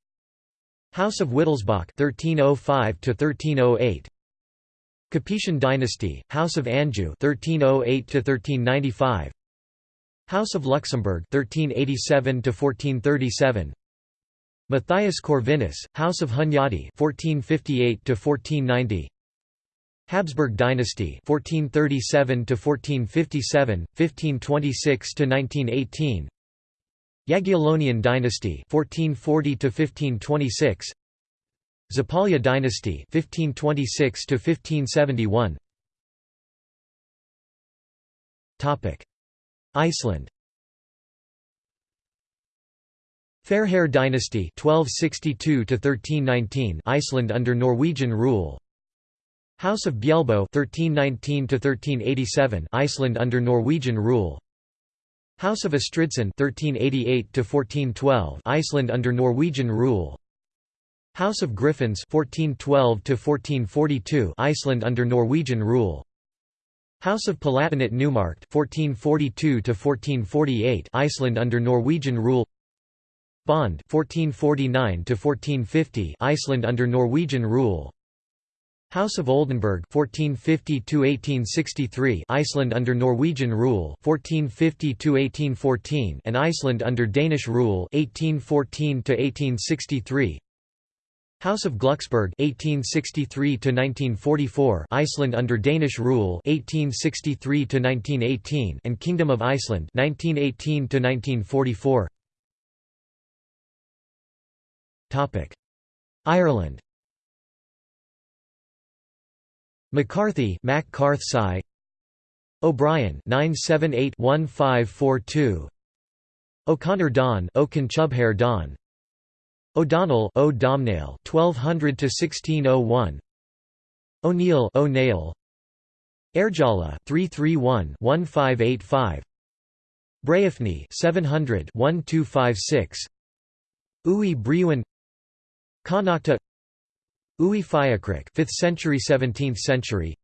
A: House of Wittelsbach 1305 to 1308 Capetian dynasty House of Anjou 1308 to 1395 House of Luxembourg 1387 to 1437 Matthias Corvinus House of Hunyadi 1458 to 1490 Habsburg dynasty 1437 to 1457 1526 to 1918 Jagiellonian dynasty 1440 to 1526 Zapolya dynasty 1526 to 1571 Topic Iceland. Fairhair dynasty 1262 to 1319 Iceland under Norwegian rule. House of Bjelbo 1319 to 1387 Iceland under Norwegian rule House of Estridsson 1388 to 1412 Iceland under Norwegian rule. House of Griffins 1412 to 1442 Iceland under Norwegian rule. House of Palatinate Neumarkt 1442 to 1448 Iceland under Norwegian rule. Bond 1449 to 1450 Iceland under Norwegian rule House of Oldenburg 1450 1863 Iceland under Norwegian rule 1450 1814 and Iceland under Danish rule 1814 1863 House of Glucksburg 1863 1944 Iceland under Danish rule 1863 1918 and Kingdom of Iceland 1918 1944 Topic Ireland McCarthy Mac O'Brien 978-1542 O'Connor Don O'Conchubhair Don. O'Donnell O Domhnaill 1200 to 1601 O'Neill O'Neill. Airjala 331 1585 Breifne 700 1256 Uí Briúin Connacht Uí Fiachraigh 5th century 17th century.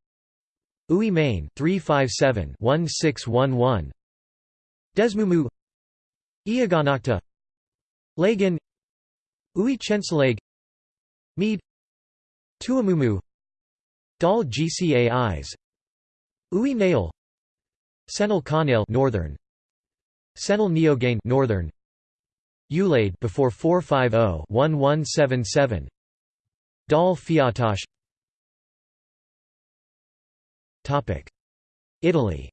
A: Uí Main 357 1611 Desmumu. Iaganachta Lagan Uí Chensaleg Mead. Tuamumu. Dal Gcais. Uí Nail Senil Canail northern. Senil Neogain northern. Ulade before 450 1177 Dal Fiatash. Italy.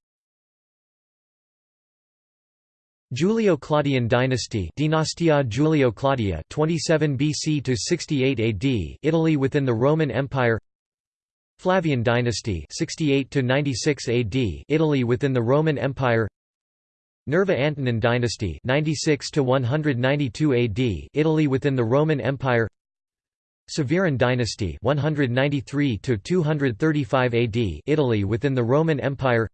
A: Julio-Claudian dynasty Dinastia Julio-Claudia 27 BC to 68 AD Italy within the Roman Empire. Flavian dynasty 68 to 96 AD Italy within the Roman Empire. Nerva Antonine dynasty 96 to 192 AD Italy within the Roman Empire Severan dynasty 193 to 235 AD Italy within the Roman Empire.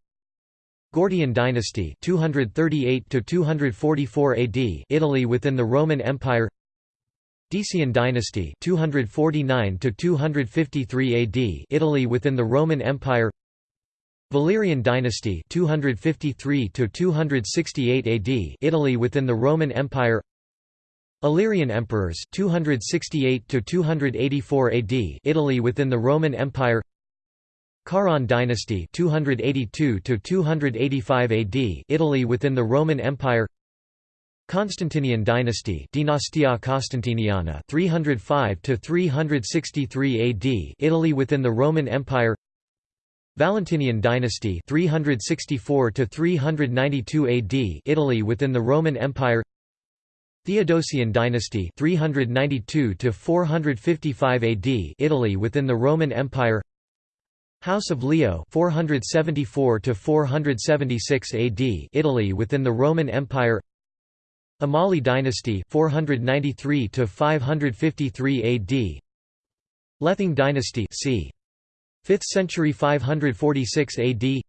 A: Gordian dynasty 238 to 244 AD Italy within the Roman Empire. Decian dynasty 249 to 253 AD Italy within the Roman Empire. Valerian dynasty 253 to 268 AD Italy within the Roman Empire Illyrian emperors 268 to 284 AD Italy within the Roman Empire. Caran dynasty 282 to 285 AD Italy within the Roman Empire. Constantinian dynasty Dynastia Constantiniana 305 to 363 AD Italy within the Roman Empire. Valentinian dynasty 364 to 392 AD Italy within the Roman Empire Theodosian dynasty 392 to 455 AD Italy within the Roman Empire. House of Leo 474 to 476 AD Italy within the Roman Empire. Amali dynasty 493 to 553 AD Lething dynasty c. 5th century 546 AD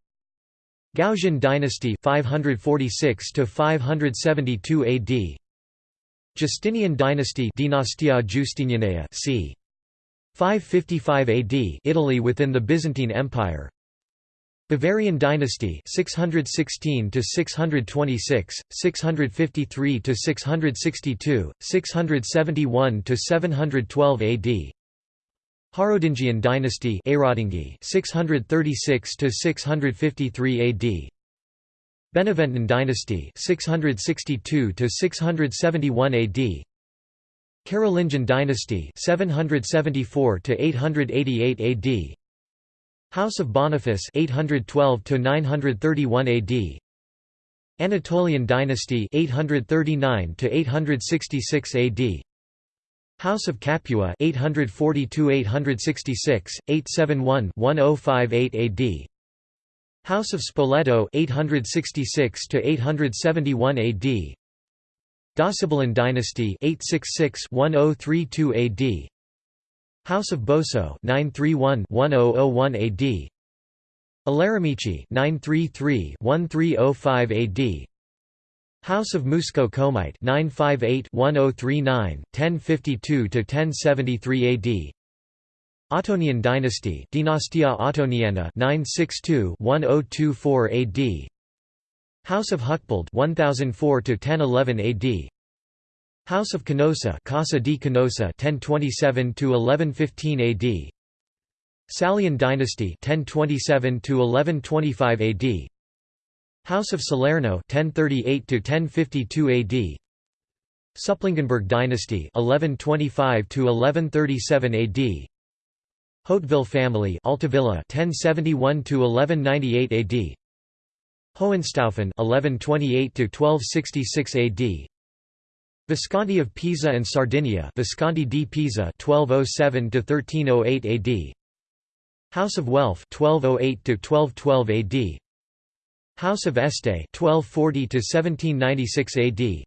A: Gausian dynasty 546 to 572 AD Justinian dynasty Dynastia Justinianea c. 555 AD Italy within the Byzantine Empire. Bavarian dynasty 616 to 626 653 to 662 671 to 712 AD Harodingian dynasty 636 to 653 AD Beneventan dynasty 662 to 671 AD Carolingian dynasty 774 to 888 AD House of Boniface 812 to 931 AD Anatolian dynasty 839 to 866 AD House of Capua 840 to 866 871 1058 AD House of Spoleto 866 to 871 AD Docibilian dynasty 866 1032 AD House of Boso 931-1001 AD Aleramici 933-1305 AD House of Musco Comite 958-1039 1052-1073 AD Ottonian dynasty Dynastia Ottoniana 962-1024 AD House of Hucbald 1004 1011 AD House of Canossa Casa di Canossa 1027 1115 AD Salian dynasty 1027 1125 AD House of Salerno 1038 1052 AD Supplingenberg dynasty 1125 1137 AD Hauteville family Altavilla 1071 to 1198 AD Hohenstaufen 1128 to 1266 AD Visconti of Pisa and Sardinia Visconti di Pisa 1207 to 1308 AD House of Welf 1208 to 1212 AD House of Este 1240 to 1796 AD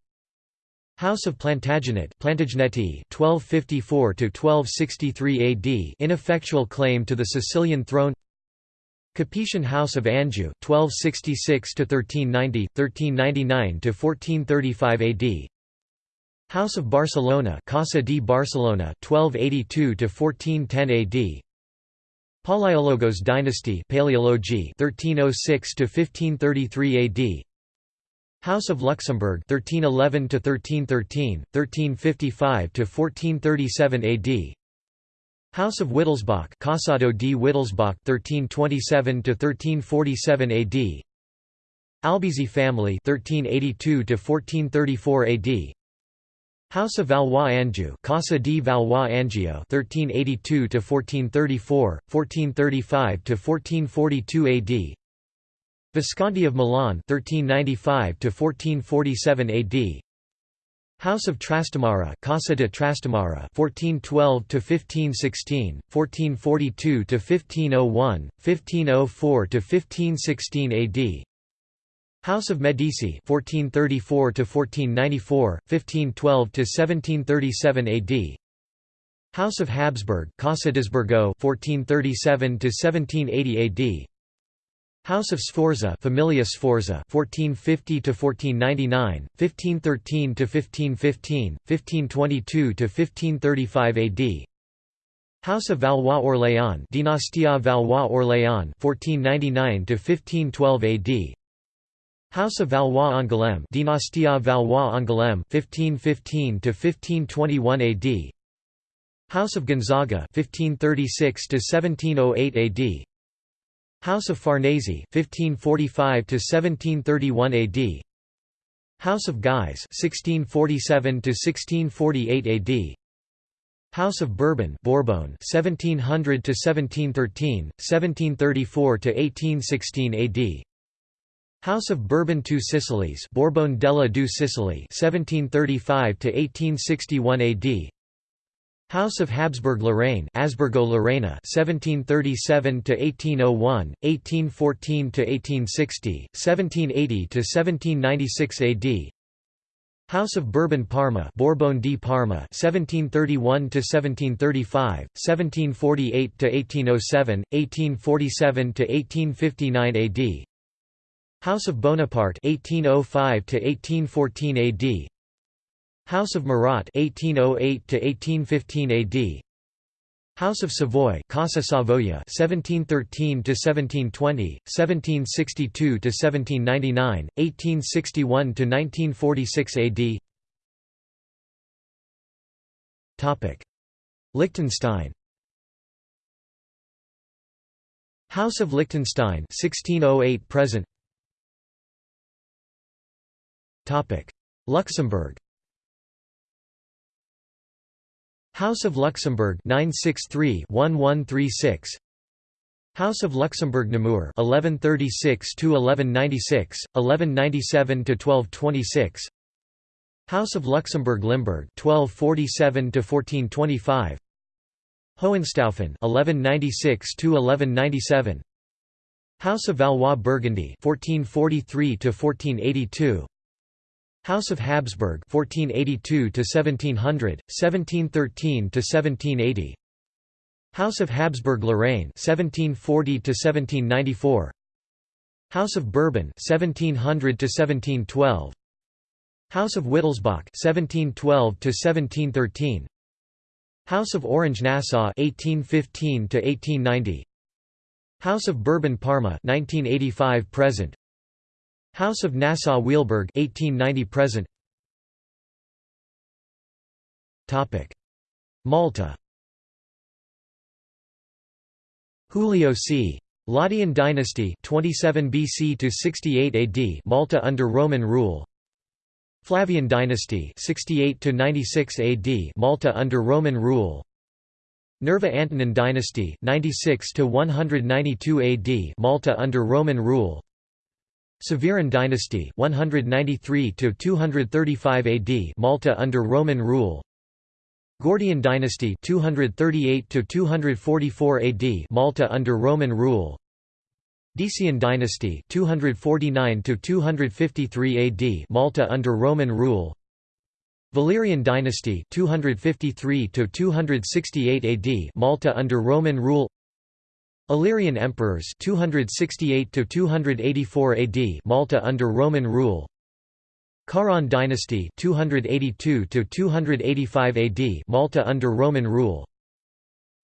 A: House of Plantagenet Plantageneti 1254 1263 AD ineffectual claim to the Sicilian throne. Capetian House of Anjou 1266 1390 1399 1435 AD House of Barcelona Casa di Barcelona 1282 1410 AD Palaiologos dynasty Paleology 1306 1533 AD House of Luxembourg 1311 to 1313 1355 to 1437 AD House of Wittelsbach Casado di Wittelsbach 1327 to 1347 AD Albizzi family 1382 to 1434 AD House of Valois Anjou Casa di Valois Angio 1382 to 1434 1435 to 1442 AD Visconti of Milan 1395 to 1447 AD House of Trastamara Casa de Trastamara 1412 to 1516 1442 to 1501 1504 to 1516 AD House of Medici 1434 to 1494 1512 to 1737 AD House of Habsburg Casa d'Asburgo 1437 to 1780 AD House of Sforza Familia Sforza 1450 to 1499 1513 to 1515 1522 to 1535 AD House of Valois Orléans Dynastia Valois Orléans 1499 to 1512 AD House of Valois Angoulême Dynastia Valois Angoulême 1515 to 1521 AD House of Gonzaga 1536 to 1708 AD House of Farnese 1545 to 1731 AD House of Guise 1647 to 1648 AD House of Bourbon Bourbon 1700 to 1713 1734 to 1816 AD House of Bourbon Two Sicilies Bourbon della Due Sicily 1735 to 1861 AD House of Habsburg Lorraine Asburgo Lorena 1737 to 1801 1814 to 1860 1780 to 1796 AD House of Bourbon Parma Bourbon di Parma 1731 to 1735 1748 to 1807 1847 to 1859 AD House of Bonaparte 1805 to 1814 AD House of Murat 1808 to 1815 AD House of Savoy Casa Savoia 1713 to 1720 1762 to 1799 1861 to 1946 AD Topic. Liechtenstein. House of Liechtenstein 1608 present. Topic. Luxembourg House of Luxembourg 963-1136 House of Luxembourg Namur 1136 to 1196 1197 to 1226 House of Luxembourg Limburg 1247 to 1425 Hohenstaufen 1196 to 1197 House of Valois Burgundy 1443 to 1482 House of Habsburg 1482 to 1700 1713 to 1780 House of Habsburg-Lorraine 1740 to 1794 House of Bourbon 1700 to 1712 House of Wittelsbach 1712 to 1713 House of Orange-Nassau 1815 to 1890 House of Bourbon-Parma 1985 present House of Nassau-Weilburg 1890 present. Topic. Malta. Julio c. Laudian dynasty 27 BC to 68 AD Malta under Roman rule. Flavian dynasty 68 to 96 AD Malta under Roman rule. Nerva Antonine dynasty 96 to 192 AD Malta under Roman rule Severan dynasty 193 to 235 AD Malta under Roman rule. Gordian dynasty 238 to 244 AD Malta under Roman rule. Decian dynasty 249 to 253 AD Malta under Roman rule. Valerian dynasty 253 to 268 AD Malta under Roman rule Illyrian emperors 268 to 284 AD Malta under Roman rule. Caran dynasty 282 to 285 AD Malta under Roman rule.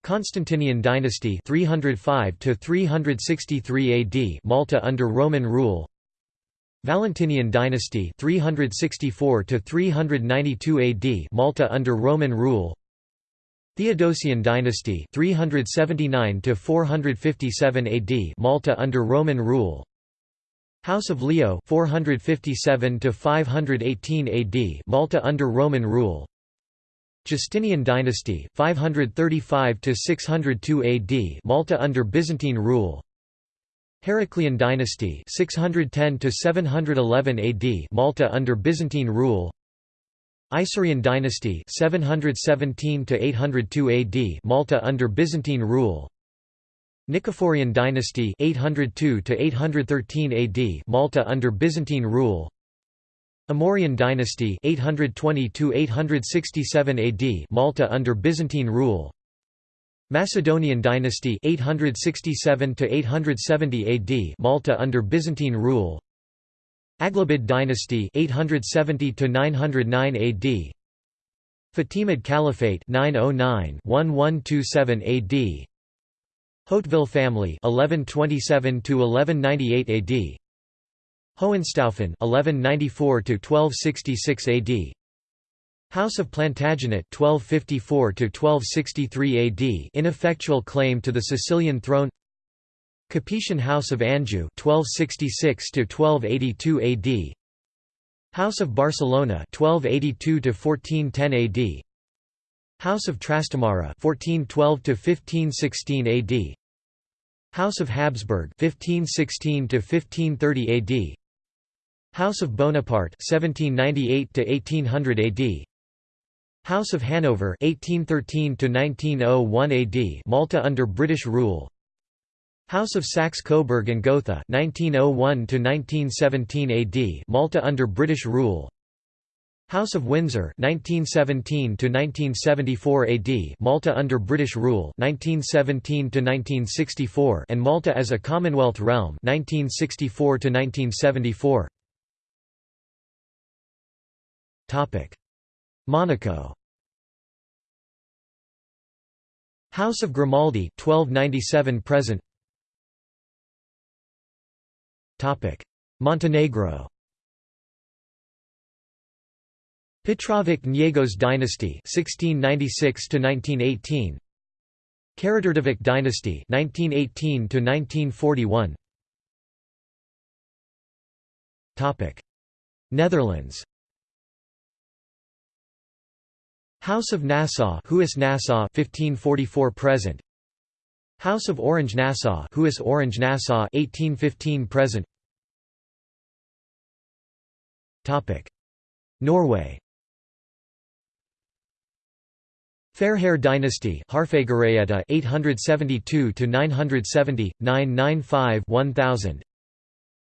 A: Constantinian dynasty 305 to 363 AD Malta under Roman rule. Valentinian dynasty 364 to 392 AD Malta under Roman rule Theodosian dynasty 379 to 457 AD Malta under Roman rule. House of Leo 457 to 518 AD Malta under Roman rule. Justinian dynasty 535 to 602 AD Malta under Byzantine rule. Heraclian dynasty 610 to 711 AD Malta under Byzantine rule Isaurian dynasty 717 to 802 AD Malta under Byzantine rule. Nicephorian dynasty 802 to 813 AD Malta under Byzantine rule. Amorian dynasty 820 to 867 AD Malta under Byzantine rule. Macedonian dynasty 867 to 870 AD Malta under Byzantine rule Aghlabid dynasty 870 to 909 AD Fatimid Caliphate 909-1127 AD Hauteville family 1127 to 1198 AD Hohenstaufen 1194 to 1266 AD House of Plantagenet 1254 to 1263 AD ineffectual claim to the Sicilian throne Capetian House of Anjou 1266 to 1282 AD House of Barcelona 1282 to 1410 AD House of Trastamara 1412 to 1516 AD House of Habsburg 1516 to 1530 AD House of Bonaparte 1798 to 1800 AD House of Hanover 1813 to 1901 AD Malta under British rule House of Saxe-Coburg and Gotha 1901 to 1917 AD Malta under British rule. House of Windsor 1917 to 1974 AD Malta under British rule 1917 to 1964 and Malta as a Commonwealth realm 1964 to 1974 Topic. Monaco. House of Grimaldi 1297 present Montenegro. Petrovic Njegos dynasty 1696 to 1918 Karađorđević dynasty 1918 to 1941 Topic. Netherlands. House of Nassau Huis Nassau 1544 present. House of Orange Nassau Huis Orange Nassau 1815 present Norway. Fairhair dynasty Harfagaraeta 872 to 970 995 1000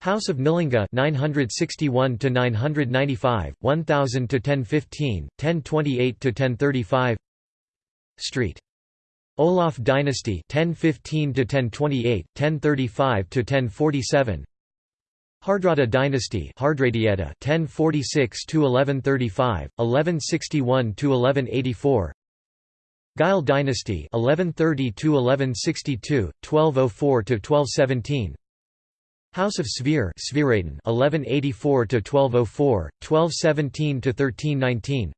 A: House of Nylunga 961 to 995 1000 to 1015 1028 to 1035 Street. Olaf dynasty 1015 to 1028 1035 to 1047 Hardrada dynasty Hardradieta 1046 to 1135 1161 to 1184 Gyle dynasty 1130 to 1162 1204 to 1217 House of Svir 1184 to 1204 1217 to 1319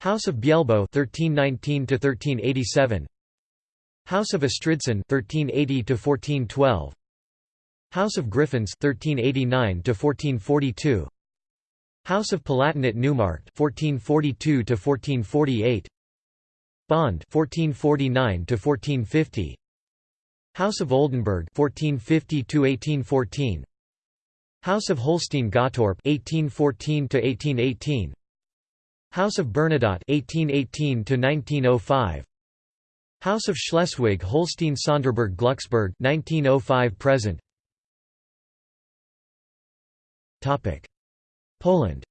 A: House of Bjelbo 1319 to 1387 House of Estridsson 1380 to 1412 House of Griffins 1389 to 1442 House of Palatinate Neumarkt 1442 to 1448 Bond 1449 to 1450 House of Oldenburg 1450 to 1814 House of Holstein Gottorp 1814 to 1818 House of Bernadotte 1818 to 1905 House of Schleswig-Holstein-Sonderburg Glucksburg 1905 present Poland.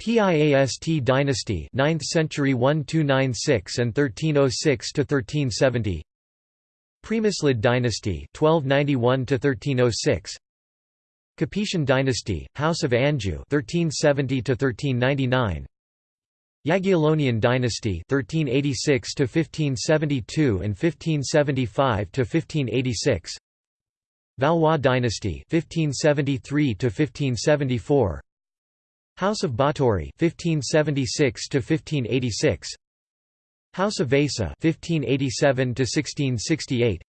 A: Piast dynasty 9th century 1296 and 1306 to 1370 Premyslid dynasty 1291 to 1306 Capetian dynasty House of Anjou 1370 to 1399 Jagiellonian dynasty 1386 to 1572 and 1575 to 1586 Valois dynasty 1573 to 1574 House of Báthory 1576 to 1586 House of Vasa 1587 to 1668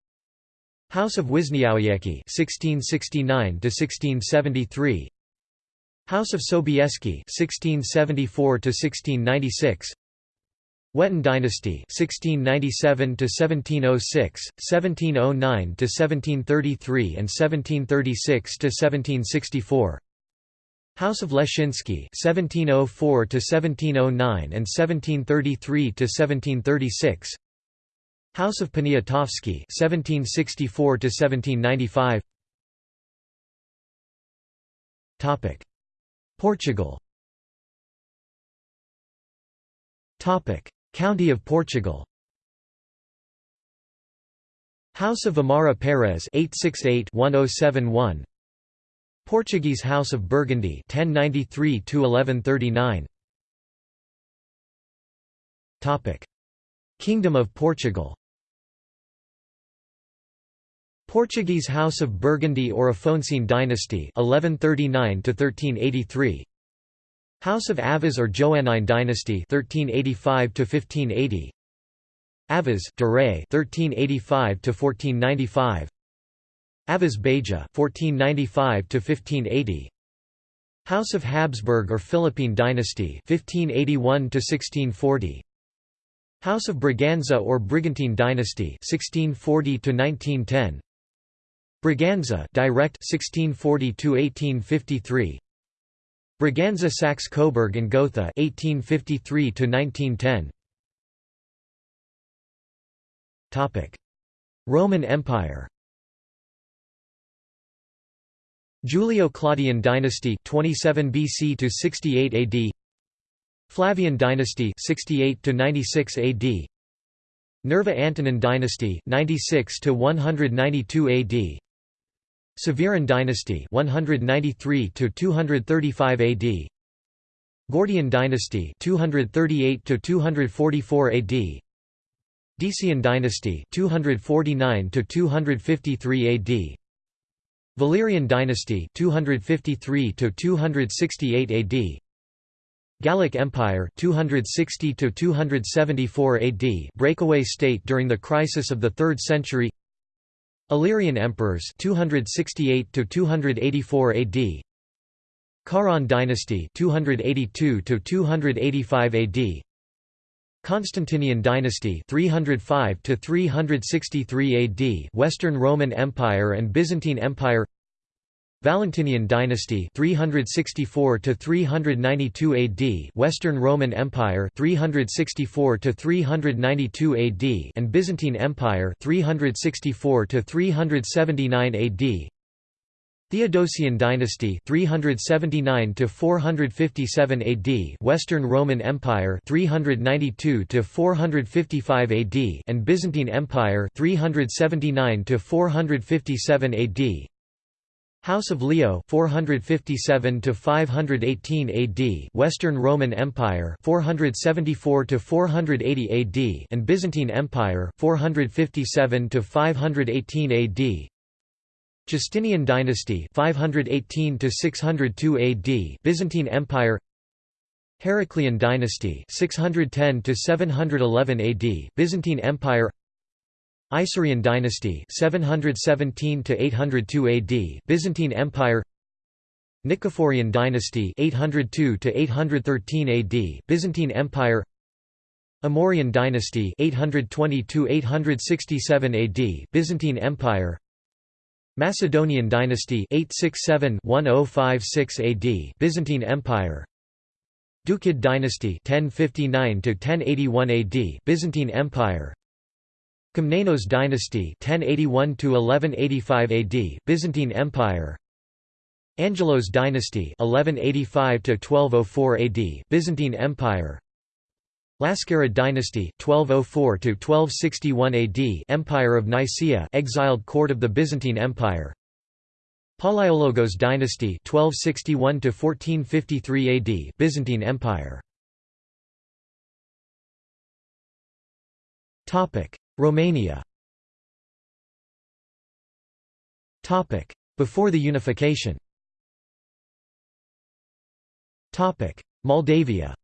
A: House of Wisniowiecki 1669 to 1673 House of Sobieski 1674 to 1696 Wettin dynasty 1697 to 1706 1709 to 1733 and 1736 to 1764 House of Leszczynski 1704 to 1709 and 1733 to 1736 House of Poniatowski 1764 to 1795 Topic. Portugal. Topic County of Portugal. House of Amara Perez 868-1071 Portuguese House of Burgundy 1093 1139 Topic Kingdom of Portugal. Portuguese House of Burgundy or Afonso dynasty 1139 to 1383 House of Aviz or Joannine dynasty 1385 to 1580 Aviz Duray 1385 to 1495 Aviz Beja 1495 to 1580 House of Habsburg or Philippine dynasty 1581 to 1640 House of Braganza or Brigantine dynasty 1640 to 1910 Braganza direct 1640 to 1853 Braganza Saxe-Coburg and Gotha 1853 to 1910 Topic. Roman Empire. Julio-Claudian dynasty 27 BC to 68 AD Flavian dynasty 68 to 96 AD Nerva Antonine dynasty 96 to 192 AD Severan dynasty 193 to 235 AD Gordian dynasty 238 to 244 AD Decian dynasty 249 to 253 AD Valerian dynasty 253 to 268 AD Gallic Empire 260 to 274 AD breakaway state during the crisis of the 3rd century Illyrian emperors 268 to 284 AD Caran dynasty 282 to 285 AD Constantinian dynasty 305 to 363 AD Western Roman Empire and Byzantine Empire Valentinian dynasty 364 to 392 AD Western Roman Empire 364 to 392 AD and Byzantine Empire 364 to 379 AD Theodosian dynasty 379 to 457 AD Western Roman Empire 392 to 455 AD and Byzantine Empire 379 to 457 AD House of Leo 457 to 518 AD Western Roman Empire 474 to 480 AD and Byzantine Empire 457 to 518 AD Justinian dynasty 518 to 602 AD Byzantine Empire. Heraclian dynasty 610 to 711 AD Byzantine Empire Isaurian dynasty 717 to 802 AD Byzantine Empire. Nicephorian dynasty 802 to 813 AD Byzantine Empire. Amorian dynasty 820 to 867 AD Byzantine Empire. Macedonian dynasty 867-1056 AD Byzantine Empire. Doukid dynasty 1059 to 1081 AD Byzantine Empire Komnenos dynasty 1081 to 1185 AD Byzantine Empire. Angelos dynasty 1185 to 1204 AD Byzantine Empire. Laskarid dynasty 1204 to 1261 AD Empire of Nicaea exiled court of the Byzantine Empire. Palaiologos dynasty 1261 to 1453 AD Byzantine Empire. Topic Romania. Topic. Before the unification. Topic. Moldavia.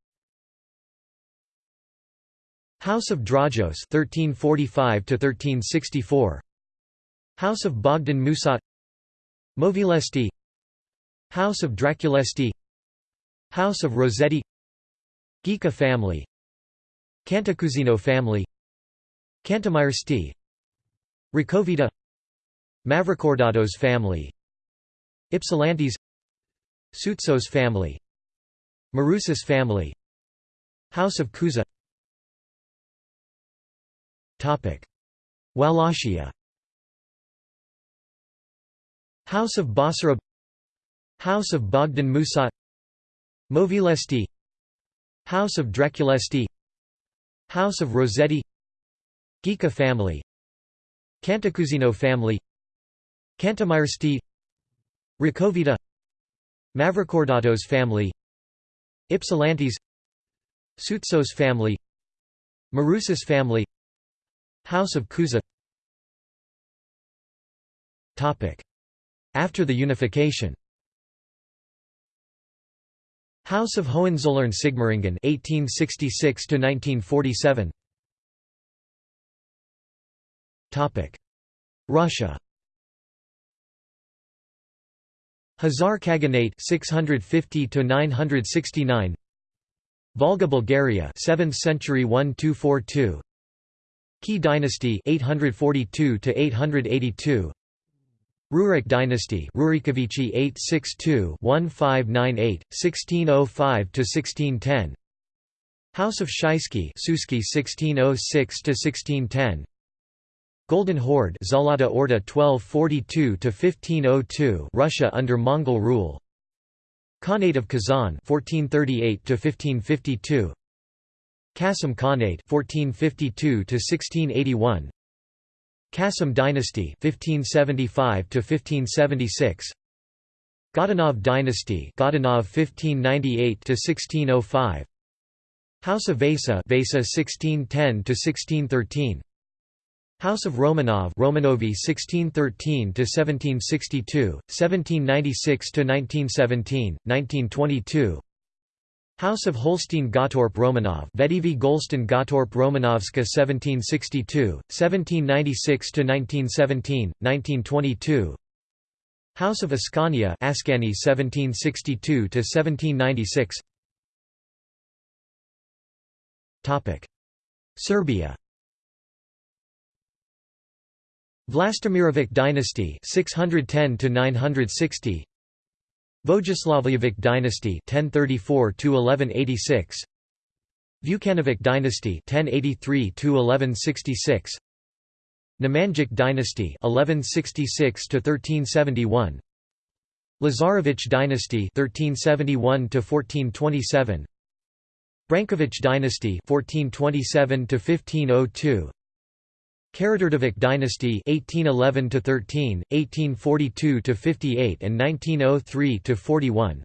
A: House of Drajos 1345 to 1364 House of Bogdan Musat. Movilesti. House of Draculesti. House of Rossetti. Ghica family. Cantacuzino family Cantamiresti Ricovita Mavrocordatos family. Ypsilantis Soutsos family. Marousis family. House of Cuza Wallachia. House of Basara House of Bogdan Musat Movilesti. House of Draculesti House of Rossetti Ghica family Cantacuzino family Cantamiresti Ricovita Mavrocordatos family Ypsilantis Soutsos family Marousis family House of Cuza After the unification. House of Hohenzollern-Sigmaringen 1866 Russia. Khazar Khaganate 650 to 969 Volga Bulgaria 7th century 1242 Key dynasty 842 to 882 Rurik dynasty Rurikovichi 862 1598 1605 to 1610 House of Shuisky Suski 1606 to 1610 Golden Horde Zalata Orda 1242 to 1502 Russia under Mongol rule. Khanate of Kazan 1438 to 1552 Qasim Khanate 1452 to 1681 Qasim dynasty 1575 to 1576 Godunov dynasty Godunov 1598 to 1605 House of Vasa Vasa 1610 to 1613 House of Romanov Romanovi 1613 to 1762 1796 to 1917 1922 House of Holstein-Gottorp Romanov Vedivi Golston Gottorp Romanovska 1762, 1796 to 1917 1922 House of Ascania Ascani 1762 to 1796 Topic Serbia Vlastimirovic dynasty 610 to 960 Vojislavljevic dynasty 1034 to 1186 Vukanovic dynasty 1083 to 1166 Nemanjic dynasty 1166 to 1371 Lazarevich dynasty 1371 to 1427 Branković dynasty 1427 to 1502 Karađorđević dynasty 1811 to 13 1842 to 58 and 1903 to 41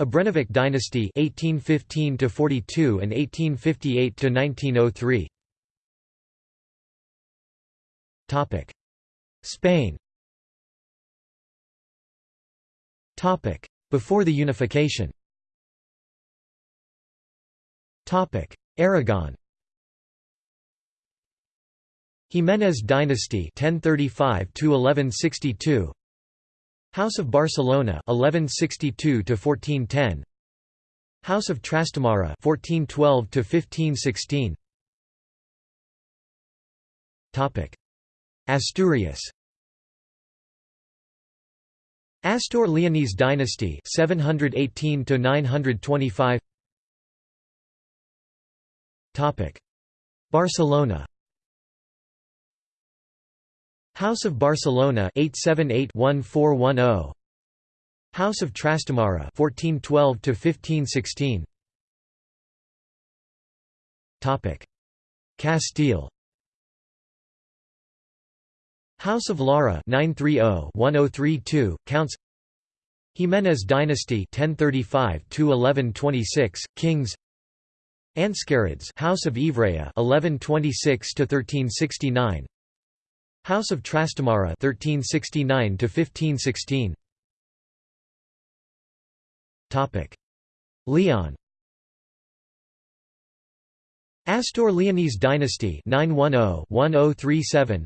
A: Obrenović dynasty 1815 to 42 and 1858 to 1903 Topic. Spain. Topic. Before the unification. Topic. Aragon Jimenez dynasty 1035 to 1162 House of Barcelona 1162 to 1410 House of Trastamara 1412 to 1516 Topic. Asturias. Astur-Leonese dynasty 718 to 925 Topic. Barcelona House of Barcelona 878-1410 House of Trastamara 1412 to 1516 Topic. Castile. House of Lara 930-1032 Counts. Jimenez dynasty 1035 to 1126 Kings. Anscarids House of Ivrea 1126 to 1369 House of Trastamara 1369 to 1516 Topic. Leon. Astur Leonese dynasty 910-1037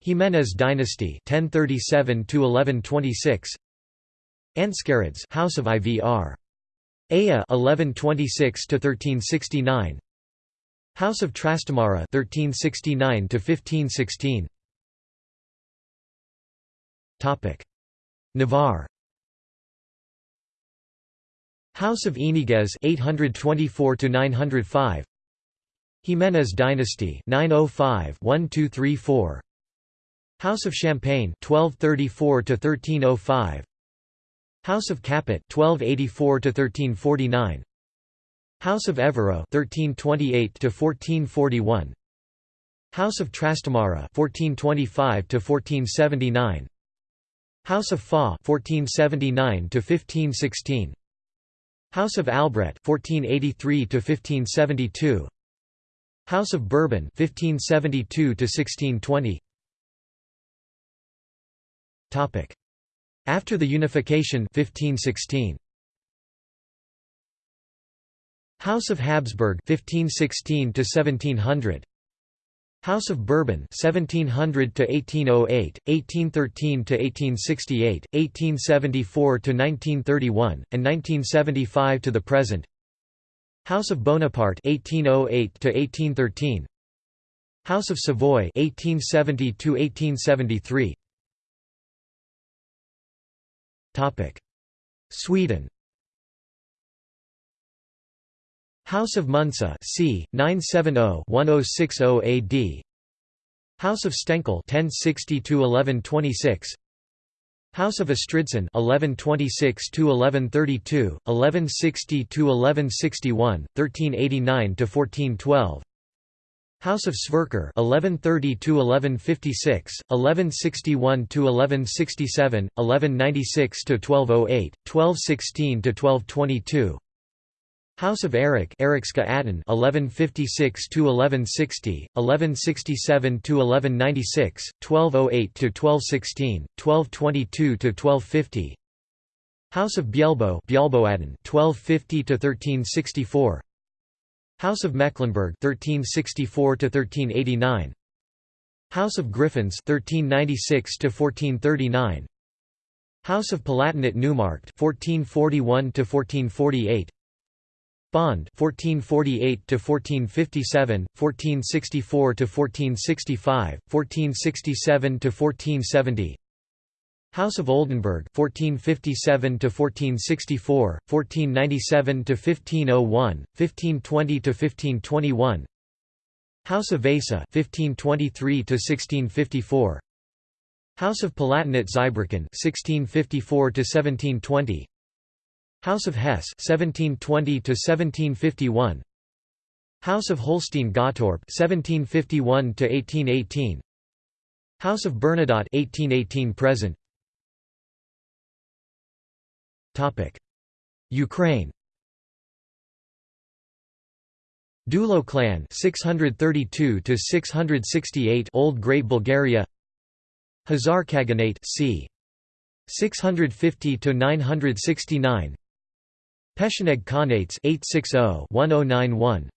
A: Jimenez dynasty 1037 to 1126 Anscarids House of Ivr Aya 1126 to 1369 House of Trastamara 1369 to 1516 Topic. Navarre. House of Iñiguez 824 to 905 Jimenez dynasty 905 1234 House of Champagne 1234 to 1305 House of Capet 1284 to 1349 House of Évreux 1328 to 1441 House of Trastamara 1425 to 1479 House of Foix 1479 to 1516 House of Albret 1483 to 1572 House of Bourbon 1572 to 1620 Topic. After the unification 1516 House of Habsburg 1516 to 1700 House of Bourbon 1700 to 1808 1813 to 1868 1874 to 1931 and 1975 to the present. House of Bonaparte 1808 to 1813 House of Savoy 1870 to 1873 Topic Sweden House of Munsö c. 970-1060 AD House of Stenkil 1060-1126 House of Estridsson 1126-1132, 1160-1161, 1389-1412 House of Sverker 1130-1156, 1161-1167, 1196-1208, 1216-1222 House of Erik Erikska Atten 1156 to 1160 1167 to 1196 1208 to 1216 1222 to 1250 House of Bjelbo Bjelboaden 1250 to 1364 House of Mecklenburg 1364 to 1389 House of Griffins 1396 to 1439 House of Palatinate Neumarkt 1441 to 1448 Bond 1448 to 1457, 1464 to 1465, 1467 to 1470. House of Oldenburg 1457 to 1464, 1497 to 1501, 1520 to 1521. House of Vasa 1523 to 1654. House of Palatinate Zweibrücken 1654 to 1720 House of Hesse 1720 to 1751 House of Holstein-Gottorp 1751 to 1818 House of Bernadotte 1818 present. Topic. Ukraine. Dulo clan 632 to 668 Old Great Bulgaria. Khazar Khaganate c 650 to 969 Pechenegs Khanates 860-1091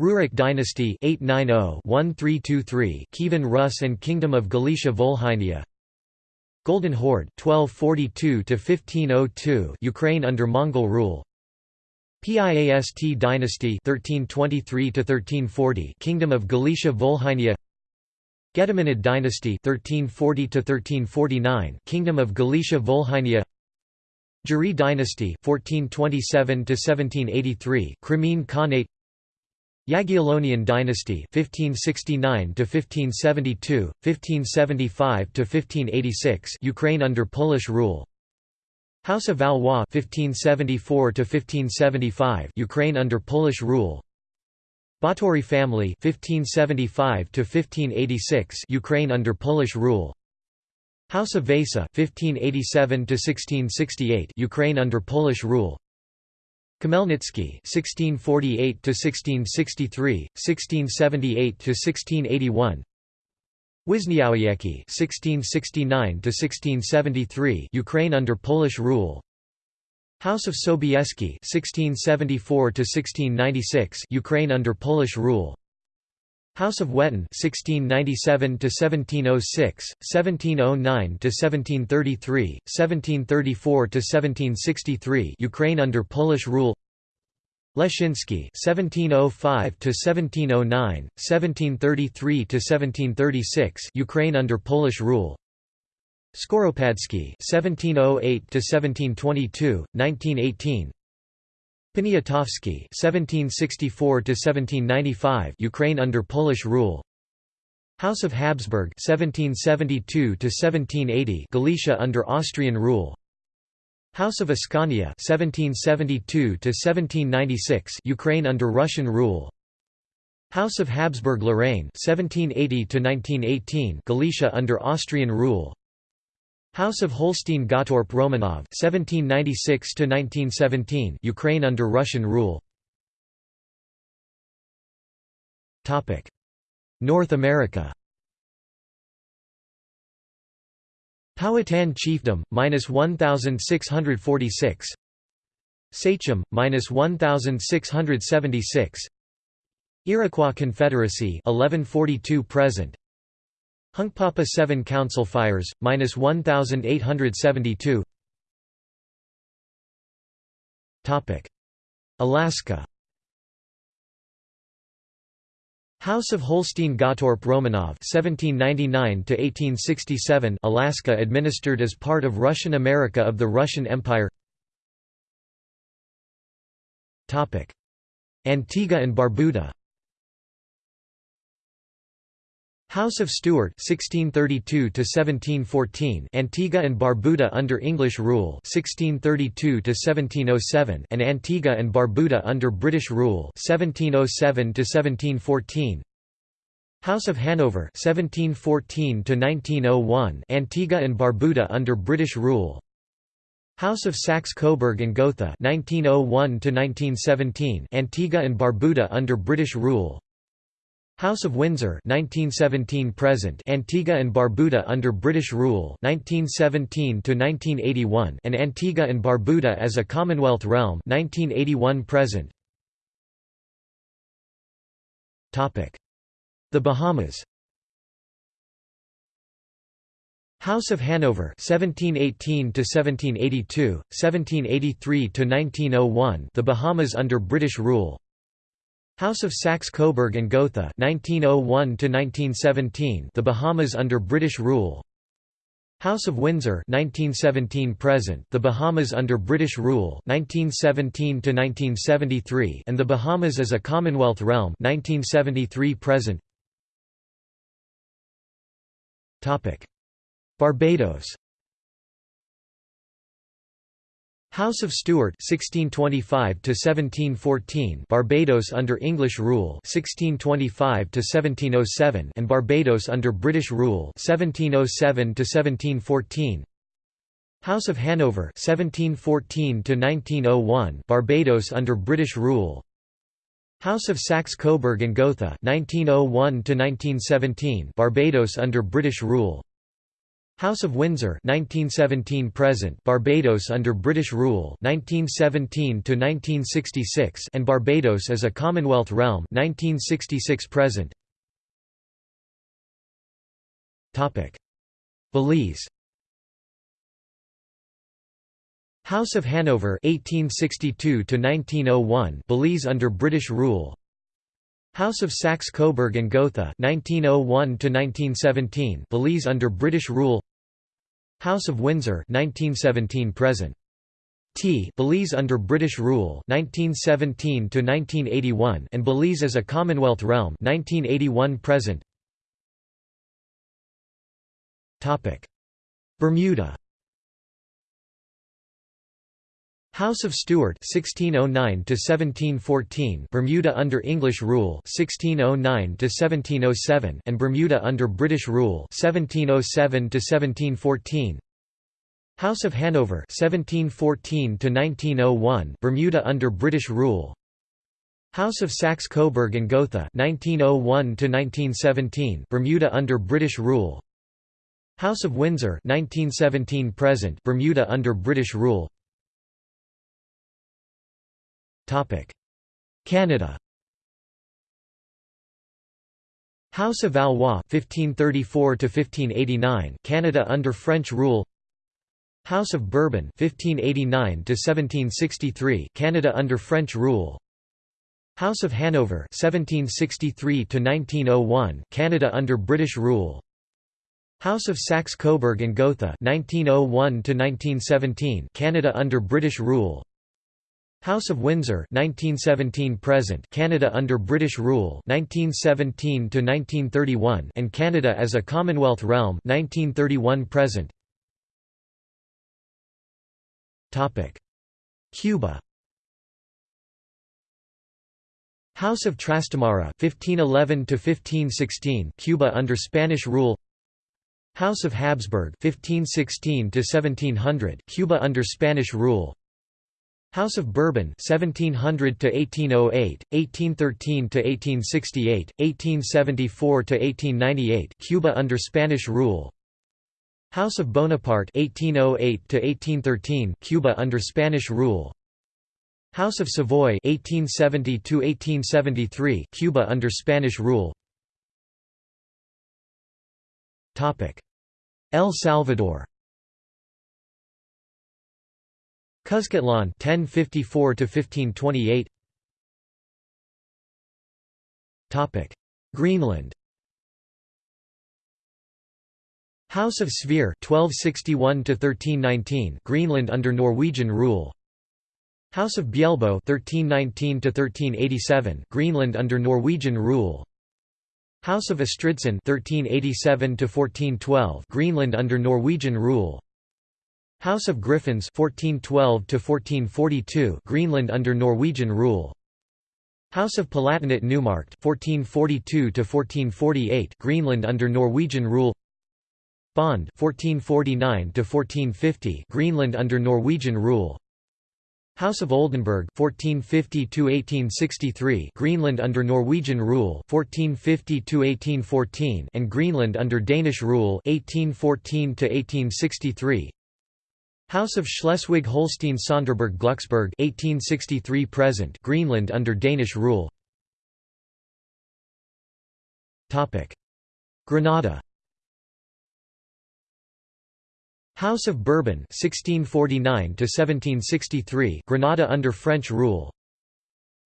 A: Rurik dynasty 890-1323 Kievan Rus and Kingdom of Galicia Volhynia. Golden Horde 1242 to 1502 Ukraine under Mongol rule. Piast dynasty 1323 to 1340 Kingdom of Galicia Volhynia. Gediminid dynasty 1340 to 1349 Kingdom of Galicia Volhynia Giray dynasty 1427 to 1783 Crimean Khanate. Jagiellonian dynasty 1569 to 1572 1575 to 1586 Ukraine under Polish rule. House of Valois 1574 to 1575 Ukraine under Polish rule. Batory family 1575 to 1586 Ukraine under Polish rule House of Vasa 1587 to 1668 Ukraine under Polish rule Khmelnytsky 1648 to 1663 1678 to 1681 Wiśniowiecki 1669 to 1673 Ukraine under Polish rule. House of Sobieski 1674 to 1696 Ukraine under Polish rule. House of Wettin 1697 to 1706, 1709 to 1733, 1734 to 1763, Ukraine under Polish rule. Leszczyński 1705 to 1709, 1733 to 1736, Ukraine under Polish rule. Skoropadsky 1708 to 1722, 1918, Poniatowski (1764–1795), Ukraine under Polish rule. House of Habsburg (1772–1780), Galicia under Austrian rule. House of Ascania (1772–1796), Ukraine under Russian rule. House of Habsburg-Lorraine (1780–1918), Galicia under Austrian rule. House of Holstein-Gottorp Romanov (1796–1917), Ukraine under Russian rule. Topic: North America. Powhatan chiefdom minus 1646. Sachem minus 1676. Iroquois Confederacy 1142 present. Hunkpapa 7 Council fires, minus 1,872 Alaska House of Holstein-Gottorp Romanov (1799–1867), Alaska, administered as part of Russian America of the Russian Empire. Topic: Antigua and Barbuda. House of Stuart 1632 to 1714 Antigua and Barbuda under English rule 1632 to 1707 and Antigua and Barbuda under British rule 1707 to 1714 House of Hanover 1714 to 1901 Antigua and Barbuda under British rule. House of Saxe-Coburg and Gotha 1901 to 1917 Antigua and Barbuda under British rule House of Windsor 1917 present Antigua and Barbuda under British rule 1917 to 1981 and Antigua and Barbuda as a Commonwealth realm 1981 present. Topic. The Bahamas. House of Hanover 1718 to 1782 1783 to 1901 The Bahamas under British rule House of Saxe-Coburg and Gotha 1901 1917 The Bahamas under British rule. House of Windsor 1917 present The Bahamas under British rule 1917 to 1973 and The Bahamas as a Commonwealth realm 1973 present. Topic. Barbados House of Stuart 1625 to 1714 Barbados under English rule 1625 to 1707 and Barbados under British rule 1707 to 1714 House of Hanover 1714 to 1901 Barbados under British rule. House of Saxe-Coburg and Gotha 1901 to 1917 Barbados under British rule House of Windsor 1917 present Barbados under British rule 1917 to 1966 and Barbados as a Commonwealth realm 1966 present. Topic. Belize. House of Hanover 1862 to 1901 Belize under British rule House of Saxe-Coburg and Gotha 1901 to 1917 Belize under British rule. House of Windsor 1917 present. T Belize under British rule 1917 to 1981 and Belize as a Commonwealth realm 1981 present. Topic. Bermuda House of Stuart 1609 to 1714 Bermuda under English rule 1609 to 1707 and Bermuda under British rule 1707 to 1714 House of Hanover 1714 to 1901 Bermuda under British rule. House of Saxe-Coburg and Gotha 1901 to 1917 Bermuda under British rule. House of Windsor 1917 present Bermuda under British rule Canada. House of Valois 1534 to 1589 Canada under French rule. House of Bourbon 1589 to 1763 Canada under French rule. House of Hanover 1763 to 1901 Canada under British rule. House of Saxe-Coburg and Gotha 1901 to 1917 Canada under British rule House of Windsor 1917 present Canada under British rule 1917 to 1931 and Canada as a Commonwealth realm 1931 present. Topic. Cuba. House of Trastamara 1511 to 1516 Cuba under Spanish rule. House of Habsburg 1516 to 1700 Cuba under Spanish rule House of Bourbon 1700 to 1808 1813 to 1868 1874 to 1898 Cuba under Spanish rule. House of Bonaparte 1808 to 1813 Cuba under Spanish rule. House of Savoy 1870 to 1873 Cuba under Spanish rule. Topic El Salvador Cuscatlan 1054 to 1528 Topic Greenland. House of Sverre 1261 to 1319 Greenland under Norwegian rule. House of Bjelbo 1319 to 1387 Greenland under Norwegian rule. House of Estridsson 1387 to 1412 Greenland under Norwegian rule House of Griffins 1412 to 1442 Greenland under Norwegian rule. House of Palatinate Neumarkt 1442 to 1448 Greenland under Norwegian rule. Bond 1449 to 1450 Greenland under Norwegian rule. House of Oldenburg 1450 to 1863 Greenland under Norwegian rule 1450 to 1814 and Greenland under Danish rule 1814 to 1863 House of Schleswig-Holstein-Sonderburg-Glucksburg 1863 present Greenland under Danish rule. Topic. Grenada House of Bourbon 1649 to 1763 Grenada under French rule.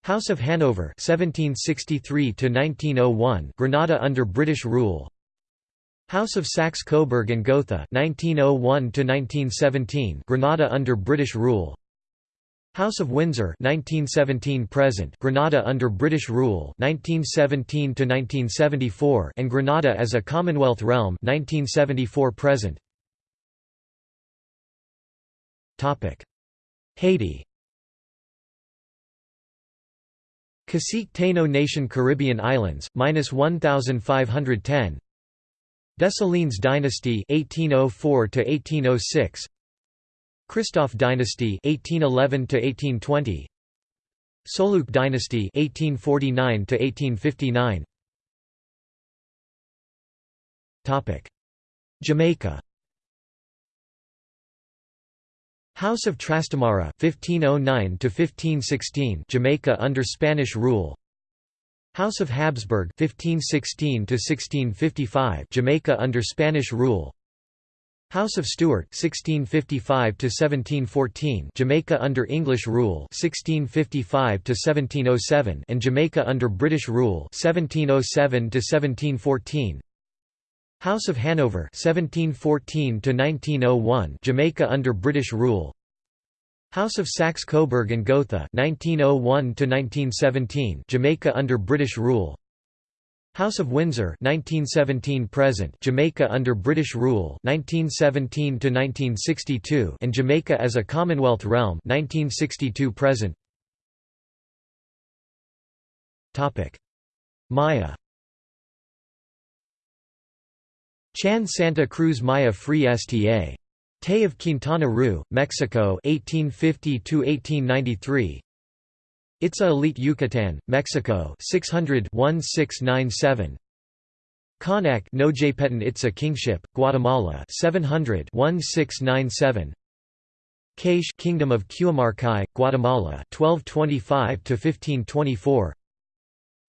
A: House of Hanover 1763 to 1901 Grenada under British rule House of Saxe-Coburg and Gotha 1901 1917 Grenada under British rule. House of Windsor 1917 present Grenada under British rule 1917 to 1974 and Grenada as a Commonwealth realm 1974 present. Topic. Haiti. Cacique Taino Nation Caribbean Islands, minus 1510 Dessalines dynasty 1804 to 1806 Christophe dynasty 1811 to 1820 Soulouque dynasty 1849 to 1859 Topic Jamaica. House of Trastamara 1509 to 1516 Jamaica under Spanish rule House of Habsburg 1516 to 1655 Jamaica under Spanish rule. House of Stuart 1655 to 1714 Jamaica under English rule 1655 to 1707 and Jamaica under British rule 1707 to 1714 House of Hanover 1714 to 1901 Jamaica under British rule House of Saxe-Coburg and Gotha 1901 to 1917 Jamaica under British rule. House of Windsor 1917 present Jamaica under British rule 1917 to 1962 and Jamaica as a Commonwealth realm 1962 present. Topic. Maya. Chan Santa Cruz Maya Free Sta Tay of Quintana Roo, Mexico 1850 1893 Itza Elite Yucatan, Mexico 600 1697 Konak Nojepetan Itza Kingship, Guatemala 700 1697 Kaish Kingdom of Cuamarcay, Guatemala 1225 to 1524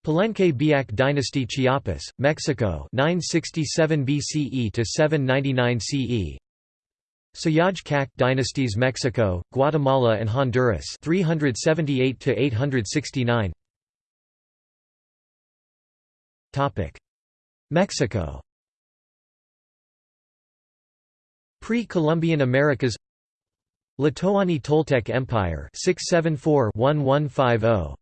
A: Palenque Biak Dynasty Chiapas, Mexico 967 BCE to 799 CE Sayaj Kak dynasties Mexico, Guatemala and Honduras 378 to 869 Topic Mexico. Pre-Columbian Americas. Tlatoani Toltec Empire 674-1150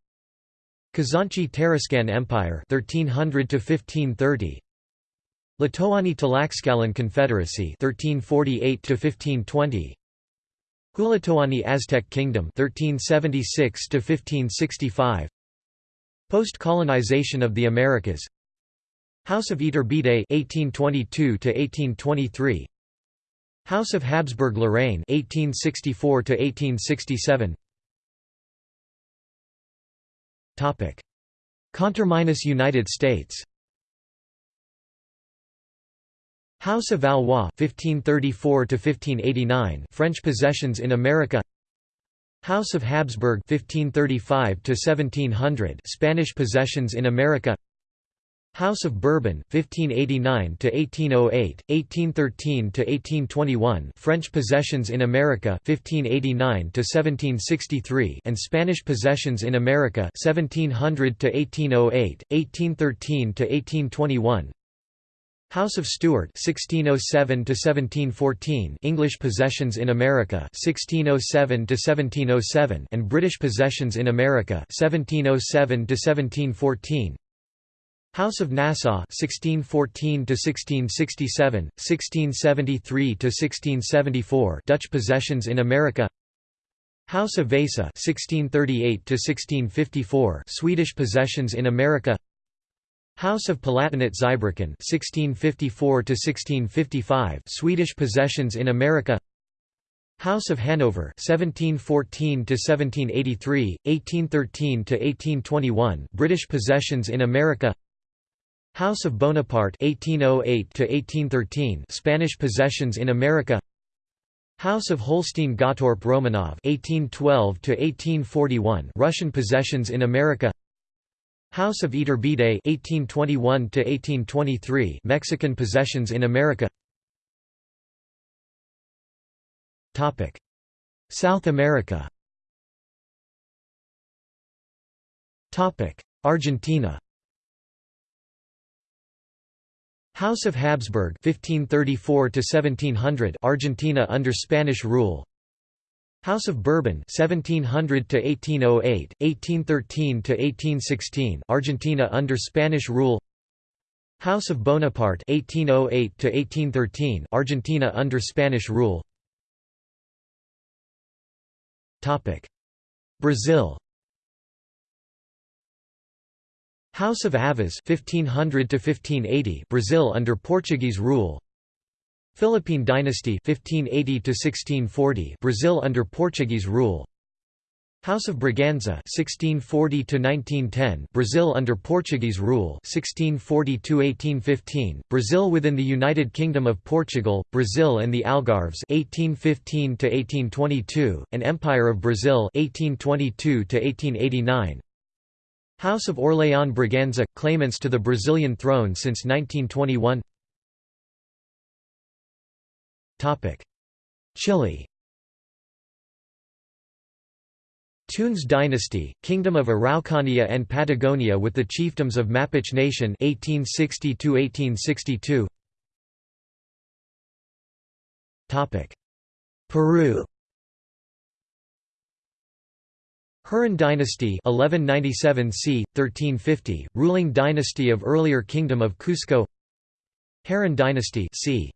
A: Cazonci Tarascan Empire 1300 to 1530 Tlatoani Tlaxcalan Confederacy 1348 to 1520 Tlatoani Aztec Kingdom 1376 to 1565 Post-colonization of the Americas. House of Iturbide 1822 to 1823 House of Habsburg Lorraine 1864 to 1867 Topic. Conterminous United States House of Valois 1534 to 1589 French possessions in America. House of Habsburg 1535 to 1700 Spanish possessions in America. House of Bourbon 1589 to 1808 1813 to 1821 French possessions in America 1589 to 1763 and Spanish possessions in America 1700 to 1808 1813 to 1821 House of Stuart 1607 to 1714 English possessions in America 1607 to 1707 and British possessions in America 1707 to 1714 House of Nassau 1614 to 1667 1673 to 1674 Dutch possessions in America. House of Vasa 1638 to 1654 Swedish possessions in America House of Palatinate Zweibrücken 1654 to 1655 Swedish possessions in America. House of Hanover 1714 to 1783 1813 to 1821 British possessions in America. House of Bonaparte 1808 to 1813 Spanish possessions in America. House of Holstein-Gottorp Romanov 1812 to 1841 Russian possessions in America House of Iturbide 1821 to 1823 Mexican possessions in America. Topic. South America. Topic. Argentina. House of Habsburg 1534 to 1700 Argentina under Spanish rule House of Bourbon 1700 to 1808 1813 to 1816 Argentina under Spanish rule. House of Bonaparte 1808 to 1813 Argentina under Spanish rule. Topic. Brazil. House of Aviz 1500 to 1580 Brazil under Portuguese rule Philippine dynasty 1580 to 1640 Brazil under Portuguese rule. House of Braganza 1640 to 1910 Brazil under Portuguese rule 1640 to 1815 Brazil within the United Kingdom of Portugal Brazil and the Algarves 1815 to 1822 and Empire of Brazil 1822 to 1889 House of Orléans Braganza – claimants to the Brazilian throne since 1921 Chile Tounens dynasty, Kingdom of Araucania and Patagonia with the chiefdoms of Mapuche Nation 1860 Peru Hurin dynasty 1197 c. 1350, ruling dynasty of earlier Kingdom of Cusco Hanan dynasty c.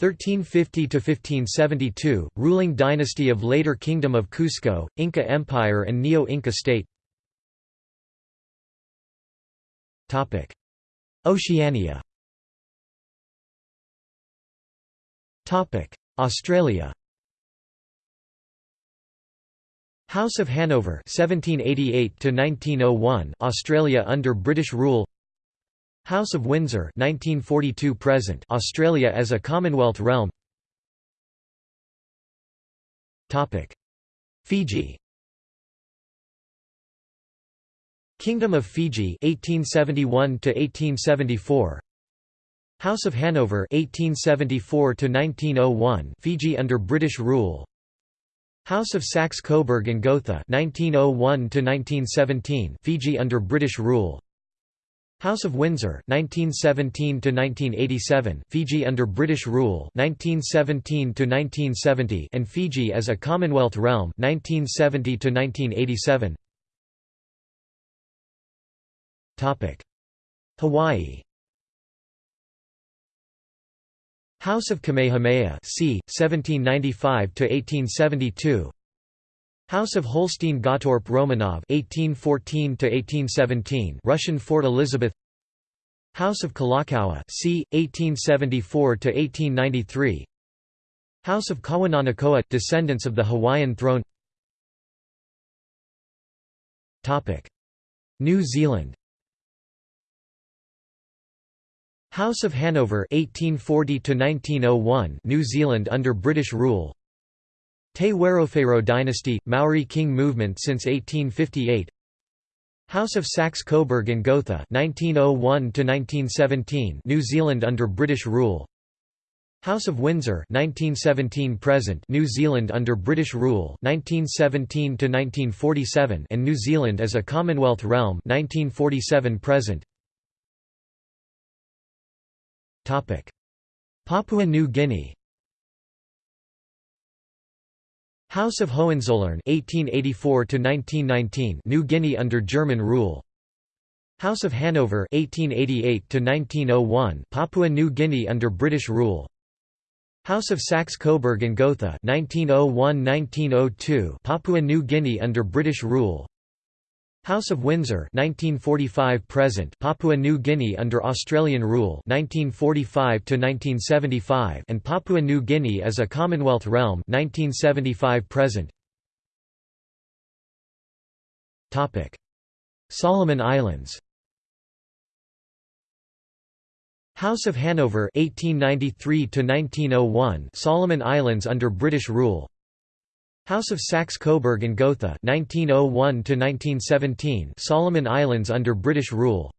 A: 1350–1572, ruling dynasty of later Kingdom of Cusco, Inca Empire and Neo-Inca state. Oceania. Australia. House of Hanover 1788 to 1901 Australia under British rule House of Windsor 1942 present Australia as a Commonwealth realm. Topic. Fiji. Kingdom of Fiji 1871 to 1874 House of Hanover 1874 to 1901 Fiji under British rule. House of Saxe-Coburg and Gotha 1901 to 1917 Fiji under British rule House of Windsor 1917 to 1987 Fiji under British rule 1917 to 1970 and Fiji as a Commonwealth realm 1970 to 1987 Topic. Hawaii House of Kamehameha c. 1795–1872 House of Holstein-Gottorp Romanov (1814–1817), Russian Fort Elizabeth. House of Kalakaua, c. 1874–1893. House of Kawananakoa, descendants of the Hawaiian throne. Topic: New Zealand. House of Hanover 1840 to 1901 New Zealand under British rule Te Wherowhero dynasty Maori king movement since 1858 House of Saxe-Coburg and Gotha 1901 to 1917 New Zealand under British rule. House of Windsor 1917 present New Zealand under British rule 1917 to 1947 and New Zealand as a Commonwealth realm 1947 present. Topic Papua New Guinea House of Hohenzollern 1884 to 1919 New Guinea under German rule. House of Hanover 1888 to 1901 Papua New Guinea under British rule. House of Saxe-Coburg and Gotha 1901-1902 Papua New Guinea under British rule House of Windsor 1945 present Papua New Guinea under Australian rule 1945 to 1975 and Papua New Guinea as a Commonwealth realm 1975 present. Topic. Solomon Islands House of Hanover 1893 to 1901 Solomon Islands under British rule House of Saxe-Coburg and Gotha 1901 Solomon Islands under British rule.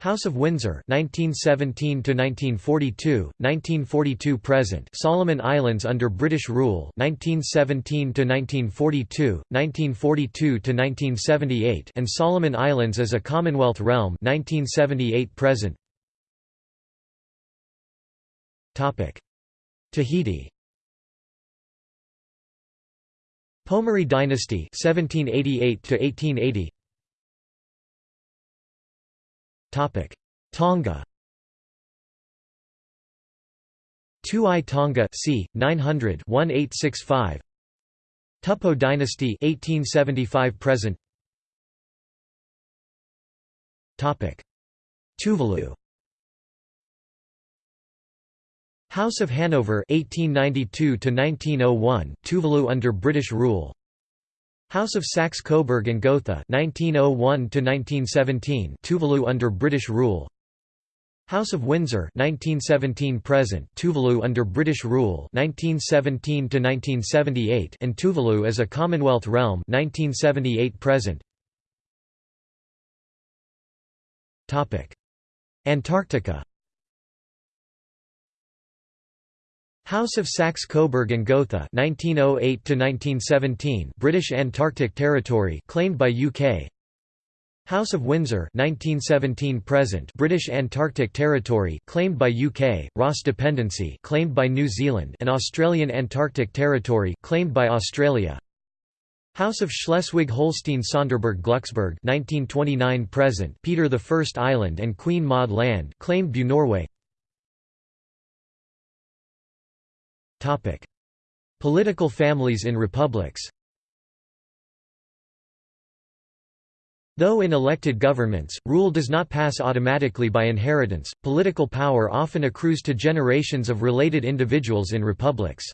A: House of Windsor 1917 to 1942 1942 present Solomon Islands under British rule 1917 to 1942 1942 to 1978 and Solomon Islands as a Commonwealth realm 1978 present. Topic. Tahiti Pomare dynasty 1788 to 1880 Topic. Tonga. Tu'i Tonga c. 900 1865 Tupou dynasty 1875 present. Topic. Tuvalu House of Hanover 1892 to 1901 Tuvalu under British rule. House of Saxe-Coburg and Gotha 1901 to 1917 Tuvalu under British rule. House of Windsor 1917 present Tuvalu under British rule 1917 to 1978 and Tuvalu as a Commonwealth realm 1978 present. Topic. Antarctica House of Saxe-Coburg and Gotha 1908 to 1917 British Antarctic Territory claimed by UK House of Windsor 1917 present British Antarctic Territory claimed by UK Ross Dependency claimed by New Zealand and Australian Antarctic Territory claimed by Australia. House of Schleswig-Holstein-Sonderburg-Glucksburg 1929 present Peter I Island and Queen Maud Land claimed by Norway Topic: Political families in republics. Though in elected governments, rule does not pass automatically by inheritance, political power often accrues to generations of related individuals in republics.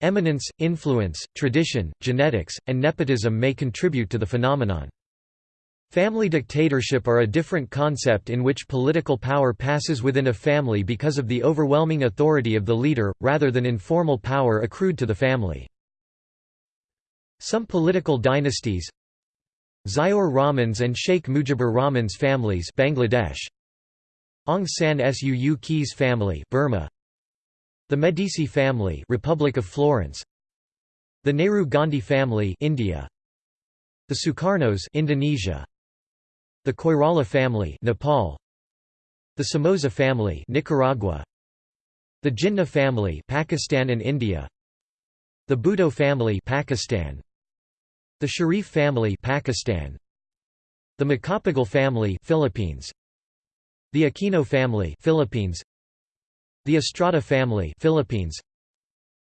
A: Eminence, influence, tradition, genetics, and nepotism may contribute to the phenomenon. Family dictatorship are a different concept in which political power passes within a family because of the overwhelming authority of the leader, rather than informal power accrued to the family. Some political dynasties Ziaur Rahman's and Sheikh Mujibur Rahman's families Bangladesh Aung San Suu Kyi's family Burma The Medici family Republic of Florence The Nehru Gandhi family India The Sukarnos Indonesia the Koirala family Nepal The Somoza family Nicaragua The Jinnah family Pakistan and India The Bhutto family Pakistan The Sharif family Pakistan The Macapagal family Philippines The Aquino family Philippines The Estrada family Philippines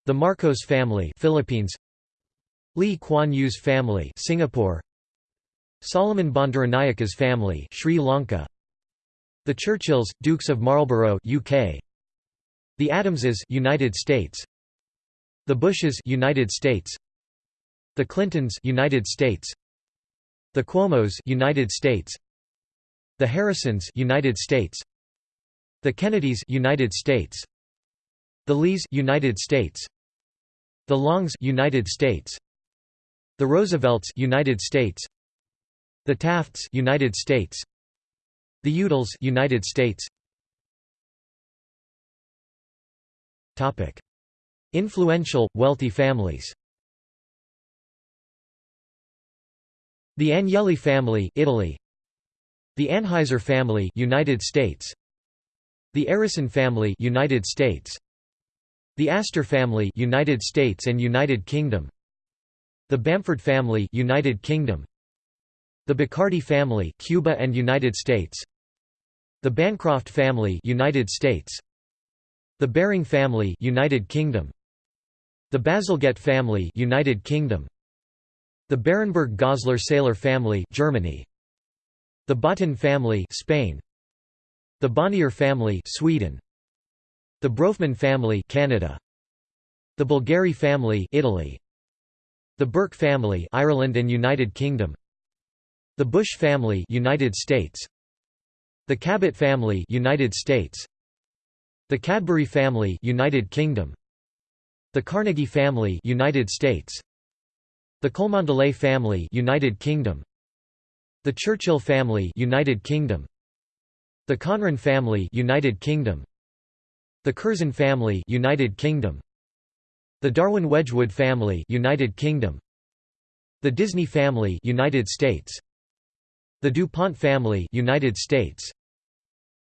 A: The Marcos family Philippines Lee Kuan Yew's family Singapore Solomon Bandaranaike's family Sri Lanka. The Churchills Dukes of Marlborough UK The Adamses United States. The Bushes United States. The Clintons United States. The Cuomos United States. The Harrisons United States. The Kennedys United States. The Lees United States. The Longs United States. The Roosevelts United States the Tafts United States. The Udalls United States. Topic. Influential wealthy families. The Agnelli family Italy. The Anheuser family United States. The Arison family United States. The Astor family United States and United Kingdom. The Bamford family United Kingdom the Bacardi family Cuba and United States. The Bancroft family United States. The Baring family United Kingdom. The Bazalgette family United Kingdom. The Berenberg Gossler Seyler family Germany. The Botín family Spain. The Bonnier family Sweden. The Bronfman family Canada. The Bulgari family Italy. The Burke family Ireland and United Kingdom the Bush family United States The Cabot family United States The Cadbury family United Kingdom The Carnegie family United States The Cholmondeley family United Kingdom The Churchill family United Kingdom The Conran family United Kingdom The Curzon family United Kingdom The Darwin Wedgwood family United Kingdom The Disney family United States the DuPont family United States.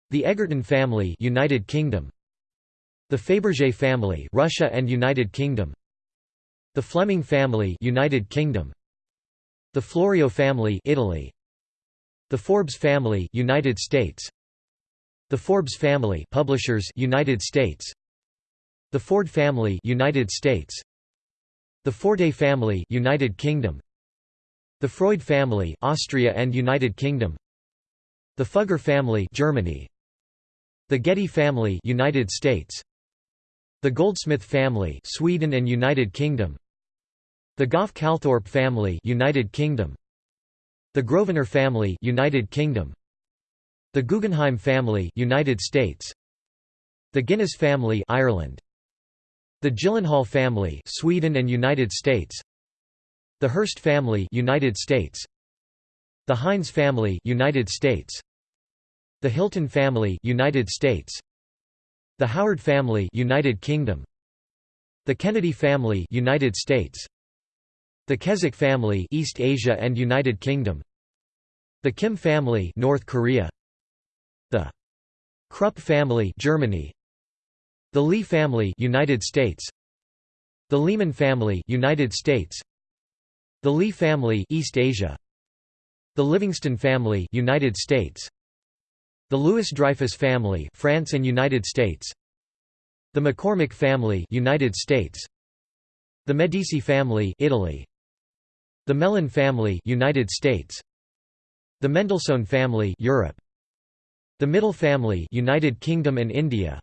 A: The Egerton family United Kingdom. The Fabergé family Russia and United Kingdom. The Fleming family United Kingdom. The Florio family Italy. The Forbes family United States. The Forbes family Publishers United States. The Ford family United States. The Forte family United Kingdom The Freud family Austria and United Kingdom The Fugger family Germany The Getty family United States The Goldsmith family Sweden and United Kingdom The Gough Calthorpe family United Kingdom The Grosvenor family United Kingdom The Guggenheim family United States The Guinness family Ireland The Gyllenhaal family Sweden and United States The Hearst family United States. The Heinz family United States. The Hilton family United States. The Howard family United Kingdom. The Kennedy family United States. The Keswick family East Asia and United Kingdom. The Kim family North Korea. The Krupp family Germany. The Lee family United States. The Lehman family United States The Lee family East Asia. The Livingston family United States. The Louis-Dreyfus family France and United States. The McCormick family United States. The Medici family Italy. The Mellon family United States. The Mendelssohn family Europe. The Mittal family United Kingdom and India.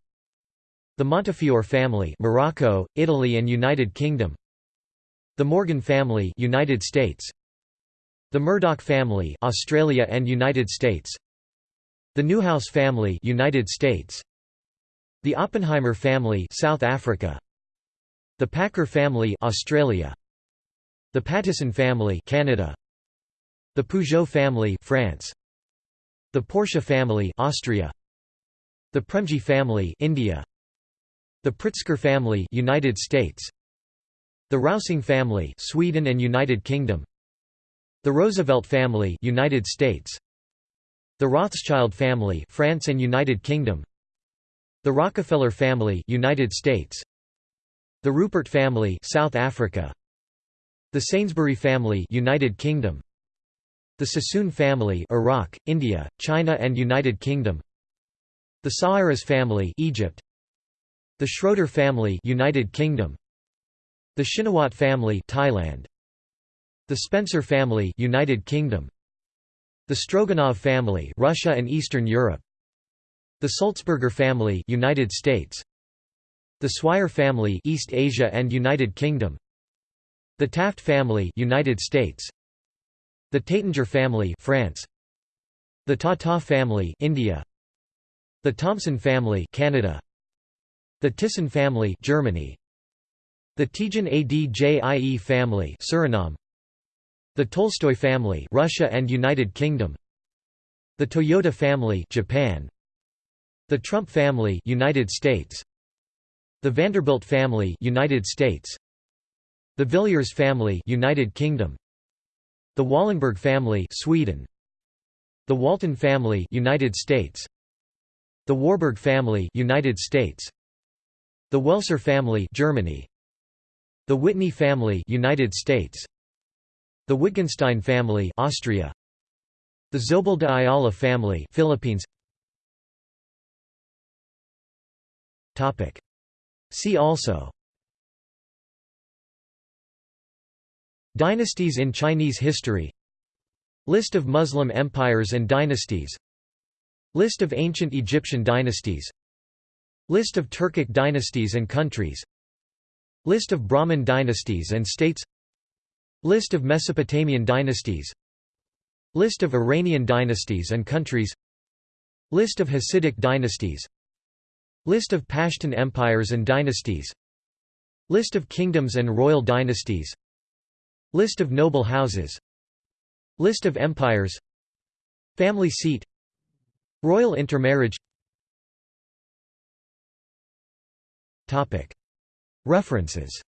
A: The Montefiore family Morocco Italy and United Kingdom The Morgan family United States. The Murdoch family Australia and United States. The Newhouse family United States. The Oppenheimer family South Africa. The Packer family Australia. The Pattison family Canada. The Peugeot family France. The Porsche family Austria. The Premji family India. The Pritzker family United States The Rausing family Sweden and United Kingdom. The Roosevelt family United States. The Rothschild family France and United Kingdom. The Rockefeller family United States. The Rupert family South Africa. The Sainsbury family United Kingdom. The Sassoon family Iraq, India, China and United Kingdom. The Sawiris family Egypt. The Schroeder family United Kingdom The Shinawatra family Thailand. The Spencer family United Kingdom. The Stroganov family Russia and Eastern Europe. The Sulzberger family United States. The Swire family East Asia and United Kingdom. The Taft family United States. The Taittinger family France. The Tata family India. The Thomson family Canada. The Thyssen family Germany The Tjin A Djie family Suriname. The Tolstoy family Russia and United Kingdom. The Toyota family Japan. The Trump family United States. The Vanderbilt family United States. The Villiers family United Kingdom. The Wallenberg family Sweden. The Walton family United States. The Warburg family United States. The Welser family Germany The Whitney family United States. The Wittgenstein family Austria. The Zobel de Ayala family Philippines. Topic. See also. Dynasties in Chinese history. List of Muslim empires and dynasties. List of ancient Egyptian dynasties. List of Turkic dynasties and countries List of Brahmin dynasties and states. List of Mesopotamian dynasties. List of Iranian dynasties and countries. List of Hasidic dynasties. List of Pashtun empires and dynasties. List of kingdoms and royal dynasties. List of noble houses. List of empires. Family seat. Royal intermarriage References